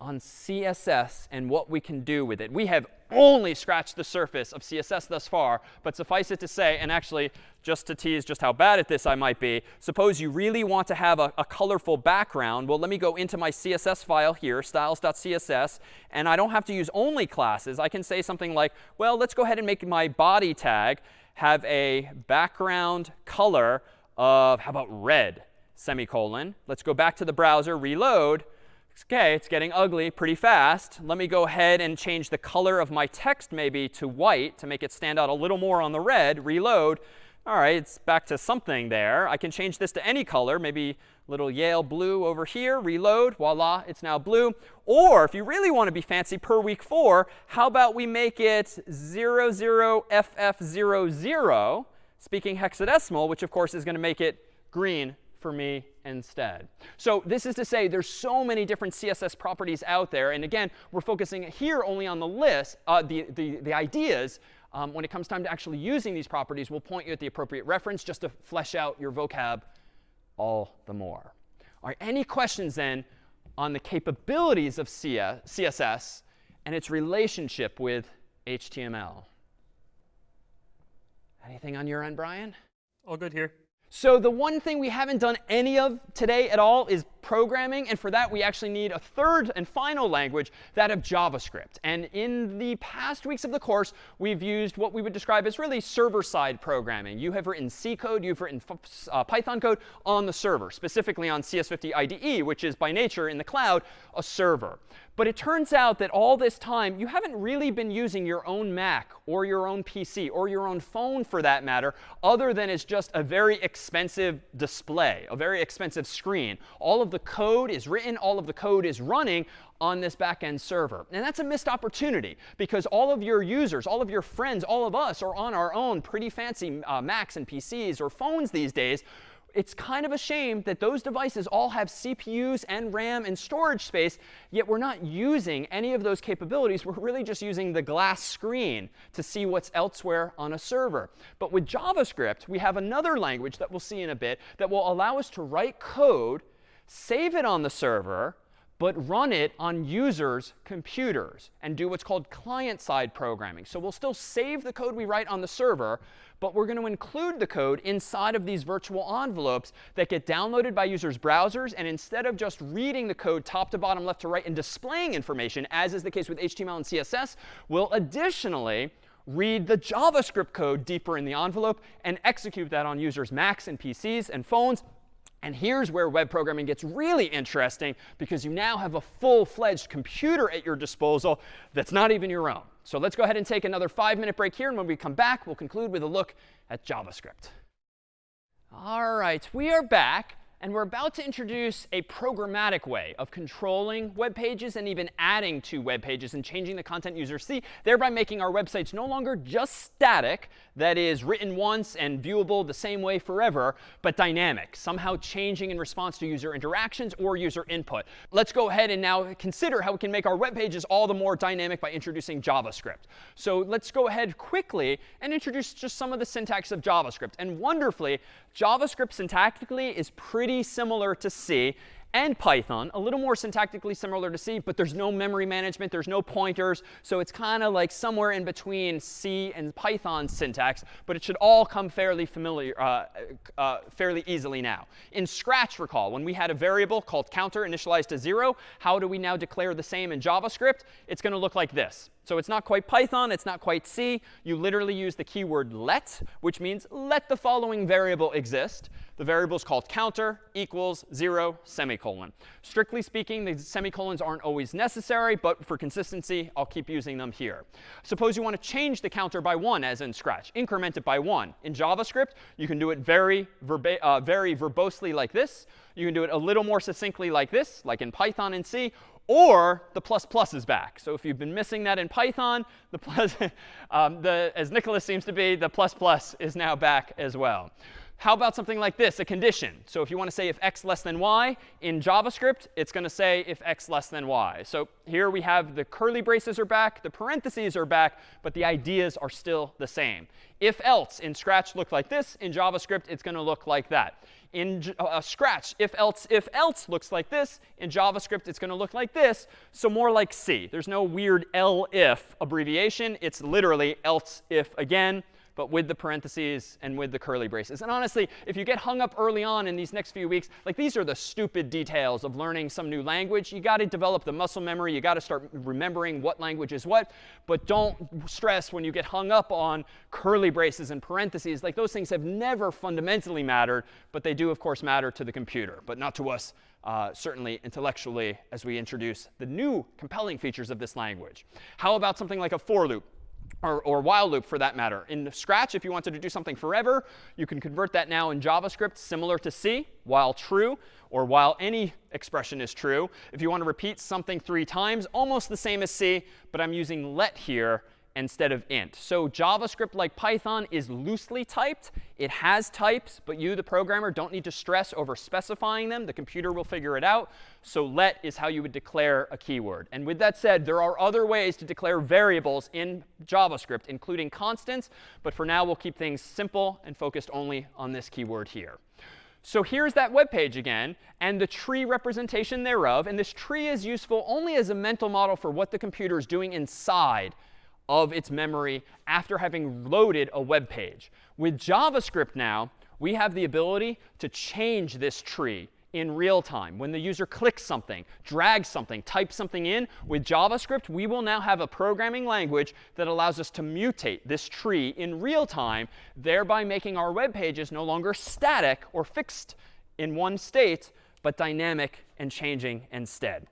on CSS and what we can do with it. We have only scratched the surface of CSS thus far, but suffice it to say, and actually just to tease just how bad at this I might be, suppose you really want to have a, a colorful background. Well, let me go into my CSS file here, styles.css, and I don't have to use only classes. I can say something like, well, let's go ahead and make my body tag have a background color of, how about red, semicolon. Let's go back to the browser, reload. OK, it's getting ugly pretty fast. Let me go ahead and change the color of my text maybe to white to make it stand out a little more on the red. Reload. All right, it's back to something there. I can change this to any color, maybe little Yale blue over here. Reload. Voila, it's now blue. Or if you really want to be fancy per week 4, how about we make it 00FF00, speaking hexadecimal, which of course is going to make it green for me instead. So this is to say there's so many different CSS properties out there. And again, we're focusing here only on the list, uh, the, the, the ideas. Um, when it comes time to actually using these properties, we'll point you at the appropriate reference just to flesh out your vocab all the more. All right, any questions then on the capabilities of CSS and its relationship with HTML? Anything on your end, Brian? All good here. So the one thing we haven't done any of today at all is programming. And for that, we actually need a third and final language, that of JavaScript. And in the past weeks of the course, we've used what we would describe as really server-side programming. You have written C code, you've written uh, Python code on the server, specifically on CS50 IDE, which is by nature in the cloud a server. But it turns out that all this time, you haven't really been using your own Mac or your own PC or your own phone for that matter, other than it's just a very expensive display, a very expensive screen. All of the code is written, all of the code is running on this backend server. And that's a missed opportunity because all of your users, all of your friends, all of us are on our own pretty fancy uh, Macs and PCs or phones these days it's kind of a shame that those devices all have CPUs and RAM and storage space, yet we're not using any of those capabilities. We're really just using the glass screen to see what's elsewhere on a server. But with JavaScript, we have another language that we'll see in a bit that will allow us to write code, save it on the server, but run it on users' computers and do what's called client-side programming. So we'll still save the code we write on the server, but we're going to include the code inside of these virtual envelopes that get downloaded by users' browsers. And instead of just reading the code top to bottom, left to right, and displaying information, as is the case with HTML and CSS, we'll additionally read the JavaScript code deeper in the envelope, and execute that on users' Macs and PCs and phones. And here's where web programming gets really interesting because you now have a full-fledged computer at your disposal that's not even your own. So let's go ahead and take another five-minute break here. And when we come back, we'll conclude with a look at JavaScript. All right, we are back. And we're about to introduce a programmatic way of controlling web pages and even adding to web pages and changing the content users see, thereby making our websites no longer just static, that is, written once and viewable the same way forever, but dynamic, somehow changing in response to user interactions or user input. Let's go ahead and now consider how we can make our web pages all the more dynamic by introducing JavaScript. So let's go ahead quickly and introduce just some of the syntax of JavaScript. And wonderfully, JavaScript syntactically is pretty similar to C and Python, a little more syntactically similar to C, but there's no memory management, there's no pointers. So it's kind of like somewhere in between C and Python syntax, but it should all come fairly familiar, uh, uh, fairly easily now. In Scratch, recall, when we had a variable called counter initialized to 0, how do we now declare the same in JavaScript? It's going to look like this. So it's not quite Python. It's not quite C. You literally use the keyword let, which means let the following variable exist. The variable is called counter equals 0 semicolon. Strictly speaking, the semicolons aren't always necessary, but for consistency, I'll keep using them here. Suppose you want to change the counter by 1, as in Scratch. Increment it by 1. In JavaScript, you can do it very, verba uh, very verbosely like this. You can do it a little more succinctly like this, like in Python and C, or the plus plus is back. So if you've been missing that in Python, the plus, *laughs* um, the, as Nicholas seems to be, the plus plus is now back as well. How about something like this, a condition? So if you want to say if x less than y, in JavaScript, it's going to say if x less than y. So here we have the curly braces are back, the parentheses are back, but the ideas are still the same. If else in Scratch looked like this, in JavaScript, it's going to look like that. In uh, Scratch, if else, if else looks like this. In JavaScript, it's going to look like this. So more like C. There's no weird elif abbreviation. It's literally else if again but with the parentheses and with the curly braces. And honestly, if you get hung up early on in these next few weeks, like these are the stupid details of learning some new language. You got to develop the muscle memory. You got to start remembering what language is what. But don't stress when you get hung up on curly braces and parentheses. Like those things have never fundamentally mattered, but they do, of course, matter to the computer, but not to us uh, certainly intellectually as we introduce the new compelling features of this language. How about something like a for loop? Or, or while loop for that matter. In Scratch, if you wanted to do something forever, you can convert that now in JavaScript similar to C, while true, or while any expression is true. If you want to repeat something three times, almost the same as C, but I'm using let here instead of int. So JavaScript, like Python, is loosely typed. It has types, but you, the programmer, don't need to stress over specifying them. The computer will figure it out. So let is how you would declare a keyword. And with that said, there are other ways to declare variables in JavaScript, including constants. But for now, we'll keep things simple and focused only on this keyword here. So here's that web page again, and the tree representation thereof. And this tree is useful only as a mental model for what the computer is doing inside of its memory after having loaded a web page. With JavaScript now, we have the ability to change this tree in real time. When the user clicks something, drags something, types something in, with JavaScript, we will now have a programming language that allows us to mutate this tree in real time, thereby making our web pages no longer static or fixed in one state, but dynamic and changing instead.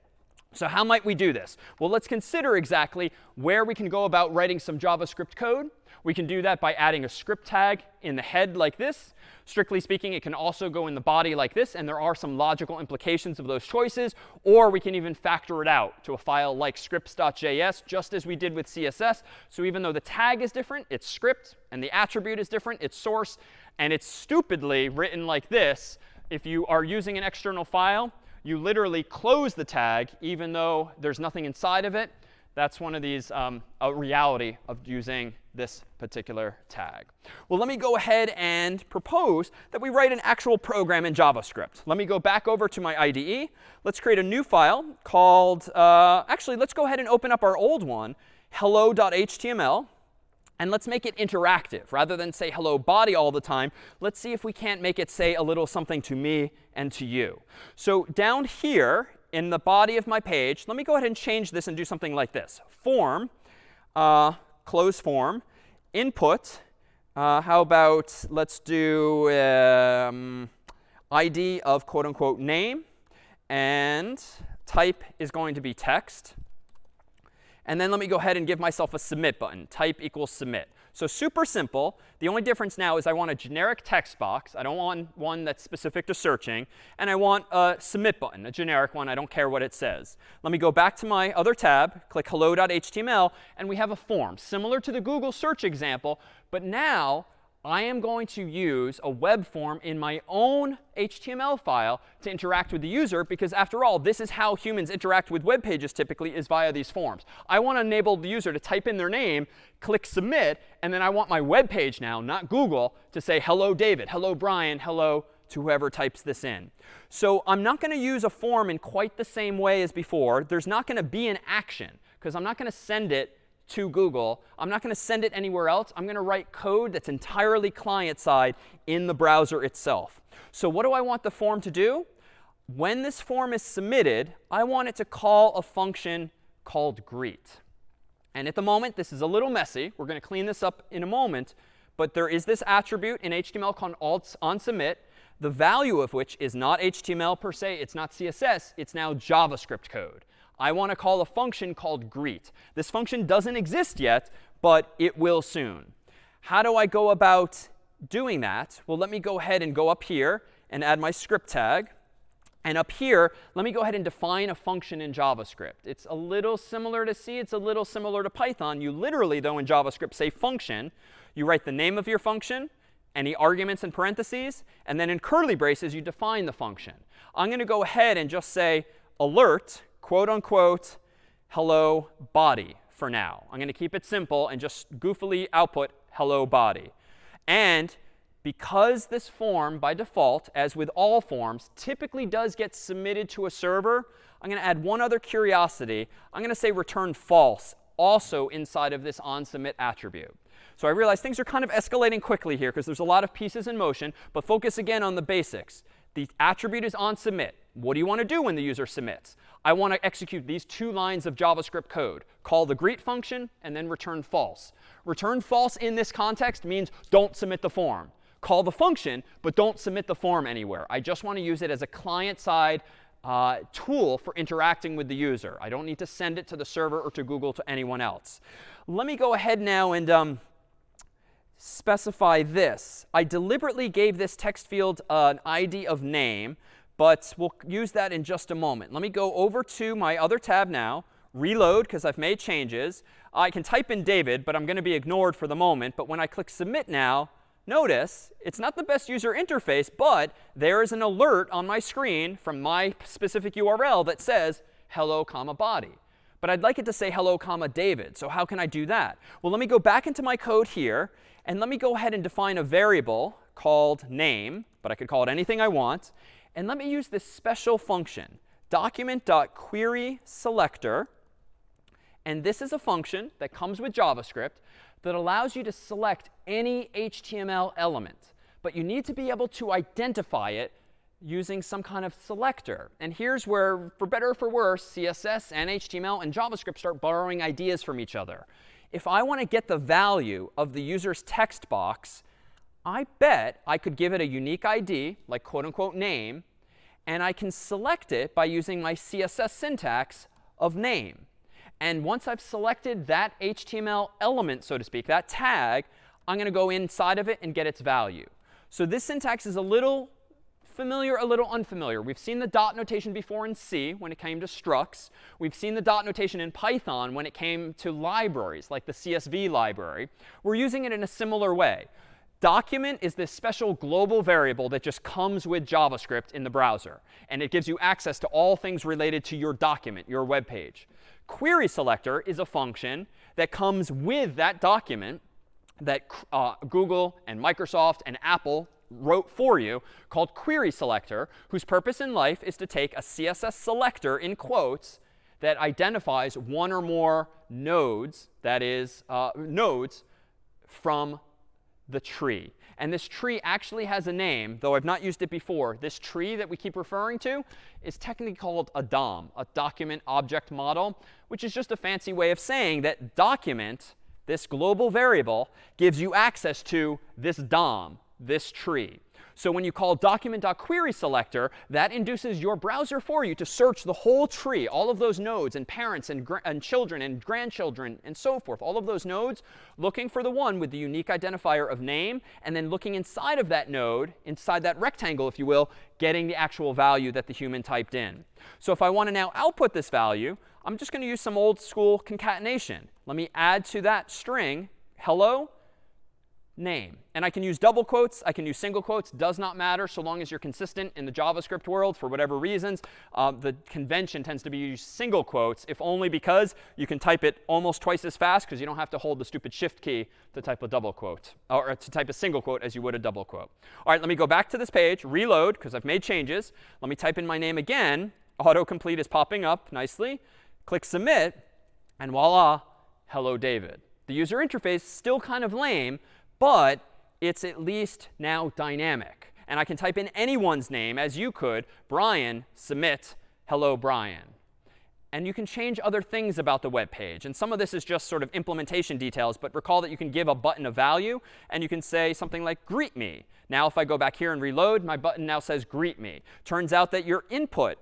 So how might we do this? Well, let's consider exactly where we can go about writing some JavaScript code. We can do that by adding a script tag in the head like this. Strictly speaking, it can also go in the body like this. And there are some logical implications of those choices. Or we can even factor it out to a file like scripts.js, just as we did with CSS. So even though the tag is different, it's script. And the attribute is different, it's source. And it's stupidly written like this. If you are using an external file, you literally close the tag even though there's nothing inside of it. That's one of these, um, a reality of using this particular tag. Well, let me go ahead and propose that we write an actual program in JavaScript. Let me go back over to my IDE. Let's create a new file called, uh, actually, let's go ahead and open up our old one, hello.html. And let's make it interactive. Rather than say hello body all the time, let's see if we can't make it say a little something to me and to you. So down here in the body of my page, let me go ahead and change this and do something like this. Form, uh, close form, input, uh, how about let's do um, ID of quote unquote name. And type is going to be text. And then let me go ahead and give myself a submit button. Type equals submit. So super simple. The only difference now is I want a generic text box. I don't want one that's specific to searching. And I want a submit button, a generic one. I don't care what it says. Let me go back to my other tab, click hello.html, and we have a form similar to the Google search example. But now I am going to use a web form in my own HTML file to interact with the user because after all, this is how humans interact with web pages typically is via these forms. I want to enable the user to type in their name, click submit, and then I want my web page now, not Google, to say hello David, hello Brian, hello to whoever types this in. So I'm not going to use a form in quite the same way as before. There's not going to be an action because I'm not going to send it to Google. I'm not going to send it anywhere else. I'm going to write code that's entirely client-side in the browser itself. So what do I want the form to do? When this form is submitted, I want it to call a function called greet. And at the moment, this is a little messy. We're going to clean this up in a moment. But there is this attribute in HTML called onSubmit, the value of which is not HTML per se. It's not CSS. It's now JavaScript code. I want to call a function called greet. This function doesn't exist yet, but it will soon. How do I go about doing that? Well, let me go ahead and go up here and add my script tag. And up here, let me go ahead and define a function in JavaScript. It's a little similar to C. It's a little similar to Python. You literally, though, in JavaScript say function. You write the name of your function, any arguments in parentheses, and then in curly braces, you define the function. I'm going to go ahead and just say alert quote unquote hello body for now. I'm going to keep it simple and just goofily output hello body. And because this form, by default, as with all forms, typically does get submitted to a server, I'm going to add one other curiosity. I'm going to say return false also inside of this onSubmit attribute. So I realize things are kind of escalating quickly here because there's a lot of pieces in motion. But focus again on the basics. The attribute is onSubmit. What do you want to do when the user submits? I want to execute these two lines of JavaScript code. Call the greet function and then return false. Return false in this context means don't submit the form. Call the function, but don't submit the form anywhere. I just want to use it as a client-side uh, tool for interacting with the user. I don't need to send it to the server or to Google to anyone else. Let me go ahead now and um, specify this. I deliberately gave this text field uh, an ID of name but we'll use that in just a moment. Let me go over to my other tab now, reload because I've made changes. I can type in David, but I'm going to be ignored for the moment. But when I click submit now, notice it's not the best user interface, but there is an alert on my screen from my specific URL that says hello, comma body. But I'd like it to say hello, comma David. So how can I do that? Well, let me go back into my code here, and let me go ahead and define a variable called name, but I could call it anything I want. And let me use this special function, document.querySelector. And this is a function that comes with JavaScript that allows you to select any HTML element. But you need to be able to identify it using some kind of selector. And here's where, for better or for worse, CSS and HTML and JavaScript start borrowing ideas from each other. If I want to get the value of the user's text box I bet I could give it a unique ID, like quote unquote name, and I can select it by using my CSS syntax of name. And once I've selected that HTML element, so to speak, that tag, I'm going to go inside of it and get its value. So this syntax is a little familiar, a little unfamiliar. We've seen the dot notation before in C when it came to structs. We've seen the dot notation in Python when it came to libraries, like the CSV library. We're using it in a similar way. Document is this special global variable that just comes with JavaScript in the browser. And it gives you access to all things related to your document, your web page. Query selector is a function that comes with that document that uh, Google and Microsoft and Apple wrote for you called query selector, whose purpose in life is to take a CSS selector in quotes that identifies one or more nodes, that is, uh, nodes from the tree. And this tree actually has a name, though I've not used it before. This tree that we keep referring to is technically called a DOM, a document object model, which is just a fancy way of saying that document this global variable, gives you access to this DOM, this tree. So when you call document.querySelector, that induces your browser for you to search the whole tree, all of those nodes and parents and, and children and grandchildren and so forth, all of those nodes, looking for the one with the unique identifier of name, and then looking inside of that node, inside that rectangle, if you will, getting the actual value that the human typed in. So if I want to now output this value, I'm just going to use some old school concatenation. Let me add to that string hello name. And I can use double quotes. I can use single quotes. Does not matter so long as you're consistent in the JavaScript world for whatever reasons. Uh, the convention tends to be use single quotes, if only because you can type it almost twice as fast because you don't have to hold the stupid shift key to type a double quote or to type a single quote as you would a double quote. All right, let me go back to this page, reload because I've made changes. Let me type in my name again. Autocomplete is popping up nicely. Click submit, and voila, hello David. The user interface still kind of lame, but it's at least now dynamic. And I can type in anyone's name, as you could, Brian, submit, hello, Brian. And you can change other things about the web page. And some of this is just sort of implementation details. But recall that you can give a button a value. And you can say something like greet me. Now, if I go back here and reload, my button now says greet me. Turns out that your input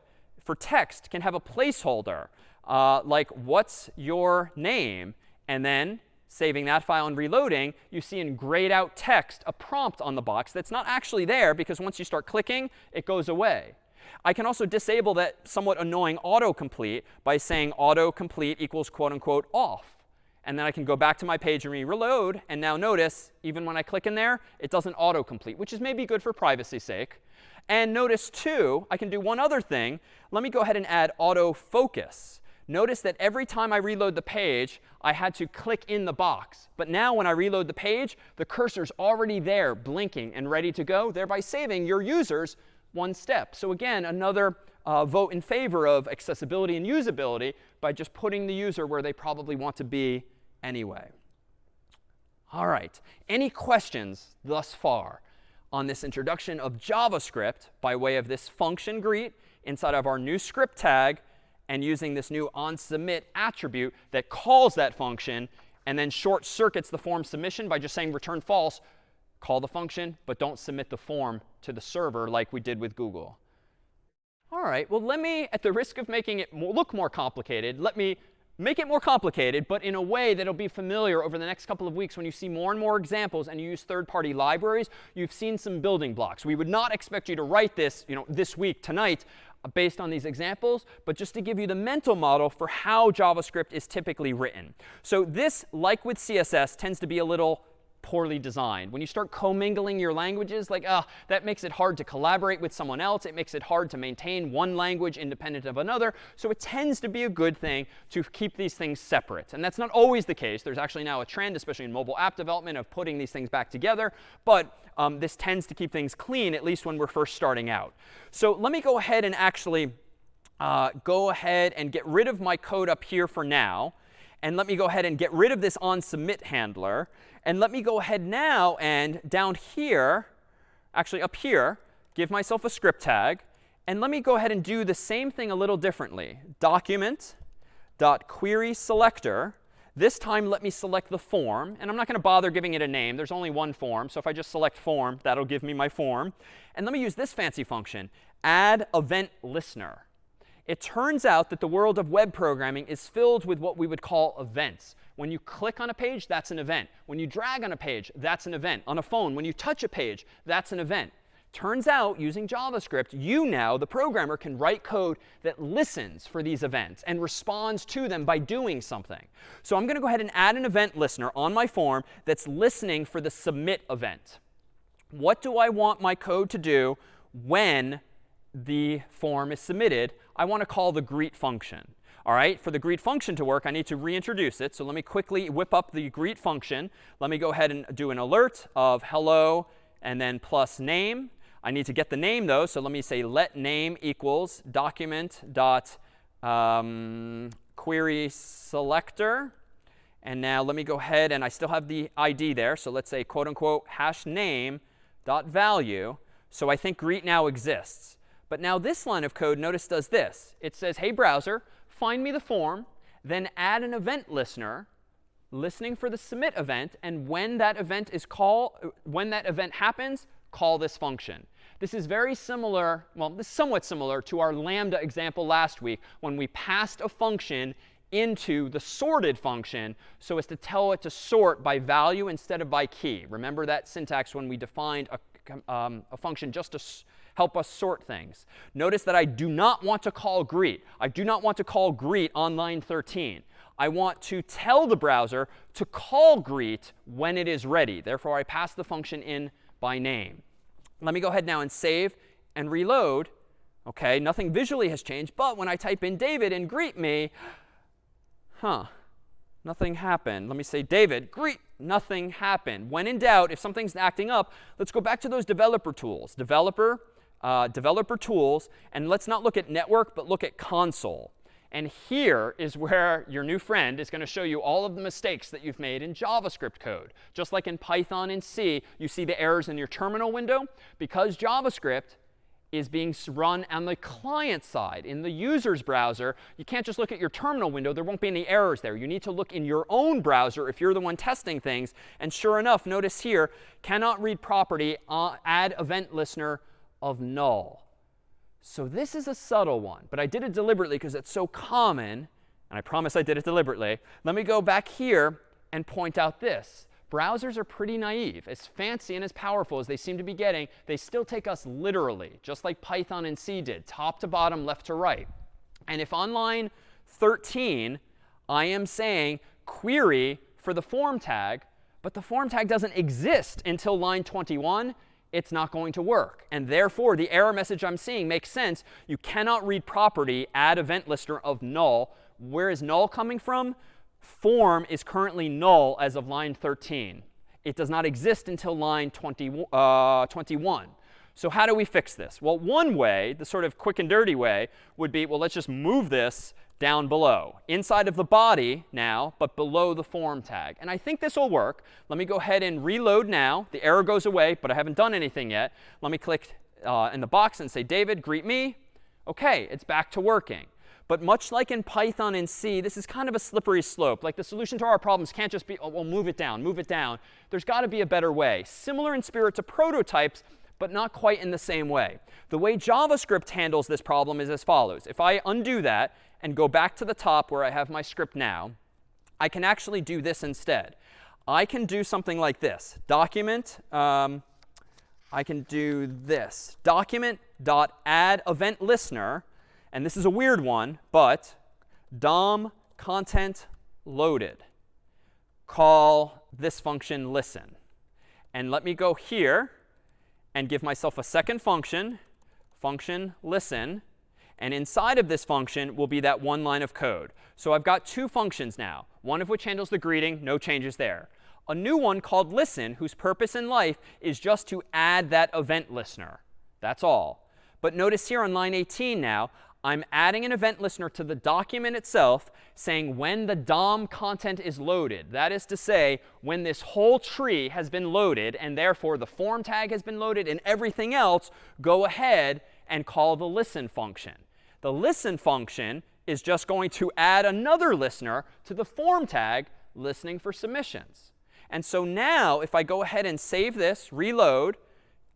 for text can have a placeholder, uh, like what's your name? And then saving that file and reloading, you see in grayed out text a prompt on the box that's not actually there because once you start clicking, it goes away. I can also disable that somewhat annoying autocomplete by saying autocomplete equals quote unquote off. And then I can go back to my page and reload. And now notice, even when I click in there, it doesn't autocomplete, which is maybe good for privacy's sake. And notice, too, I can do one other thing. Let me go ahead and add autofocus. Notice that every time I reload the page, I had to click in the box. But now when I reload the page, the cursor's already there, blinking and ready to go, thereby saving your users one step. So again, another uh, vote in favor of accessibility and usability by just putting the user where they probably want to be anyway. All right. Any questions thus far on this introduction of JavaScript by way of this function greet inside of our new script tag and using this new onSubmit attribute that calls that function and then short circuits the form submission by just saying return false, call the function, but don't submit the form to the server like we did with Google. All right, well, let me, at the risk of making it look more complicated, let me make it more complicated, but in a way that'll be familiar over the next couple of weeks when you see more and more examples and you use third-party libraries, you've seen some building blocks. We would not expect you to write this, you know, this week, tonight, Uh, based on these examples, but just to give you the mental model for how JavaScript is typically written. So this, like with CSS, tends to be a little poorly designed. When you start commingling your languages, like, ah, that makes it hard to collaborate with someone else. It makes it hard to maintain one language independent of another. So it tends to be a good thing to keep these things separate. And that's not always the case. There's actually now a trend, especially in mobile app development, of putting these things back together. But um, this tends to keep things clean, at least when we're first starting out. So let me go ahead and actually uh, go ahead and get rid of my code up here for now. And let me go ahead and get rid of this onSubmit handler. And let me go ahead now and down here, actually up here, give myself a script tag. And let me go ahead and do the same thing a little differently. Document dot query selector. This time, let me select the form. And I'm not going to bother giving it a name. There's only one form. So if I just select form, that'll give me my form. And let me use this fancy function, add event listener. It turns out that the world of web programming is filled with what we would call events. When you click on a page, that's an event. When you drag on a page, that's an event. On a phone, when you touch a page, that's an event. Turns out, using JavaScript, you now, the programmer, can write code that listens for these events and responds to them by doing something. So I'm going to go ahead and add an event listener on my form that's listening for the submit event. What do I want my code to do when the form is submitted? I want to call the greet function. All right, for the greet function to work, I need to reintroduce it. So let me quickly whip up the greet function. Let me go ahead and do an alert of hello and then plus name. I need to get the name, though. So let me say let name equals document dot um, query selector. And now let me go ahead and I still have the ID there. So let's say quote unquote hash name dot value. So I think greet now exists. But now this line of code, notice, does this. It says, hey, browser, find me the form, then add an event listener, listening for the submit event, and when that event is call, when that event happens, call this function. This is very similar, well, this is somewhat similar to our lambda example last week when we passed a function into the sorted function so as to tell it to sort by value instead of by key. Remember that syntax when we defined a, um, a function just to help us sort things. Notice that I do not want to call greet. I do not want to call greet on line 13. I want to tell the browser to call greet when it is ready. Therefore, I pass the function in by name. Let me go ahead now and save and reload. OK, nothing visually has changed. But when I type in David and greet me, huh, nothing happened. Let me say David, greet, nothing happened. When in doubt, if something's acting up, let's go back to those developer tools. Developer, uh, developer tools. And let's not look at network, but look at console. And here is where your new friend is going to show you all of the mistakes that you've made in JavaScript code. Just like in Python and C, you see the errors in your terminal window. Because JavaScript is being run on the client side, in the user's browser, you can't just look at your terminal window. There won't be any errors there. You need to look in your own browser if you're the one testing things. And sure enough, notice here, cannot read property, uh, add event listener of null. So this is a subtle one, but I did it deliberately because it's so common. And I promise I did it deliberately. Let me go back here and point out this. Browsers are pretty naive. As fancy and as powerful as they seem to be getting, they still take us literally, just like Python and C did, top to bottom, left to right. And if on line 13, I am saying query for the form tag, but the form tag doesn't exist until line 21, it's not going to work. And therefore, the error message I'm seeing makes sense. You cannot read property add event listener of null. Where is null coming from? Form is currently null as of line 13. It does not exist until line 20, uh, 21. So how do we fix this? Well, one way, the sort of quick and dirty way, would be, well, let's just move this down below. Inside of the body now, but below the form tag. And I think this will work. Let me go ahead and reload now. The error goes away, but I haven't done anything yet. Let me click uh, in the box and say, David, greet me. OK, it's back to working. But much like in Python and C, this is kind of a slippery slope. Like the solution to our problems can't just be, oh, well, move it down, move it down. There's got to be a better way. Similar in spirit to prototypes, but not quite in the same way. The way JavaScript handles this problem is as follows. If I undo that and go back to the top where I have my script now, I can actually do this instead. I can do something like this. Document, um, I can do this. Document dot add event listener. And this is a weird one, but DOM content loaded. Call this function listen. And let me go here and give myself a second function, function listen. And inside of this function will be that one line of code. So I've got two functions now, one of which handles the greeting, no changes there. A new one called listen, whose purpose in life is just to add that event listener. That's all. But notice here on line 18 now, I'm adding an event listener to the document itself saying when the DOM content is loaded. That is to say, when this whole tree has been loaded, and therefore the form tag has been loaded and everything else, go ahead and call the listen function. The listen function is just going to add another listener to the form tag listening for submissions. And so now if I go ahead and save this, reload,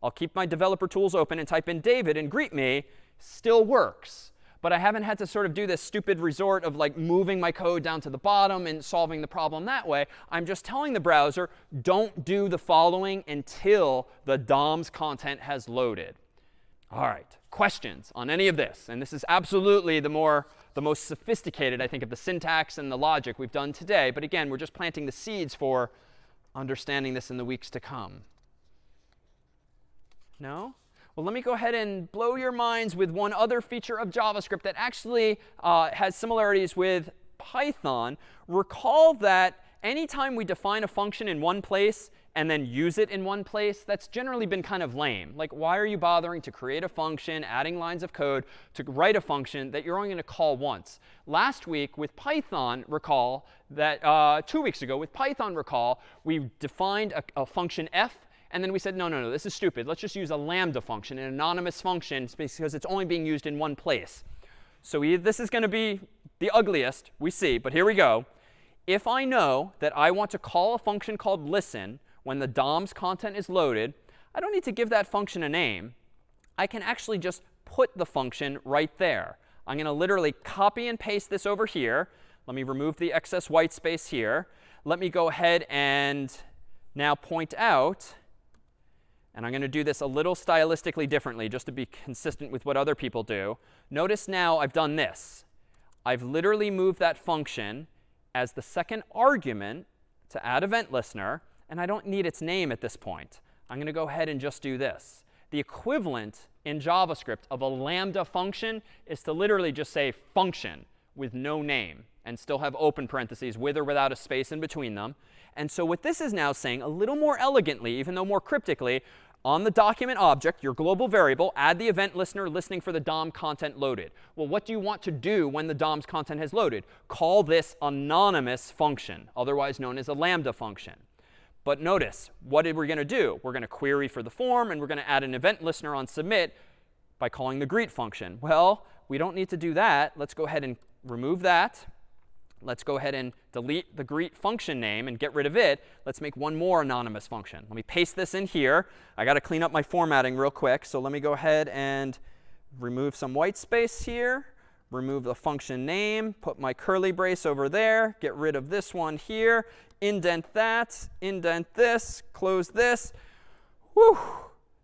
I'll keep my developer tools open and type in David and greet me, still works but I haven't had to sort of do this stupid resort of like moving my code down to the bottom and solving the problem that way. I'm just telling the browser, don't do the following until the DOM's content has loaded. All right, questions on any of this? And this is absolutely the more the most sophisticated, I think, of the syntax and the logic we've done today. But again, we're just planting the seeds for understanding this in the weeks to come. No? Well, let me go ahead and blow your minds with one other feature of JavaScript that actually uh, has similarities with Python. Recall that anytime we define a function in one place and then use it in one place, that's generally been kind of lame. Like, why are you bothering to create a function, adding lines of code to write a function that you're only going to call once? Last week with Python, recall that uh, two weeks ago with Python, recall, we defined a, a function f and then we said, no, no, no, this is stupid. Let's just use a lambda function, an anonymous function, because it's only being used in one place. So we, this is going to be the ugliest we see, but here we go. if I know that I want to call a function called listen when the DOM's content is loaded, I don't need to give that function a name. I can actually just put the function right there. I'm going to literally copy and paste this over here. Let me remove the excess white space here. Let me go ahead and now point out, and I'm going to do this a little stylistically differently just to be consistent with what other people do. Notice now I've done this. I've literally moved that function as the second argument to add event listener, and I don't need its name at this point. I'm going to go ahead and just do this. The equivalent in JavaScript of a lambda function is to literally just say function with no name and still have open parentheses with or without a space in between them. And so what this is now saying, a little more elegantly, even though more cryptically, on the document object, your global variable, add the event listener listening for the DOM content loaded. Well, what do you want to do when the DOM's content has loaded? Call this anonymous function, otherwise known as a lambda function. But notice, what are we going to do? We're going to query for the form, and we're going to add an event listener on submit by calling the greet function. Well, we don't need to do that. Let's go ahead and remove that. Let's go ahead and delete the greet function name and get rid of it. Let's make one more anonymous function. Let me paste this in here. I got to clean up my formatting real quick. So let me go ahead and remove some white space here, remove the function name, put my curly brace over there, get rid of this one here, indent that, indent this, close this. Whew.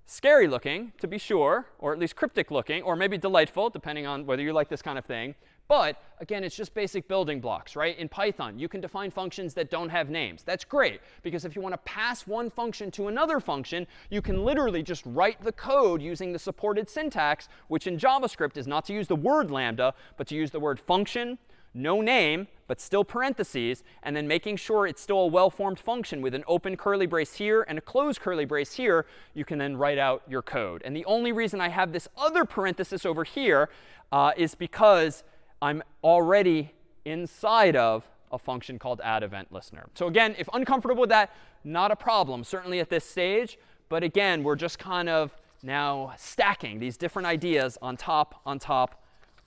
Scary looking, to be sure, or at least cryptic looking, or maybe delightful, depending on whether you like this kind of thing. But again, it's just basic building blocks, right? In Python, you can define functions that don't have names. That's great, because if you want to pass one function to another function, you can literally just write the code using the supported syntax, which in JavaScript is not to use the word lambda, but to use the word function, no name, but still parentheses, and then making sure it's still a well-formed function with an open curly brace here and a closed curly brace here, you can then write out your code. And the only reason I have this other parenthesis over here uh, is because I'm already inside of a function called add event listener. So again, if uncomfortable with that, not a problem, certainly at this stage. But again, we're just kind of now stacking these different ideas on top, on top,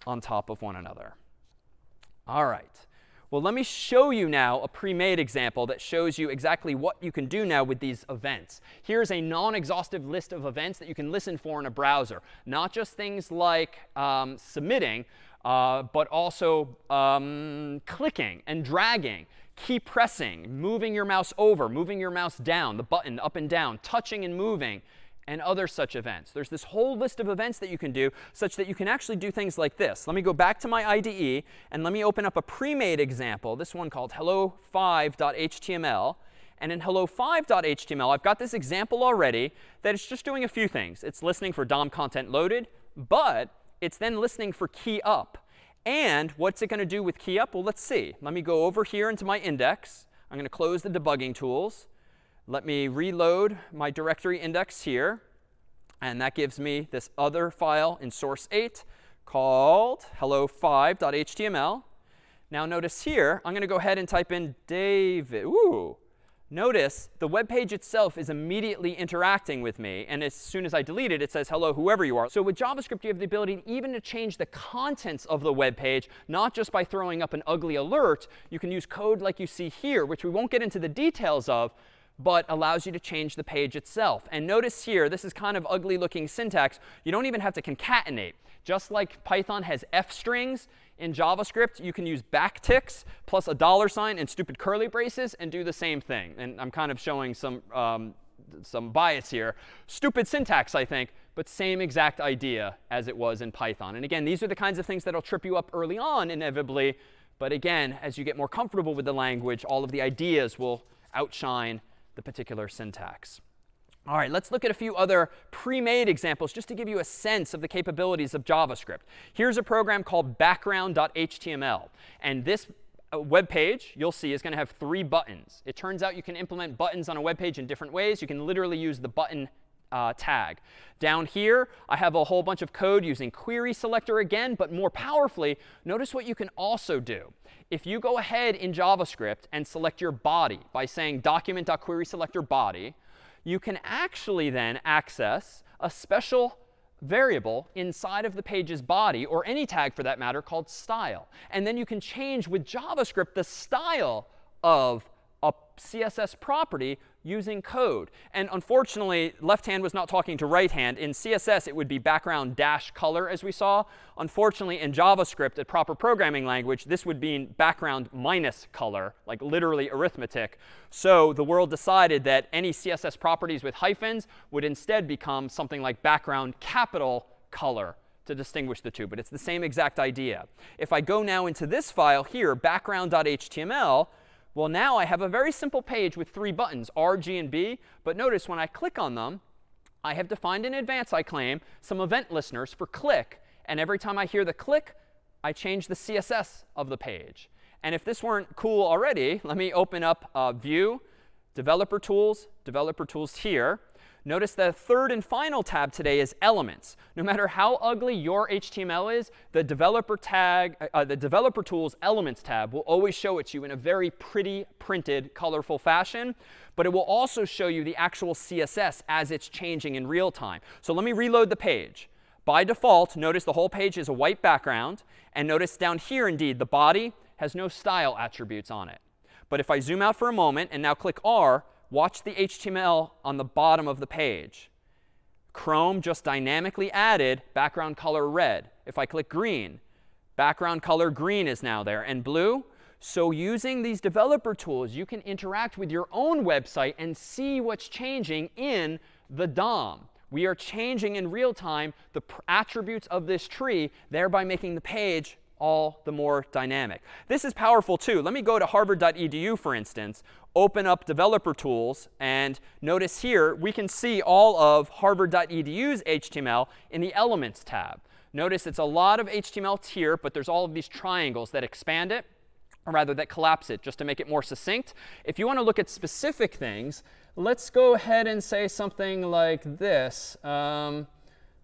on top of one another. All right. Well, let me show you now a pre-made example that shows you exactly what you can do now with these events. Here's a non-exhaustive list of events that you can listen for in a browser. Not just things like um, submitting, uh, but also um, clicking and dragging, key pressing, moving your mouse over, moving your mouse down, the button up and down, touching and moving, and other such events. There's this whole list of events that you can do such that you can actually do things like this. Let me go back to my IDE, and let me open up a pre-made example, this one called hello5.html. And in hello5.html, I've got this example already that it's just doing a few things. It's listening for DOM content loaded, but it's then listening for key up. And what's it going to do with key up? Well, let's see. Let me go over here into my index. I'm going to close the debugging tools. Let me reload my directory index here. And that gives me this other file in source 8 called hello5.html. Now notice here, I'm going to go ahead and type in David. Ooh, Notice the web page itself is immediately interacting with me. And as soon as I delete it, it says, hello, whoever you are. So with JavaScript, you have the ability even to change the contents of the web page, not just by throwing up an ugly alert. You can use code like you see here, which we won't get into the details of, but allows you to change the page itself. And notice here, this is kind of ugly looking syntax. You don't even have to concatenate. Just like Python has f strings, in JavaScript, you can use backticks plus a dollar sign and stupid curly braces and do the same thing. And I'm kind of showing some, um, some bias here. Stupid syntax, I think, but same exact idea as it was in Python. And again, these are the kinds of things that will trip you up early on, inevitably. But again, as you get more comfortable with the language, all of the ideas will outshine the particular syntax. All right, let's look at a few other pre-made examples just to give you a sense of the capabilities of JavaScript. Here's a program called background.html. And this uh, web page, you'll see, is going to have three buttons. It turns out you can implement buttons on a web page in different ways. You can literally use the button uh, tag. Down here, I have a whole bunch of code using query selector again, but more powerfully, notice what you can also do. If you go ahead in JavaScript and select your body by saying document.querySelectorBody, body, you can actually then access a special variable inside of the page's body, or any tag for that matter, called style. And then you can change with JavaScript the style of a CSS property using code. And unfortunately, left hand was not talking to right hand. In CSS, it would be background dash color, as we saw. Unfortunately, in JavaScript, a proper programming language, this would be background minus color, like literally arithmetic. So the world decided that any CSS properties with hyphens would instead become something like background capital color to distinguish the two. But it's the same exact idea. If I go now into this file here, background.html, well, now I have a very simple page with three buttons, R, G, and B. But notice when I click on them, I have defined in advance, I claim, some event listeners for click. And every time I hear the click, I change the CSS of the page. And if this weren't cool already, let me open up uh, View, Developer Tools, Developer Tools here. Notice the third and final tab today is elements. No matter how ugly your HTML is, the developer tag, uh, uh, the developer tools elements tab will always show it to you in a very pretty printed, colorful fashion. But it will also show you the actual CSS as it's changing in real time. So let me reload the page. By default, notice the whole page is a white background. And notice down here, indeed, the body has no style attributes on it. But if I zoom out for a moment and now click R, watch the HTML on the bottom of the page. Chrome just dynamically added background color red. If I click green, background color green is now there, and blue. So using these developer tools, you can interact with your own website and see what's changing in the DOM. We are changing in real time the attributes of this tree, thereby making the page all the more dynamic. This is powerful too. Let me go to harvard.edu, for instance, open up developer tools, and notice here we can see all of harvard.edu's HTML in the elements tab. Notice it's a lot of HTML here, but there's all of these triangles that expand it, or rather that collapse it, just to make it more succinct. If you want to look at specific things, let's go ahead and say something like this. Um,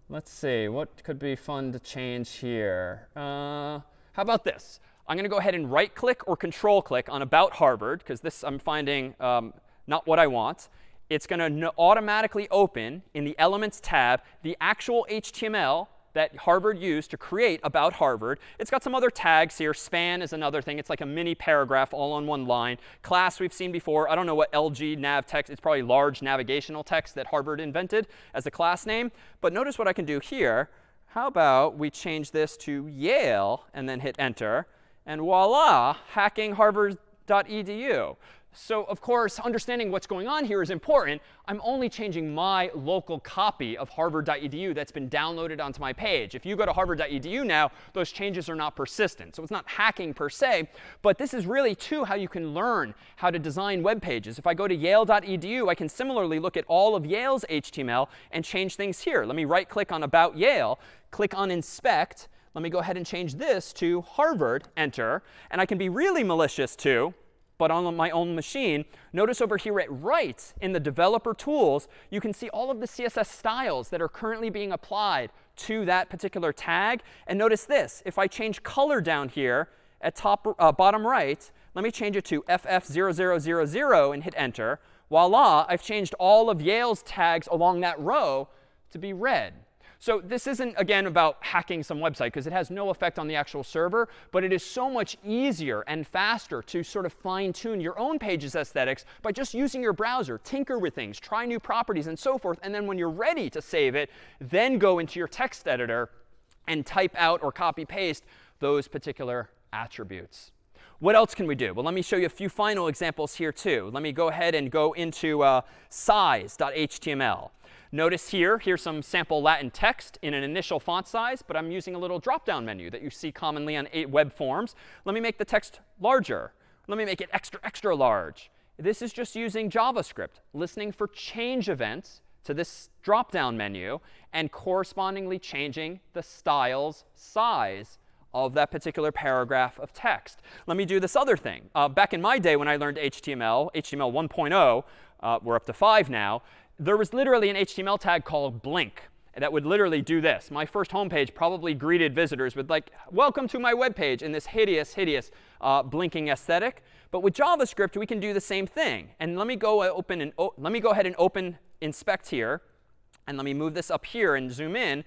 Let's see, what could be fun to change here? Uh, how about this? I'm going to go ahead and right click or control click on About Harvard, because this I'm finding um, not what I want. It's going to automatically open in the Elements tab the actual HTML that Harvard used to create about Harvard. It's got some other tags here. Span is another thing. It's like a mini paragraph all on one line. Class we've seen before. I don't know what LG nav text. It's probably large navigational text that Harvard invented as a class name. But notice what I can do here. How about we change this to Yale and then hit Enter. And voila, hacking harvard.edu. So of course, understanding what's going on here is important. I'm only changing my local copy of harvard.edu that's been downloaded onto my page. If you go to harvard.edu now, those changes are not persistent. So it's not hacking per se. But this is really, too, how you can learn how to design web pages. If I go to yale.edu, I can similarly look at all of Yale's HTML and change things here. Let me right click on About Yale, click on Inspect. Let me go ahead and change this to Harvard, enter. And I can be really malicious, too but on my own machine. Notice over here at right in the developer tools, you can see all of the CSS styles that are currently being applied to that particular tag. And notice this. If I change color down here at top uh, bottom right, let me change it to FF0000 and hit enter. Voila, I've changed all of Yale's tags along that row to be red. So this isn't, again, about hacking some website, because it has no effect on the actual server. But it is so much easier and faster to sort of fine-tune your own page's aesthetics by just using your browser, tinker with things, try new properties, and so forth. And then when you're ready to save it, then go into your text editor and type out or copy paste those particular attributes. What else can we do? Well, let me show you a few final examples here, too. Let me go ahead and go into uh, size.html. Notice here, here's some sample Latin text in an initial font size, but I'm using a little drop-down menu that you see commonly on web forms. Let me make the text larger. Let me make it extra, extra large. This is just using JavaScript, listening for change events to this drop-down menu and correspondingly changing the style's size of that particular paragraph of text. Let me do this other thing. Uh, back in my day when I learned HTML, HTML 1.0, uh, we're up to 5 now, there was literally an HTML tag called blink that would literally do this. My first homepage probably greeted visitors with like, welcome to my web page in this hideous, hideous uh, blinking aesthetic. But with JavaScript, we can do the same thing. And let me go open and let me go ahead and open inspect here. And let me move this up here and zoom in.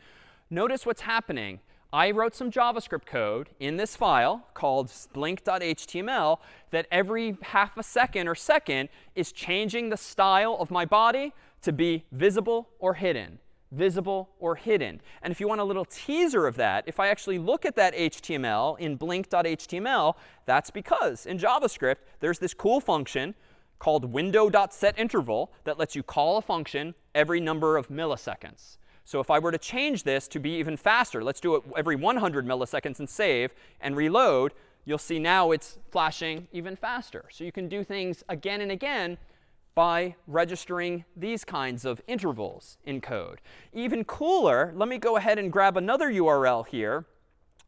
Notice what's happening. I wrote some JavaScript code in this file called blink.html that every half a second or second is changing the style of my body to be visible or hidden visible or hidden. And if you want a little teaser of that, if I actually look at that HTML in blink.html, that's because in JavaScript, there's this cool function called window.setInterval that lets you call a function every number of milliseconds. So if I were to change this to be even faster, let's do it every 100 milliseconds and save and reload, you'll see now it's flashing even faster. So you can do things again and again by registering these kinds of intervals in code. Even cooler, let me go ahead and grab another URL here.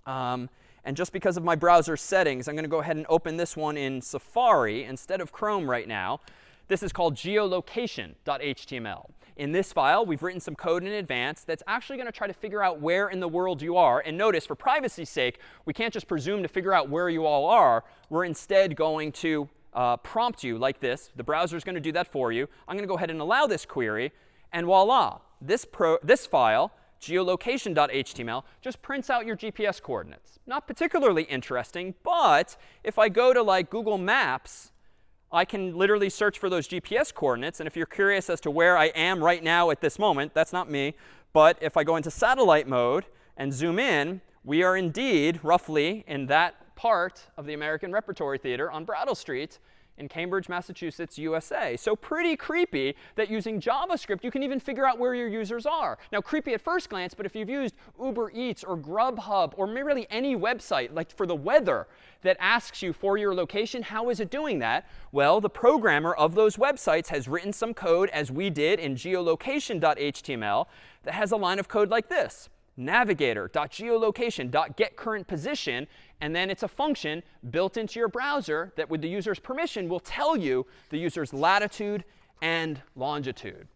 Um, and just because of my browser settings, I'm going to go ahead and open this one in Safari instead of Chrome right now. This is called geolocation.html in this file, we've written some code in advance that's actually going to try to figure out where in the world you are. And notice, for privacy's sake, we can't just presume to figure out where you all are. We're instead going to uh, prompt you like this. The browser is going to do that for you. I'm going to go ahead and allow this query. And voila, this, pro this file, geolocation.html, just prints out your GPS coordinates. Not particularly interesting, but if I go to like Google Maps I can literally search for those GPS coordinates. And if you're curious as to where I am right now at this moment, that's not me. But if I go into satellite mode and zoom in, we are indeed roughly in that part of the American Repertory Theater on Brattle Street in Cambridge, Massachusetts, USA. So pretty creepy that using JavaScript, you can even figure out where your users are. Now, creepy at first glance, but if you've used Uber Eats or Grubhub or really any website, like for the weather, that asks you for your location, how is it doing that? Well, the programmer of those websites has written some code, as we did in geolocation.html, that has a line of code like this navigator.geolocation.getCurrentPosition, and then it's a function built into your browser that with the user's permission will tell you the user's latitude and longitude.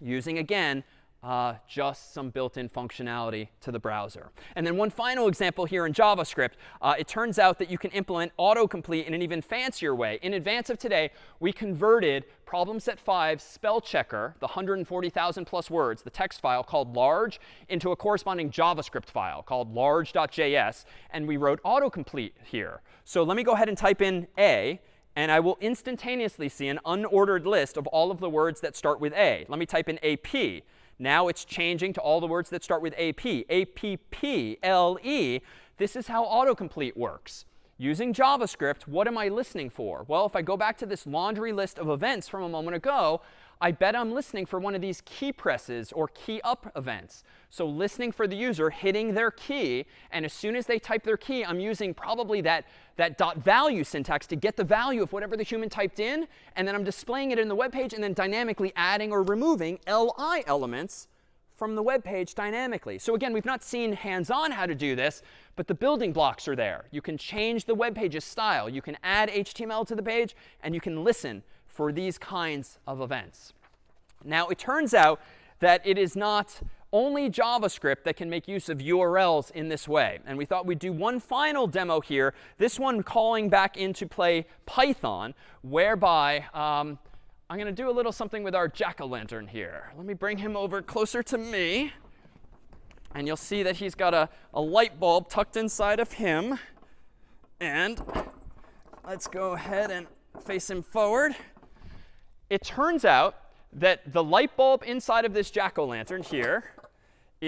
Using, again, uh, just some built-in functionality to the browser. And then one final example here in JavaScript. Uh, it turns out that you can implement autocomplete in an even fancier way. In advance of today, we converted problem set 5 spell checker, the 140,000 plus words, the text file called large, into a corresponding JavaScript file called large.js. And we wrote autocomplete here. So let me go ahead and type in A. And I will instantaneously see an unordered list of all of the words that start with A. Let me type in AP. Now it's changing to all the words that start with AP, A-P-P-L-E. This is how autocomplete works. Using JavaScript, what am I listening for? Well, if I go back to this laundry list of events from a moment ago, I bet I'm listening for one of these key presses or key up events. So listening for the user hitting their key. And as soon as they type their key, I'm using probably that, that dot value syntax to get the value of whatever the human typed in. And then I'm displaying it in the web page and then dynamically adding or removing li elements from the web page dynamically. So again, we've not seen hands-on how to do this, but the building blocks are there. You can change the web page's style. You can add HTML to the page, and you can listen for these kinds of events. Now, it turns out that it is not only JavaScript that can make use of URLs in this way. And we thought we'd do one final demo here, this one calling back into play Python, whereby um, I'm going to do a little something with our jack-o'-lantern here. Let me bring him over closer to me. And you'll see that he's got a, a light bulb tucked inside of him. And let's go ahead and face him forward it turns out that the light bulb inside of this jack-o'-lantern here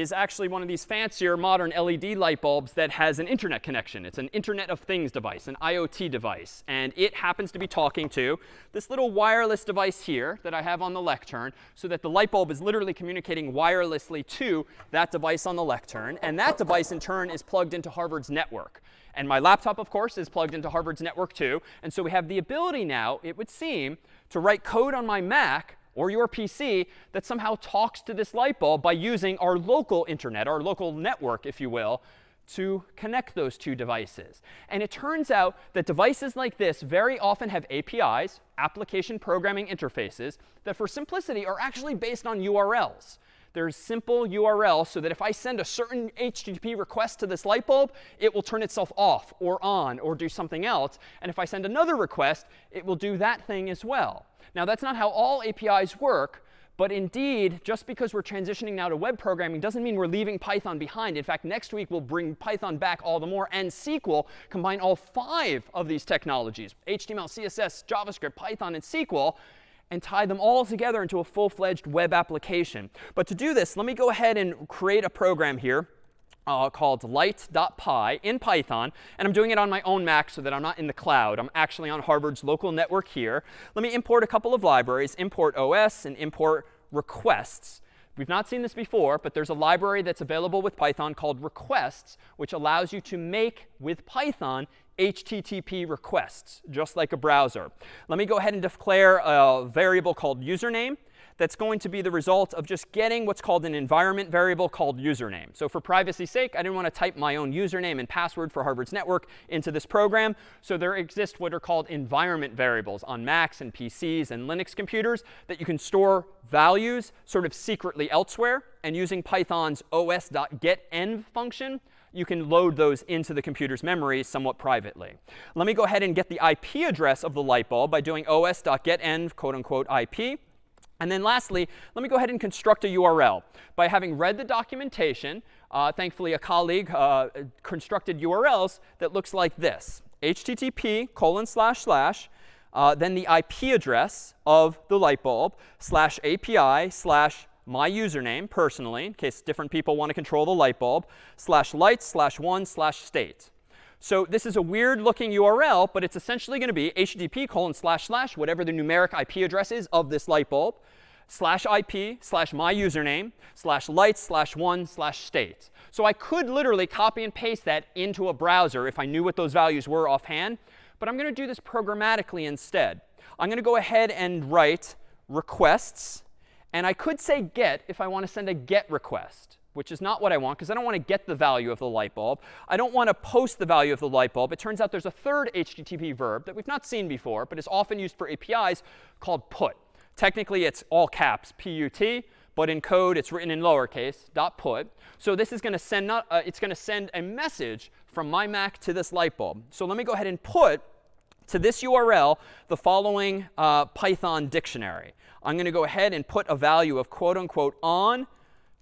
is actually one of these fancier modern LED light bulbs that has an internet connection. It's an Internet of Things device, an IoT device. And it happens to be talking to this little wireless device here that I have on the lectern so that the light bulb is literally communicating wirelessly to that device on the lectern. And that device, in turn, is plugged into Harvard's network. And my laptop, of course, is plugged into Harvard's network too. And so we have the ability now, it would seem, to write code on my Mac or your PC that somehow talks to this light bulb by using our local internet, our local network, if you will, to connect those two devices. And it turns out that devices like this very often have APIs, application programming interfaces, that for simplicity are actually based on URLs. There's simple URL so that if I send a certain HTTP request to this light bulb, it will turn itself off or on or do something else. And if I send another request, it will do that thing as well. Now, that's not how all APIs work. But indeed, just because we're transitioning now to web programming doesn't mean we're leaving Python behind. In fact, next week we'll bring Python back all the more and SQL, combine all five of these technologies, HTML, CSS, JavaScript, Python, and SQL, and tie them all together into a full-fledged web application. But to do this, let me go ahead and create a program here uh, called light.py in Python. And I'm doing it on my own Mac so that I'm not in the cloud. I'm actually on Harvard's local network here. Let me import a couple of libraries, import OS and import requests. We've not seen this before, but there's a library that's available with Python called requests, which allows you to make, with Python, HTTP requests, just like a browser. Let me go ahead and declare a variable called username that's going to be the result of just getting what's called an environment variable called username. So for privacy's sake, I didn't want to type my own username and password for Harvard's network into this program. So there exist what are called environment variables on Macs and PCs and Linux computers that you can store values sort of secretly elsewhere. And using Python's os.getEnv function, you can load those into the computer's memory somewhat privately. Let me go ahead and get the IP address of the light bulb by doing os.getEnv, quote unquote, IP. And then lastly, let me go ahead and construct a URL. By having read the documentation, uh, thankfully a colleague uh, constructed URLs that looks like this. HTTP colon slash slash, uh, then the IP address of the light bulb, slash API, slash my username personally, in case different people want to control the light bulb, slash light, slash one, slash state. So this is a weird looking URL, but it's essentially going to be http colon slash slash whatever the numeric API address is of this light bulb slash IP slash my username slash light slash one slash state. So I could literally copy and paste that into a browser if I knew what those values were offhand. But I'm going to do this programmatically instead. I'm going to go ahead and write requests. And I could say get if I want to send a get request which is not what I want because I don't want to get the value of the light bulb. I don't want to post the value of the light bulb. It turns out there's a third HTTP verb that we've not seen before, but is often used for APIs called put. Technically, it's all caps, P-U-T, but in code, it's written in lowercase, dot put. So this is going to send not, uh, it's going to send a message from my Mac to this light bulb. So let me go ahead and put to this URL the following uh, Python dictionary. I'm going to go ahead and put a value of quote unquote on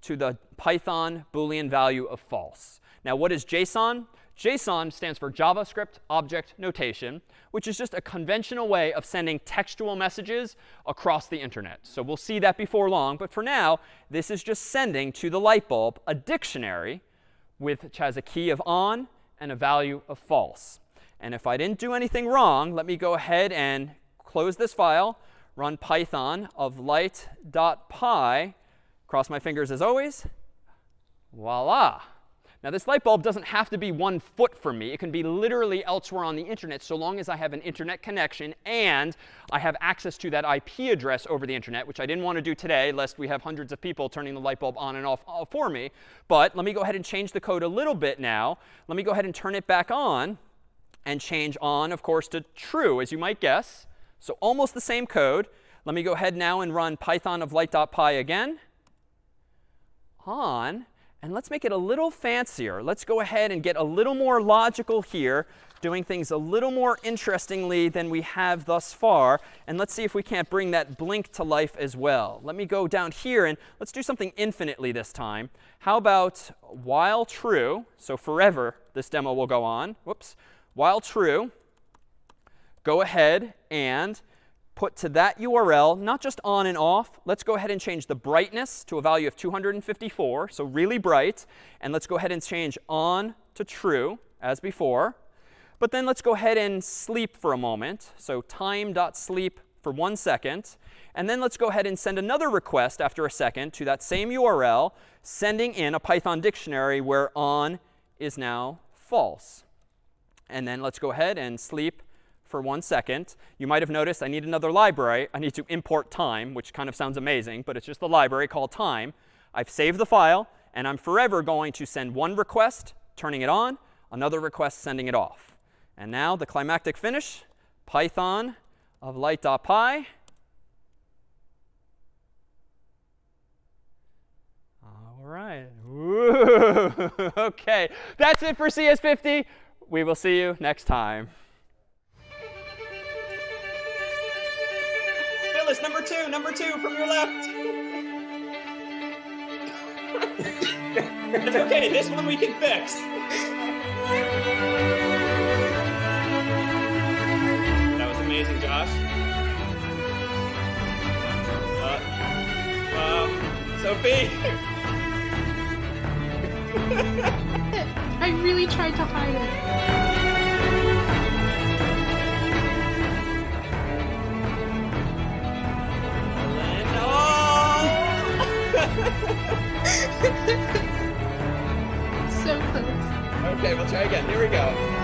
to the Python Boolean value of false. Now, what is JSON? JSON stands for JavaScript Object Notation, which is just a conventional way of sending textual messages across the internet. So we'll see that before long. But for now, this is just sending to the light bulb a dictionary which has a key of on and a value of false. And if I didn't do anything wrong, let me go ahead and close this file, run python of light.py Cross my fingers as always. Voila. Now, this light bulb doesn't have to be one foot from me. It can be literally elsewhere on the internet so long as I have an internet connection and I have access to that IP address over the internet, which I didn't want to do today, lest we have hundreds of people turning the light bulb on and off uh, for me. But let me go ahead and change the code a little bit now. Let me go ahead and turn it back on and change on, of course, to true, as you might guess. So almost the same code. Let me go ahead now and run python of light.py again on. And let's make it a little fancier. Let's go ahead and get a little more logical here, doing things a little more interestingly than we have thus far. And let's see if we can't bring that blink to life as well. Let me go down here and let's do something infinitely this time. How about while true, so forever this demo will go on. Whoops. While true, go ahead and put to that URL, not just on and off. Let's go ahead and change the brightness to a value of 254, so really bright. And let's go ahead and change on to true, as before. But then let's go ahead and sleep for a moment. So time.sleep for one second. And then let's go ahead and send another request after a second to that same URL, sending in a Python dictionary where on is now false. And then let's go ahead and sleep for one second. You might have noticed I need another library. I need to import time, which kind of sounds amazing, but it's just a library called time. I've saved the file, and I'm forever going to send one request, turning it on, another request, sending it off. And now the climactic finish, python of light.py. All right. *laughs* OK. That's it for CS50. We will see you next time. Nicholas, number two, number two from your left. it's *laughs* okay, this one we can fix. That was amazing, Josh. Uh, um, Sophie! I really tried to hide it. *laughs* So close. Okay, we'll try again. Here we go.